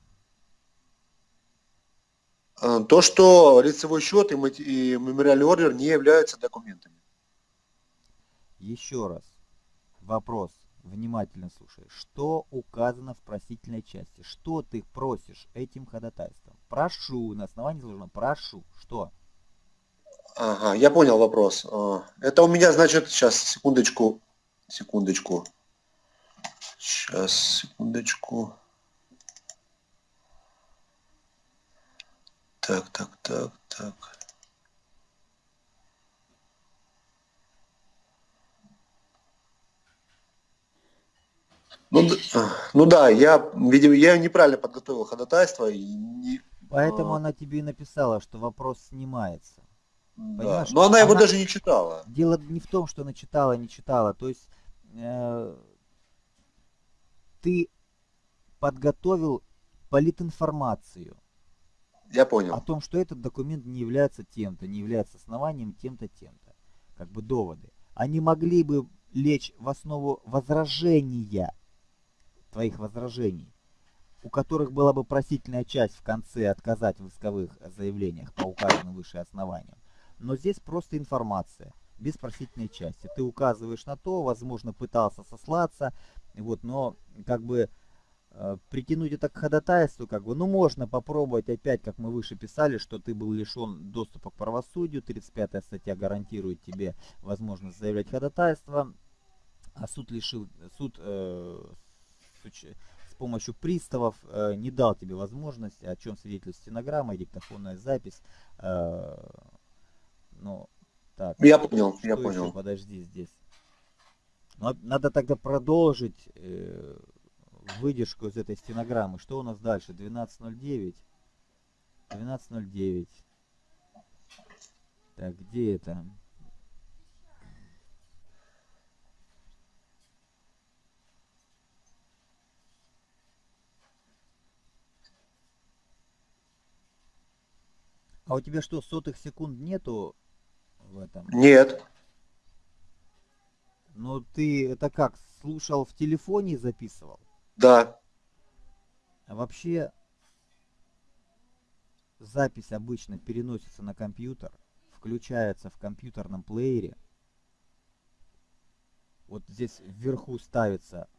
[SPEAKER 2] А, то, что лицевой счет и мемориальный ордер не являются документами.
[SPEAKER 1] Еще раз. Вопрос. Внимательно слушай. Что указано в просительной части? Что ты просишь этим ходатайством? Прошу. На основании изложено. Прошу. Что?
[SPEAKER 2] Ага, я понял вопрос. А, это у меня, значит, сейчас, секундочку, секундочку. Сейчас, секундочку. Так, так, так, так. Ну, ну да, я, видимо, я неправильно подготовил ходатайство. И не,
[SPEAKER 1] Поэтому а... она тебе и написала, что вопрос снимается.
[SPEAKER 2] Да. Но она его она... даже не читала.
[SPEAKER 1] Дело не в том, что она читала, не читала. То есть э, ты подготовил политинформацию.
[SPEAKER 2] Я понял.
[SPEAKER 1] О том, что этот документ не является тем-то, не является основанием тем-то, тем-то. Как бы доводы. Они могли бы лечь в основу возражения, твоих возражений, у которых была бы просительная часть в конце отказать в исковых заявлениях по указанным выше основаниям. Но здесь просто информация, без просительной части. Ты указываешь на то, возможно, пытался сослаться, вот, но как бы э, притянуть это к ходатайству, как бы, ну можно попробовать опять, как мы выше писали, что ты был лишен доступа к правосудию, 35 статья гарантирует тебе возможность заявлять ходатайство, а суд лишил, суд э, с помощью приставов э, не дал тебе возможности, о чем свидетельствует стенограмма и диктофонная запись, э, ну, так.
[SPEAKER 2] Я понял, я понял. Еще?
[SPEAKER 1] Подожди здесь. Надо тогда продолжить э, выдержку из этой стенограммы. Что у нас дальше? 12.09. 12.09. Так, где это? А у тебя что, сотых секунд нету в этом?
[SPEAKER 2] Нет.
[SPEAKER 1] Ну ты это как, слушал в телефоне и записывал?
[SPEAKER 2] Да.
[SPEAKER 1] А вообще запись обычно переносится на компьютер, включается в компьютерном плеере. Вот здесь вверху ставится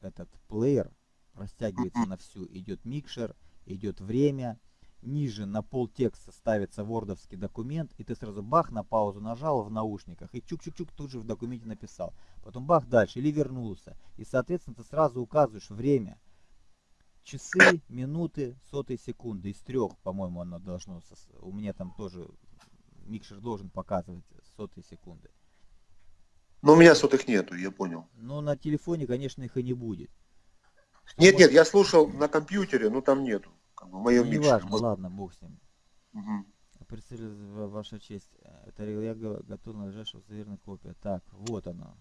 [SPEAKER 1] этот плеер, растягивается на всю, идет микшер, идет время, ниже на пол текста ставится вордовский документ, и ты сразу бах на паузу нажал в наушниках, и чук-чук-чук тут же в документе написал. Потом бах дальше, или вернулся. И, соответственно, ты сразу указываешь время. Часы, минуты, сотые секунды. Из трех, по-моему, оно должно... У меня там тоже микшер должен показывать сотые секунды.
[SPEAKER 2] Но у меня сотых нету, я понял.
[SPEAKER 1] Но на телефоне, конечно, их и не будет.
[SPEAKER 2] нет, может... нет, я слушал на компьютере, но там нету как бы в моем
[SPEAKER 1] ну, не важно, ладно, бог с ним. Угу. Представляю, ваша честь, это я готов надлежащего заверенная копия. Так, вот оно.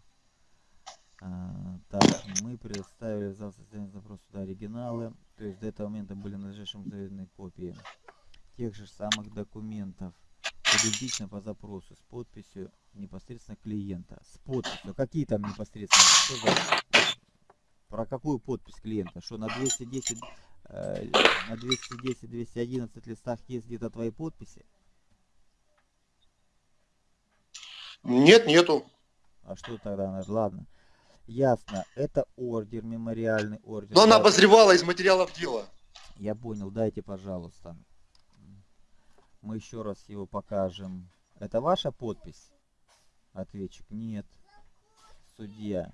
[SPEAKER 1] А, так, мы предоставили в зал состояние запроса сюда оригиналы. То есть до этого момента были надлежащим заверенные копии тех же самых документов. Идентично по запросу с подписью непосредственно клиента. С подписью. Какие там непосредственно? Что за... Про какую подпись клиента? Что на 210 Э, на 210-211 листах есть где-то твои подписи?
[SPEAKER 2] Нет, нету.
[SPEAKER 1] А что тогда? Ладно. Ясно. Это ордер, мемориальный ордер.
[SPEAKER 2] Но она обозревала из материалов дела.
[SPEAKER 1] Я понял. Дайте, пожалуйста. Мы еще раз его покажем. Это ваша подпись? Ответчик. Нет. Судья.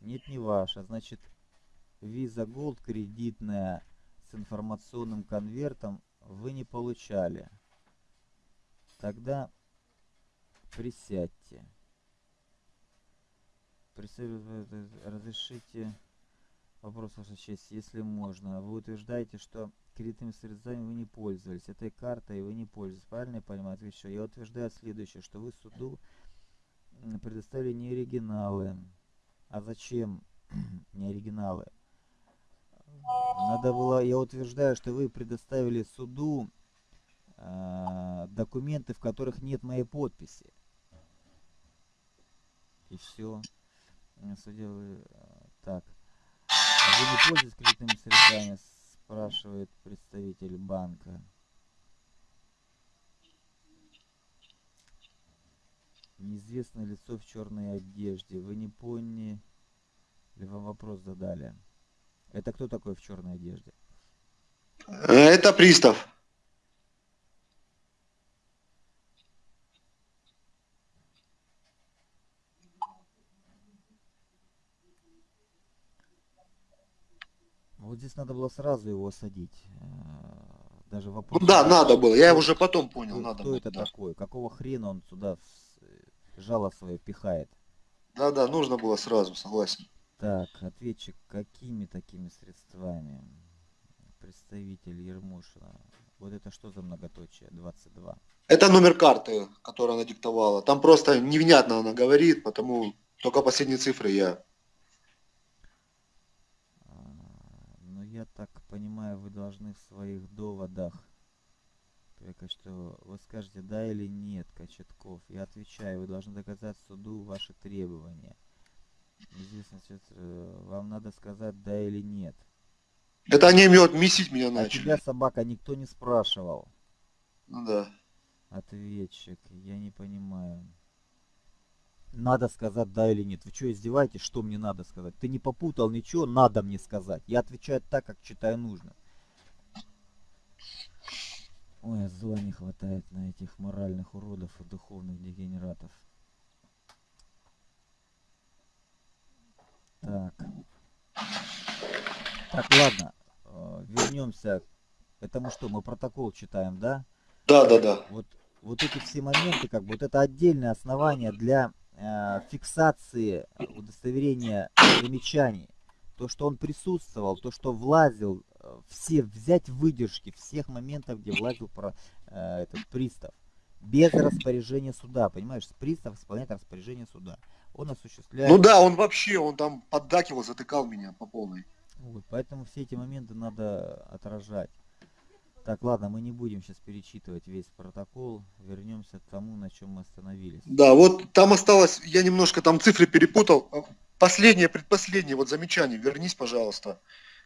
[SPEAKER 1] Нет, не ваша. Значит, Visa Gold кредитная с информационным конвертом вы не получали. Тогда присядьте. Разрешите вопрос, Ваша честь, если можно. Вы утверждаете, что кредитными средствами вы не пользовались. Этой картой вы не пользовались. Правильно я понимаю? Отвечу. Я утверждаю следующее, что вы суду предоставили не оригиналы. А зачем не оригиналы? Надо было, я утверждаю, что вы предоставили суду э, документы, в которых нет моей подписи. И все. Судья, так. Вы не пользуетесь кредитными средствами, спрашивает представитель банка. Неизвестное лицо в черной одежде. Вы не поняли, вам вопрос задали. Это кто такой в черной одежде?
[SPEAKER 2] Это пристав.
[SPEAKER 1] Вот здесь надо было сразу его осадить. Э, даже вопрос.
[SPEAKER 2] Ну да, надо было. Я уже потом понял,
[SPEAKER 1] кто,
[SPEAKER 2] надо
[SPEAKER 1] кто
[SPEAKER 2] было.
[SPEAKER 1] это
[SPEAKER 2] да.
[SPEAKER 1] такой? Какого хрена он сюда жало свое пихает?
[SPEAKER 2] Да, да, нужно было сразу, согласен.
[SPEAKER 1] Так, ответчик, какими такими средствами? Представитель Ермошина. Вот это что за многоточие? 22.
[SPEAKER 2] Это номер карты, которую она диктовала. Там просто невнятно она говорит, потому только последние цифры я.
[SPEAKER 1] А, ну, я так понимаю, вы должны в своих доводах только что вы скажете да или нет, Кочетков. Я отвечаю, вы должны доказать суду ваши требования. Известно, сейчас, э, вам надо сказать да или нет.
[SPEAKER 2] Это они мед месить меня
[SPEAKER 1] А
[SPEAKER 2] начали.
[SPEAKER 1] тебя, собака, никто не спрашивал.
[SPEAKER 2] Ну да.
[SPEAKER 1] Ответчик, я не понимаю. Надо сказать да или нет. Вы что, издеваетесь? Что мне надо сказать? Ты не попутал ничего, надо мне сказать. Я отвечаю так, как считаю нужно. Ой, зла не хватает на этих моральных уродов и духовных дегенератов. Так. Так, ладно. Э, вернемся. Это мы что, мы протокол читаем, да?
[SPEAKER 2] Да, да, да.
[SPEAKER 1] Вот, вот эти все моменты, как бы, вот это отдельное основание для э, фиксации удостоверения замечаний. То, что он присутствовал, то, что влазил, э, все взять выдержки всех моментов, где влазил про, э, этот пристав. Без распоряжения суда, понимаешь? Пристав исполняет распоряжение суда. Он осуществляет...
[SPEAKER 2] Ну да, он вообще, он там поддакивал, затыкал меня по полной.
[SPEAKER 1] Вот, поэтому все эти моменты надо отражать. Так, ладно, мы не будем сейчас перечитывать весь протокол. Вернемся к тому, на чем мы остановились.
[SPEAKER 2] Да, вот там осталось, я немножко там цифры перепутал. Последнее, предпоследнее, вот замечание, вернись, пожалуйста.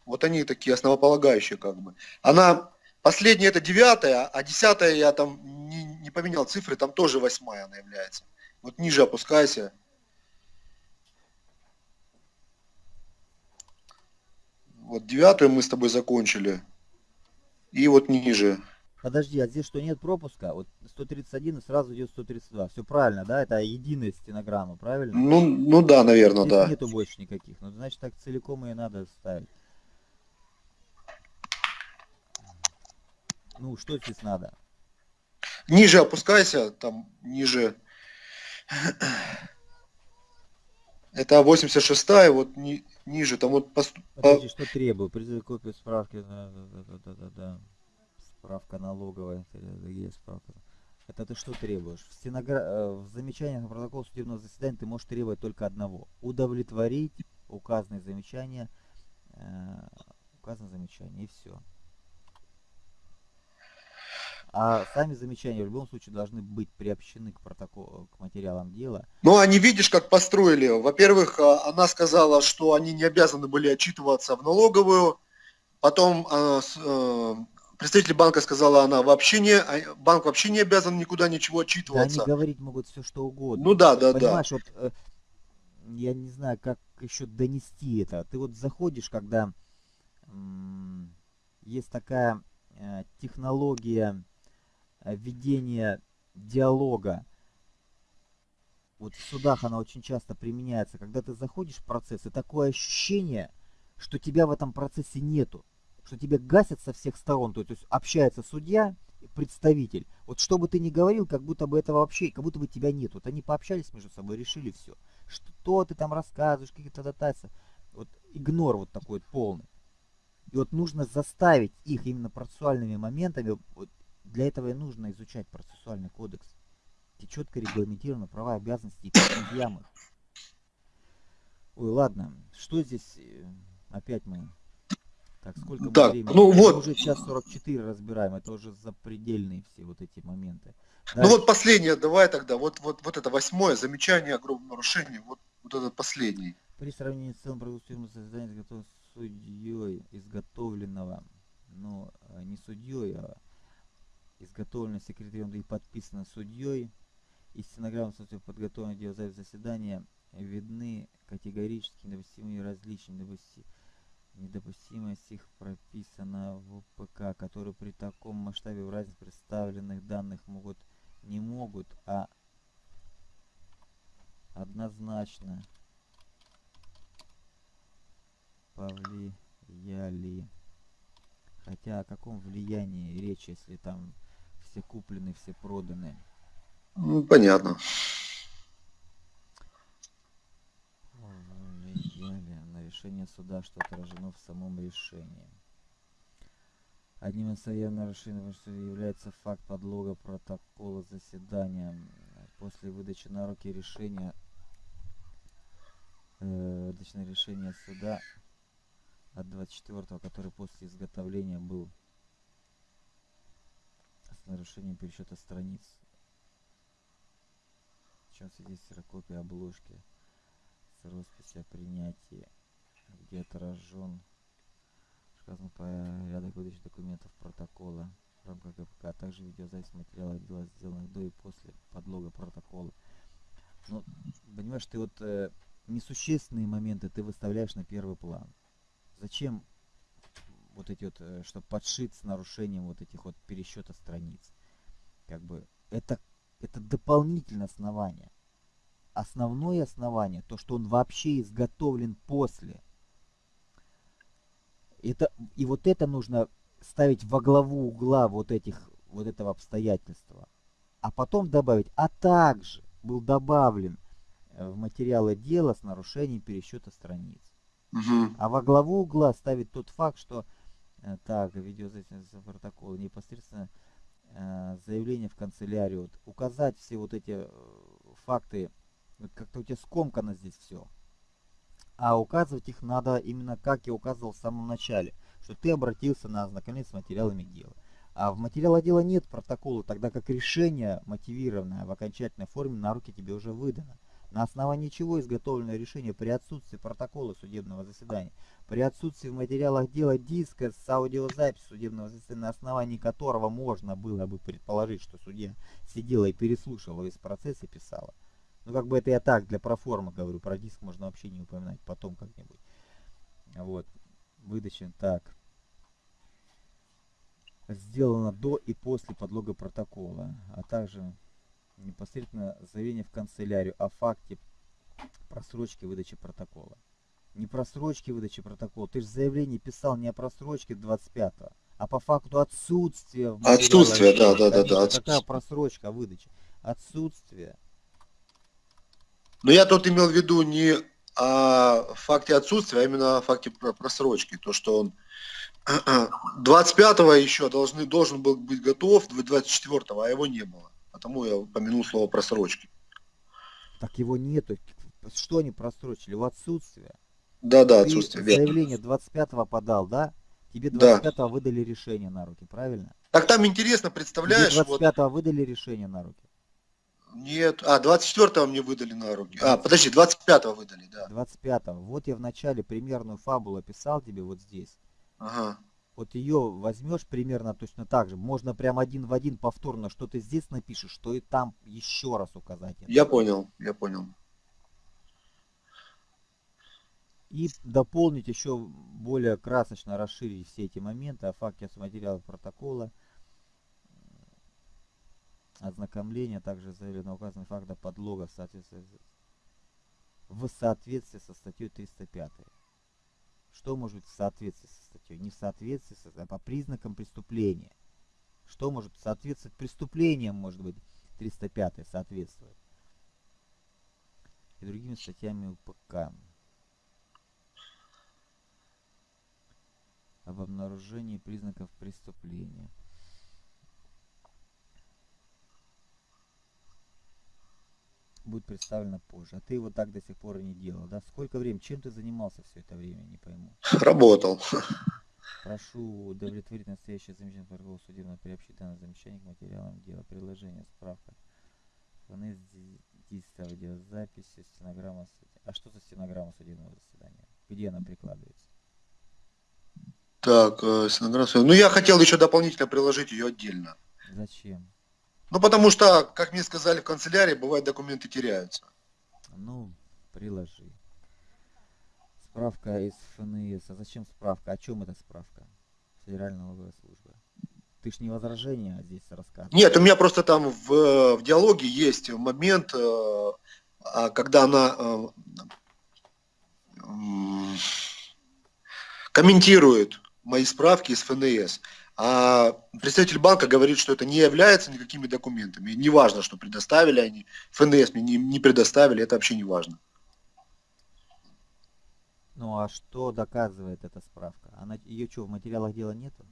[SPEAKER 2] Вот они такие основополагающие как бы. Она, последняя это девятая, а десятая я там не, не поменял цифры, там тоже восьмая она является. Вот ниже опускайся. Вот девятую мы с тобой закончили. И вот ниже.
[SPEAKER 1] Подожди, а здесь что, нет пропуска? Вот 131 и сразу идет 132. Все правильно, да? Это единая стенограмма, правильно?
[SPEAKER 2] Ну, ну да, наверное,
[SPEAKER 1] Здесь
[SPEAKER 2] да.
[SPEAKER 1] нету больше никаких. Ну, значит, так целиком и надо ставить. Ну, что здесь надо?
[SPEAKER 2] Ниже опускайся, там ниже. Это 86 вот ни, ниже, там вот пост...
[SPEAKER 1] Подожди, что требую? Призыв копию справки. Да, да, да, да, да. Справка налоговая. Есть справка. Это ты что требуешь? В, стеногра... в замечаниях на протокол судебного заседания ты можешь требовать только одного. Удовлетворить указанные замечания. Э, указанные замечания и все. А сами замечания в любом случае должны быть приобщены к протоколу, к материалам дела.
[SPEAKER 2] Ну, они видишь, как построили. Во-первых, а, она сказала, что они не обязаны были отчитываться в налоговую. Потом а, э, представитель банка сказала, она вообще не, а, банк вообще не обязан никуда ничего
[SPEAKER 1] Да
[SPEAKER 2] отчитываться.
[SPEAKER 1] они говорить могут все что угодно.
[SPEAKER 2] Ну да, да, да.
[SPEAKER 1] Понимаешь, вот э, я не знаю, как еще донести это. Ты вот заходишь, когда есть такая э, технология ведения диалога. Вот в судах она очень часто применяется. Когда ты заходишь в процесс, и такое ощущение, что тебя в этом процессе нету. Что тебя гасят со всех сторон. То есть общается судья, и представитель. Вот что бы ты ни говорил, как будто бы этого вообще, как будто бы тебя нет. Вот они пообщались между собой, решили все. Что ты там рассказываешь, какие-то дотации. Вот игнор вот такой вот полный. И вот нужно заставить их именно процессуальными моментами. Вот для этого и нужно изучать процессуальный кодекс. Где четко регламентированы права и обязанности и их. Ой, ладно. Что здесь э, опять мы... Так, сколько мы
[SPEAKER 2] Так,
[SPEAKER 1] времени?
[SPEAKER 2] ну
[SPEAKER 1] Мы
[SPEAKER 2] вот.
[SPEAKER 1] уже час 44 разбираем. Это уже запредельные все вот эти моменты.
[SPEAKER 2] Ну вот последнее, давай тогда, вот, вот, вот это восьмое замечание о грубом нарушении, вот, вот этот последний.
[SPEAKER 1] При сравнении с целым продуктивным заседанием изготовленного судьей, изготовленного, ну, э, не судьей, а изготовлено секретарем и подписано судьей, и стенограмма подготовленного дела заседания видны категорически недопустимые различия, недопусти... недопустимость их прописана в ПК, которые при таком масштабе в разнице представленных данных могут не могут, а однозначно повлияли. Хотя о каком влиянии речь, если там все куплены, все проданы?
[SPEAKER 2] Ну, понятно.
[SPEAKER 1] На решение суда, что отражено в самом решении. Одним из явных нарушений является факт подлога протокола заседания. После выдачи на руки решения, э, решение суда от 24 который после изготовления был с нарушением пересчета страниц. Сейчас здесь копия обложки с росписи о принятии, где отражен сказано порядок выдачи документов протокола в рамках ГПК, а также видеозапись материала дела, сделанных до и после подлога протокола. Ну, понимаешь, ты вот э, несущественные моменты ты выставляешь на первый план. Зачем вот эти вот, э, чтобы подшить с нарушением вот этих вот пересчета страниц? Как бы это, это дополнительное основание. Основное основание, то, что он вообще изготовлен после. Это, и вот это нужно ставить во главу угла вот этих, вот этого обстоятельства. А потом добавить, а также был добавлен э, в материалы дела с нарушением пересчета страниц.
[SPEAKER 2] Угу.
[SPEAKER 1] А во главу угла ставит тот факт, что так, видеозапись протокола непосредственно э, заявление в канцелярию, вот, указать все вот эти э, факты, вот как-то у тебя скомкано здесь все. А указывать их надо именно как я указывал в самом начале, что ты обратился на ознакомление с материалами дела. А в материале дела нет протокола, тогда как решение мотивированное в окончательной форме на руки тебе уже выдано на основании чего изготовлено решение при отсутствии протокола судебного заседания, при отсутствии в материалах дела диска с аудиозаписью судебного заседания, на основании которого можно было бы предположить, что судья сидела и переслушивала весь процесс и писала. Ну, как бы это я так, для проформы говорю, про диск можно вообще не упоминать потом как-нибудь. Вот, выдача, так. Сделано до и после подлога протокола, а также непосредственно заявление в канцелярию о факте просрочки выдачи протокола. Не просрочки выдачи протокола. Ты же заявление писал не о просрочке 25-го, а по факту отсутствия.
[SPEAKER 2] Отсутствие, да, да, да, да.
[SPEAKER 1] Какая просрочка выдачи? Отсутствие.
[SPEAKER 2] Но я тут имел в виду не о факте отсутствия, а именно о факте просрочки. То, что он 25-го еще должны, должен был быть готов, 24-го, а его не было. Потому я упомянул слово просрочки.
[SPEAKER 1] Так его нету. Что они просрочили? В отсутствие.
[SPEAKER 2] Да, да, отсутствие.
[SPEAKER 1] Ты заявление 25-го подал, да? Тебе 25-го да. выдали решение на руки, правильно?
[SPEAKER 2] Так там интересно, представляешь?
[SPEAKER 1] Тебе 25-го вот... выдали решение на руки.
[SPEAKER 2] Нет, а, 24-го мне выдали на руки. А, подожди, 25-го выдали, да.
[SPEAKER 1] 25-го. Вот я вначале примерную фабулу описал тебе вот здесь.
[SPEAKER 2] Ага
[SPEAKER 1] вот ее возьмешь примерно точно так же. Можно прям один в один повторно, что ты здесь напишешь, что и там еще раз указать.
[SPEAKER 2] Это. Я понял, я понял.
[SPEAKER 1] И дополнить еще более красочно расширить все эти моменты о факте материалов протокола, ознакомления, также заявлено указанный факт подлога в соответствии, в соответствии со статьей 305. Что может в соответствии со статьей? Не в соответствии, а по признакам преступления. Что может соответствовать преступлениям, может быть, 305 соответствует. И другими статьями УПК. Об обнаружении признаков преступления. Будет представлена позже. А ты его так до сих пор и не делал, да? Сколько времени? Чем ты занимался все это время, не пойму.
[SPEAKER 2] Работал.
[SPEAKER 1] Прошу удовлетворить настоящее замечание торгового судебного приобщить данное замечание к материалам дела. Приложение, справка. вести с аудиозаписью стенограмма А что за стенограмма судебного заседания? Где она прикладывается?
[SPEAKER 2] Так, э, стенограмма. Ну, я хотел еще дополнительно приложить ее отдельно.
[SPEAKER 1] Зачем?
[SPEAKER 2] Ну, потому что, как мне сказали в канцелярии, бывает документы теряются.
[SPEAKER 1] Ну, приложи. Справка из ФНС. А зачем справка? О чем эта справка? Федеральная налоговая служба. Ты ж не возражение здесь рассказываешь.
[SPEAKER 2] Нет, у меня просто там в, в диалоге есть момент, э, а, когда она э, комментирует мои справки из ФНС. А представитель банка говорит, что это не является никакими документами. Не важно, что предоставили они. ФНС мне не, не предоставили, это вообще не важно.
[SPEAKER 1] Ну а что доказывает эта справка? Она ее что, в материалах дела нету?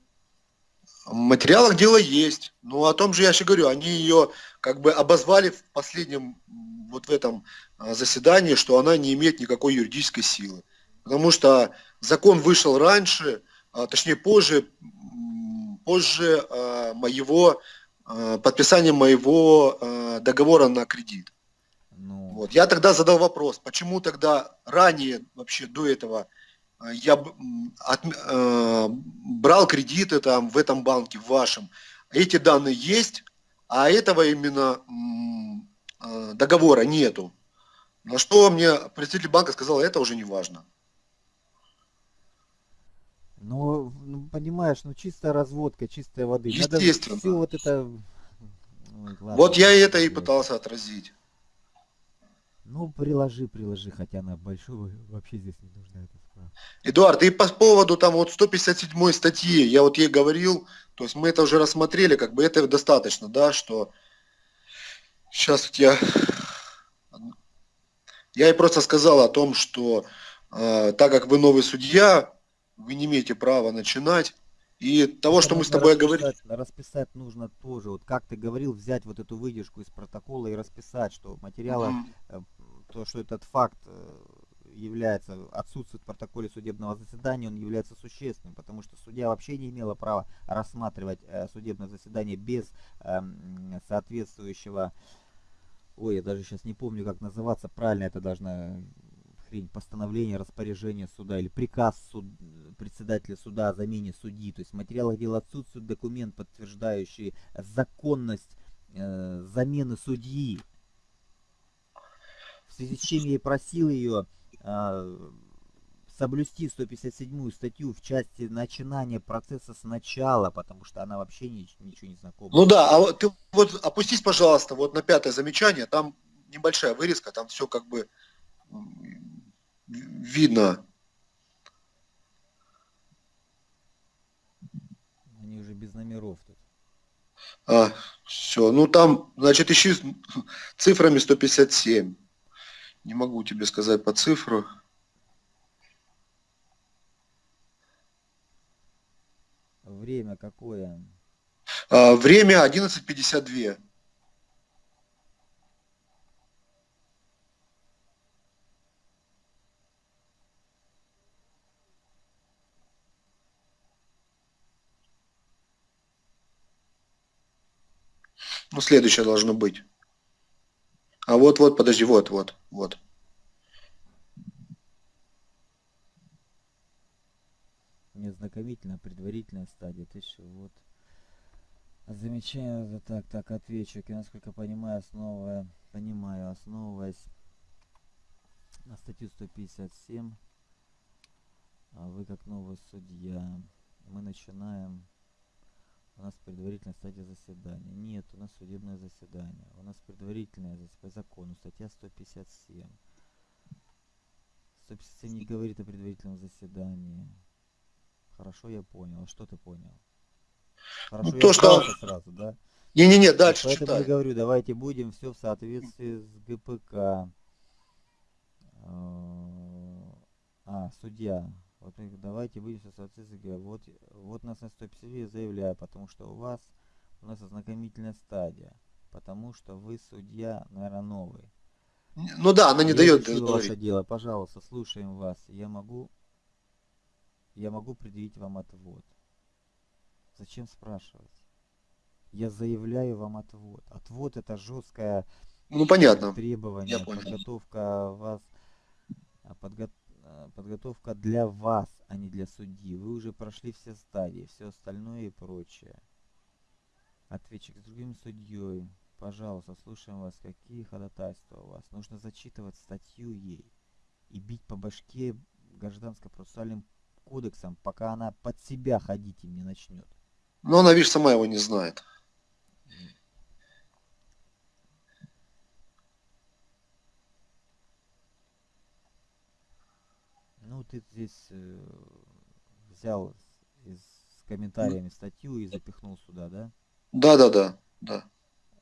[SPEAKER 2] В материалах дело есть. Ну, о том же я еще говорю, они ее как бы обозвали в последнем, вот в этом а, заседании, что она не имеет никакой юридической силы. Потому что закон вышел раньше, а, точнее позже, позже а, моего, а, подписания моего а, договора на кредит.
[SPEAKER 1] Ну,
[SPEAKER 2] Вот. Я тогда задал вопрос, почему тогда ранее, вообще до этого, э, я отм- э, брал кредиты там в этом банке, в вашем. Эти данные есть, а этого именно э, договора нету. На что мне представитель банка сказал, это уже не важно.
[SPEAKER 1] Ну, ну, понимаешь, ну чистая разводка, чистая воды.
[SPEAKER 2] Естественно.
[SPEAKER 1] все вот это... Ой, ладно,
[SPEAKER 2] Вот я это и пытался отразить.
[SPEAKER 1] Ну, приложи, приложи, хотя она большого вообще здесь не нужна эта справка.
[SPEAKER 2] Эдуард, и по поводу там вот 157 статьи, я вот ей говорил, то есть мы это уже рассмотрели, как бы это достаточно, да, что сейчас вот я, я ей просто сказал о том, что э, так как вы новый судья, вы не имеете права начинать, и того, что мы с тобой говорили,
[SPEAKER 1] расписать- нужно тоже. Вот как ты говорил, взять вот эту выдержку из протокола и расписать, что
[SPEAKER 2] Мгм.
[SPEAKER 1] э, то, что этот факт э, является, отсутствует в протоколе судебного заседания, он является существенным, потому что судья вообще не имела права рассматривать э, судебное заседание без эм, соответствующего, ой, я даже сейчас не помню, как называться, правильно это должна хрень, постановление, распоряжение суда или приказ суд, председателя суда о замене судьи. То есть в материалах дела отсутствует документ, подтверждающий законность э, замены судьи. В связи с чем я и просил ее э, соблюсти 157 статью в части начинания процесса сначала, потому что она вообще ни- ничего не знакома.
[SPEAKER 2] Ну да, а ты вот опустись, пожалуйста, вот на пятое замечание, там небольшая вырезка, там все как бы видно.
[SPEAKER 1] Они уже без номеров тут.
[SPEAKER 2] А, все, ну там, значит, ищи цифрами 157. Не могу тебе сказать по цифру.
[SPEAKER 1] Время какое?
[SPEAKER 2] А, время 11.52. Ну, следующее должно быть. А вот, вот, подожди, вот, вот.
[SPEAKER 1] Незнакомительная, предварительная стадия. Ты что, вот. Замечаю, так, так, отвечу. Я, насколько понимаю, основывая, понимаю, основываясь на статью 157, а вы как новый судья, мы начинаем, у нас предварительная стадия заседания. Нет, у нас судебное заседание. У нас предварительное зас- по закону, статья 157. 157 не говорит о предварительном заседании. Хорошо, я понял. А что ты понял? Хорошо, я
[SPEAKER 2] то, что-
[SPEAKER 1] сразу, да?
[SPEAKER 2] Не-не-не, дальше
[SPEAKER 1] Поэтому я
[SPEAKER 2] читай.
[SPEAKER 1] говорю, давайте будем все в соответствии с ГПК. Э, А, судья. Вот давайте будем в соответствии с ГПК. Вот, вот нас на 150 я заявляю, потому что у вас у нас ознакомительная стадия. Потому что вы судья, наверное, новый.
[SPEAKER 2] Ну да, она не
[SPEAKER 1] Я
[SPEAKER 2] дает
[SPEAKER 1] изучил ваше дело, пожалуйста, слушаем вас. Я могу, я могу предъявить вам отвод. Зачем спрашивать? Я заявляю вам отвод. Отвод это жесткая
[SPEAKER 2] Ну, понятно. Я понял.
[SPEAKER 1] подготовка вас, а, подго- а, подготовка для вас, а не для судьи. Вы уже прошли все стадии, все остальное и прочее. Ответчик с другим судьей. Пожалуйста, слушаем вас. Какие ходатайства у вас? Нужно зачитывать статью ей и бить по башке гражданско-процессуальным кодексом, пока она под себя ходить им не начнет.
[SPEAKER 2] Но она, видишь, сама его не знает.
[SPEAKER 1] Ну, ты здесь э, взял из, с комментариями статью и запихнул сюда, да?
[SPEAKER 2] Да, да, да, да.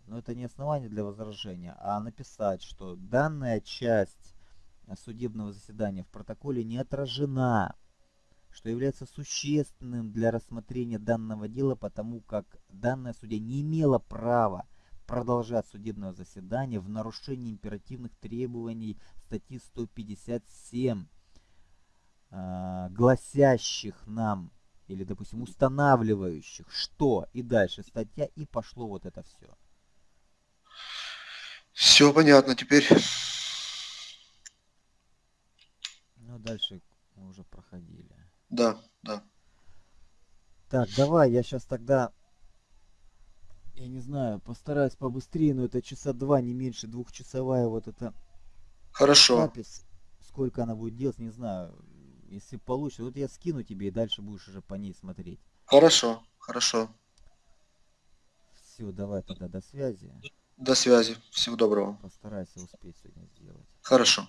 [SPEAKER 1] Но это не основание для возражения, а написать, что данная часть судебного заседания в протоколе не отражена, что является существенным для рассмотрения данного дела, потому как данная судья не имела права продолжать судебное заседание в нарушении императивных требований статьи 157, э, гласящих нам или, допустим, устанавливающих, что и дальше статья, и пошло вот это все.
[SPEAKER 2] Все понятно теперь.
[SPEAKER 1] Ну, дальше мы уже проходили.
[SPEAKER 2] Да, да.
[SPEAKER 1] Так, давай, я сейчас тогда, я не знаю, постараюсь побыстрее, но это часа два, не меньше, двухчасовая вот эта
[SPEAKER 2] Хорошо.
[SPEAKER 1] запись. Сколько она будет делать, не знаю. Если получится, вот я скину тебе, и дальше будешь уже по ней смотреть.
[SPEAKER 2] Хорошо, хорошо.
[SPEAKER 1] Все, давай тогда до связи.
[SPEAKER 2] До связи. Всего доброго.
[SPEAKER 1] Постарайся успеть сегодня сделать.
[SPEAKER 2] Хорошо.